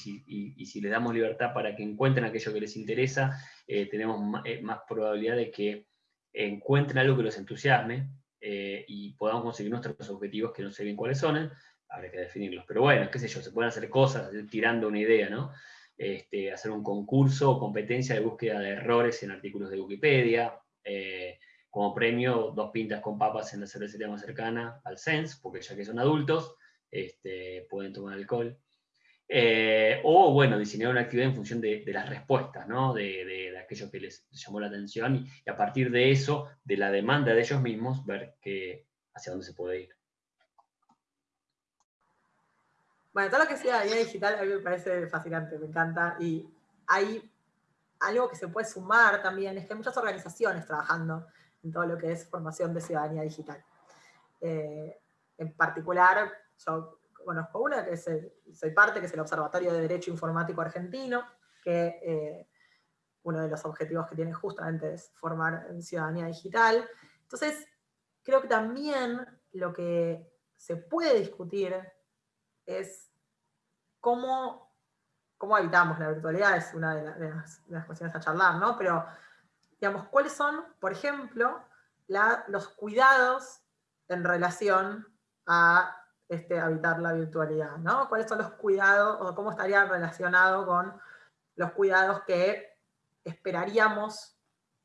si, les damos libertad para que encuentren aquello que les interesa, eh, tenemos más probabilidad de que encuentren algo que los entusiasme eh, y podamos conseguir nuestros objetivos que no sé bien cuáles son, habrá que definirlos. Pero bueno, qué sé yo, se pueden hacer cosas tirando una idea, ¿no? Este, hacer un concurso o competencia de búsqueda de errores en artículos de Wikipedia, eh, como premio dos pintas con papas en la cervecería más cercana al SENS, porque ya que son adultos, este, pueden tomar alcohol. Eh, o, bueno, diseñar una actividad en función de, las respuestas, ¿no? de, aquello que les llamó la atención y, a partir de eso, de la demanda de ellos mismos, ver que, hacia dónde se puede ir. Bueno, todo lo que sea digital a mí me parece fascinante, me encanta. Y hay algo que se puede sumar también, es que hay muchas organizaciones trabajando en todo lo que es formación de ciudadanía digital. Eh, en particular, yo conozco una, que soy parte, que es el Observatorio de Derecho Informático Argentino, que eh, uno de los objetivos que tiene justamente es formar en ciudadanía digital. Entonces, creo que también lo que se puede discutir es cómo, cómo habitamos la virtualidad, es una de, las, cuestiones a charlar, ¿no? Pero, digamos, ¿cuáles son, por ejemplo, los cuidados en relación a este, habitar la virtualidad, ¿no? ¿Cuáles son los cuidados o cómo estaría relacionado con los cuidados que esperaríamos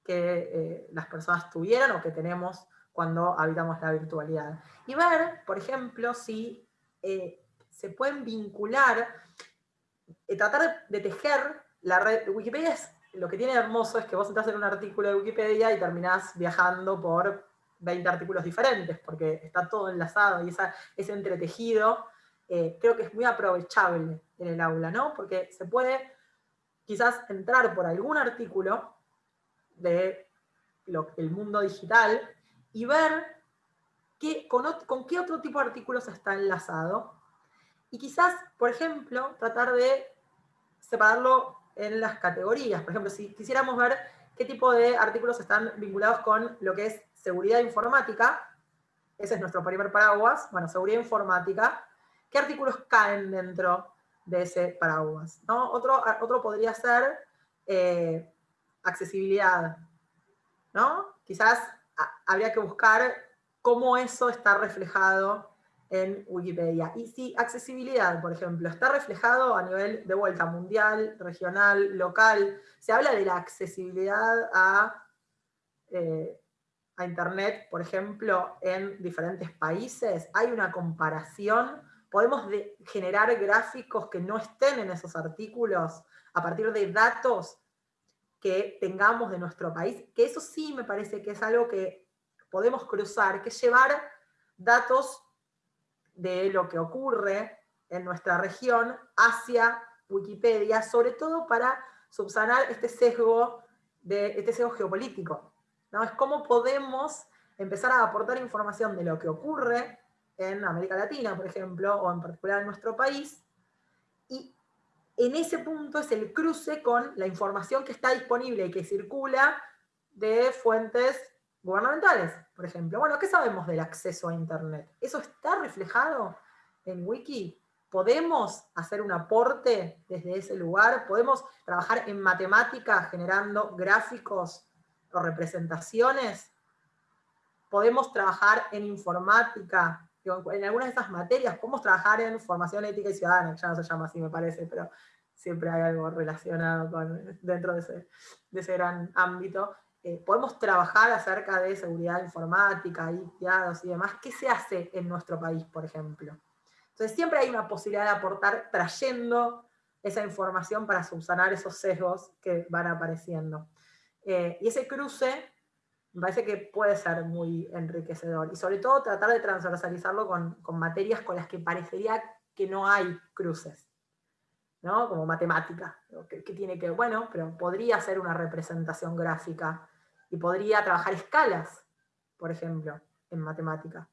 que eh, las personas tuvieran o que tenemos cuando habitamos la virtualidad? Y ver, por ejemplo, si eh, se pueden vincular, eh, tratar de, tejer la red. Wikipedia es, lo que tiene hermoso es que vos entras en un artículo de Wikipedia y terminás viajando por 20 artículos diferentes, porque está todo enlazado y esa, ese entretejido eh, creo que es muy aprovechable en el aula, ¿no? Porque se puede quizás entrar por algún artículo de el mundo digital y ver qué, con qué otro tipo de artículos está enlazado. Y quizás, por ejemplo, tratar de separarlo en las categorías. Por ejemplo, si quisiéramos ver qué tipo de artículos están vinculados con lo que es seguridad informática, ese es nuestro primer paraguas, bueno, seguridad informática, ¿qué artículos caen dentro de ese paraguas? ¿no? Otro, otro podría ser eh, accesibilidad, ¿no? Quizás habría que buscar cómo eso está reflejado en Wikipedia. Y si accesibilidad, por ejemplo, está reflejado a nivel de vuelta mundial, regional, local, se habla de la accesibilidad a eh, a Internet, por ejemplo, en diferentes países? ¿Hay una comparación? ¿Podemos generar gráficos que no estén en esos artículos a partir de datos que tengamos de nuestro país? Que eso sí me parece que es algo que podemos cruzar, que es llevar datos de lo que ocurre en nuestra región hacia Wikipedia, sobre todo para subsanar este sesgo, de, este sesgo geopolítico ¿no? Es cómo podemos empezar a aportar información de lo que ocurre en América Latina, por ejemplo, o en particular en nuestro país, y en ese punto es el cruce con la información que está disponible y que circula de fuentes gubernamentales, por ejemplo. Bueno, ¿qué sabemos del acceso a Internet? ¿Eso está reflejado en Wiki? ¿Podemos hacer un aporte desde ese lugar? ¿Podemos trabajar en matemática generando gráficos o representaciones, podemos trabajar en informática, en algunas de esas materias, podemos trabajar en formación ética y ciudadana, ya no se llama así me parece, pero siempre hay algo relacionado con, dentro de ese, de ese gran ámbito. Eh, podemos trabajar acerca de seguridad informática, y y demás. ¿Qué se hace en nuestro país, por ejemplo? Entonces siempre hay una posibilidad de aportar trayendo esa información para subsanar esos sesgos que van apareciendo. Eh, y ese cruce me parece que puede ser muy enriquecedor. Y sobre todo tratar de transversalizarlo con, materias con las que parecería que no hay cruces. ¿no? Como matemática, que, tiene que, bueno, pero podría ser una representación gráfica y podría trabajar escalas, por ejemplo, en matemática.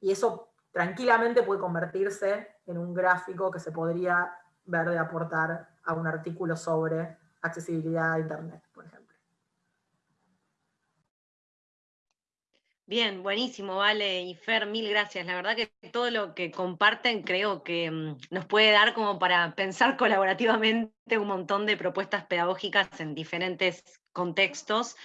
Y eso tranquilamente puede convertirse en un gráfico que se podría ver de aportar a un artículo sobre accesibilidad a Internet, por ejemplo. Bien, buenísimo, Vale y Fer, mil gracias. La verdad que todo lo que comparten creo que mm, nos puede dar como para pensar colaborativamente un montón de propuestas pedagógicas en diferentes contextos.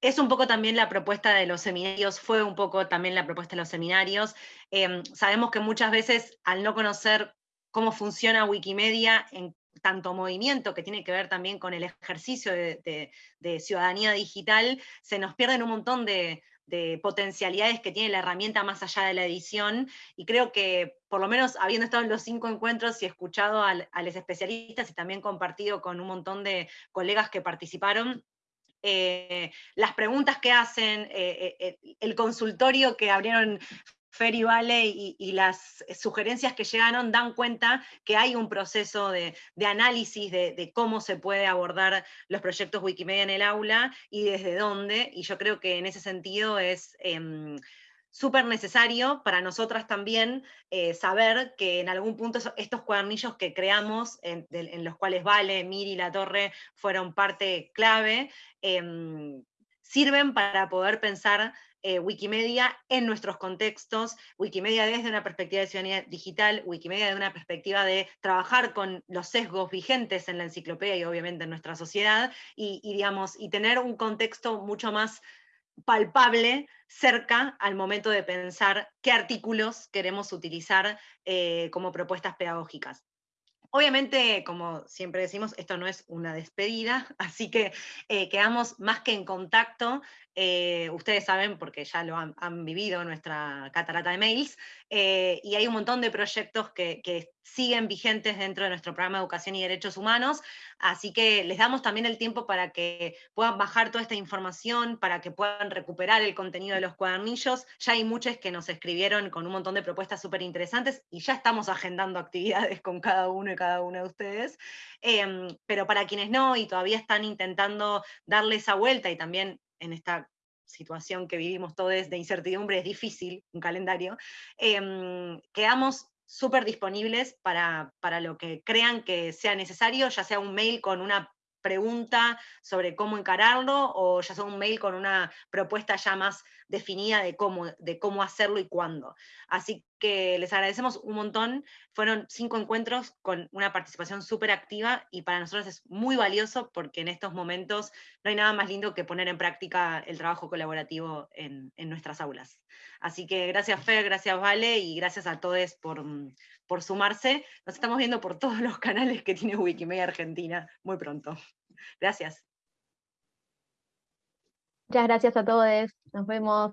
Es un poco también la propuesta de los seminarios, fue un poco también la propuesta de los seminarios. Em, sabemos que muchas veces al no conocer cómo funciona Wikimedia en tanto movimiento que tiene que ver también con el ejercicio de ciudadanía digital, se nos pierden un montón de, de potencialidades que tiene la herramienta más allá de la edición, y creo que por lo menos habiendo estado en los cinco encuentros y escuchado a, los especialistas y también compartido con un montón de colegas que participaron, eh, las preguntas que hacen, eh, eh, el consultorio que abrieron Ferry Valley y, las sugerencias que llegaron dan cuenta que hay un proceso de, análisis de, cómo se puede abordar los proyectos Wikimedia en el aula y desde dónde, y yo creo que en ese sentido es em, súper necesario para nosotras también eh, saber que en algún punto estos cuadernillos que creamos, en, los cuales Vale, Miri y La Torre fueron parte clave, em, sirven para poder pensar eh, Wikimedia en nuestros contextos, Wikimedia desde una perspectiva de ciudadanía digital, Wikimedia desde una perspectiva de trabajar con los sesgos vigentes en la enciclopedia y obviamente en nuestra sociedad, y, digamos, y tener un contexto mucho más palpable cerca al momento de pensar qué artículos queremos utilizar eh, como propuestas pedagógicas. Obviamente, como siempre decimos, esto no es una despedida, así que eh, quedamos más que en contacto. Eh, ustedes saben, porque ya lo han, vivido nuestra catarata de mails, eh, y hay un montón de proyectos que, que, siguen vigentes dentro de nuestro programa de Educación y Derechos Humanos, así que les damos también el tiempo para que puedan bajar toda esta información, para que puedan recuperar el contenido de los cuadernillos. Ya hay muchos que nos escribieron con un montón de propuestas súper interesantes y ya estamos agendando actividades con cada uno y cada una de ustedes. Em, pero para quienes no y todavía están intentando darle esa vuelta y también en esta situación que vivimos todos de incertidumbre, es difícil un calendario, eh, quedamos súper disponibles para, para lo que crean que sea necesario, ya sea un mail con una pregunta sobre cómo encararlo o ya sea un mail con una propuesta ya más definida de cómo, de cómo hacerlo y cuándo. Así que les agradecemos un montón. Fueron cinco encuentros con una participación súper activa y para nosotros es muy valioso porque en estos momentos no hay nada más lindo que poner en práctica el trabajo colaborativo en, en nuestras aulas. Así que gracias Fer, gracias Vale y gracias a todos por, por sumarse. Nos estamos viendo por todos los canales que tiene Wikimedia Argentina muy pronto. Gracias. Muchas gracias a todos. Nos vemos.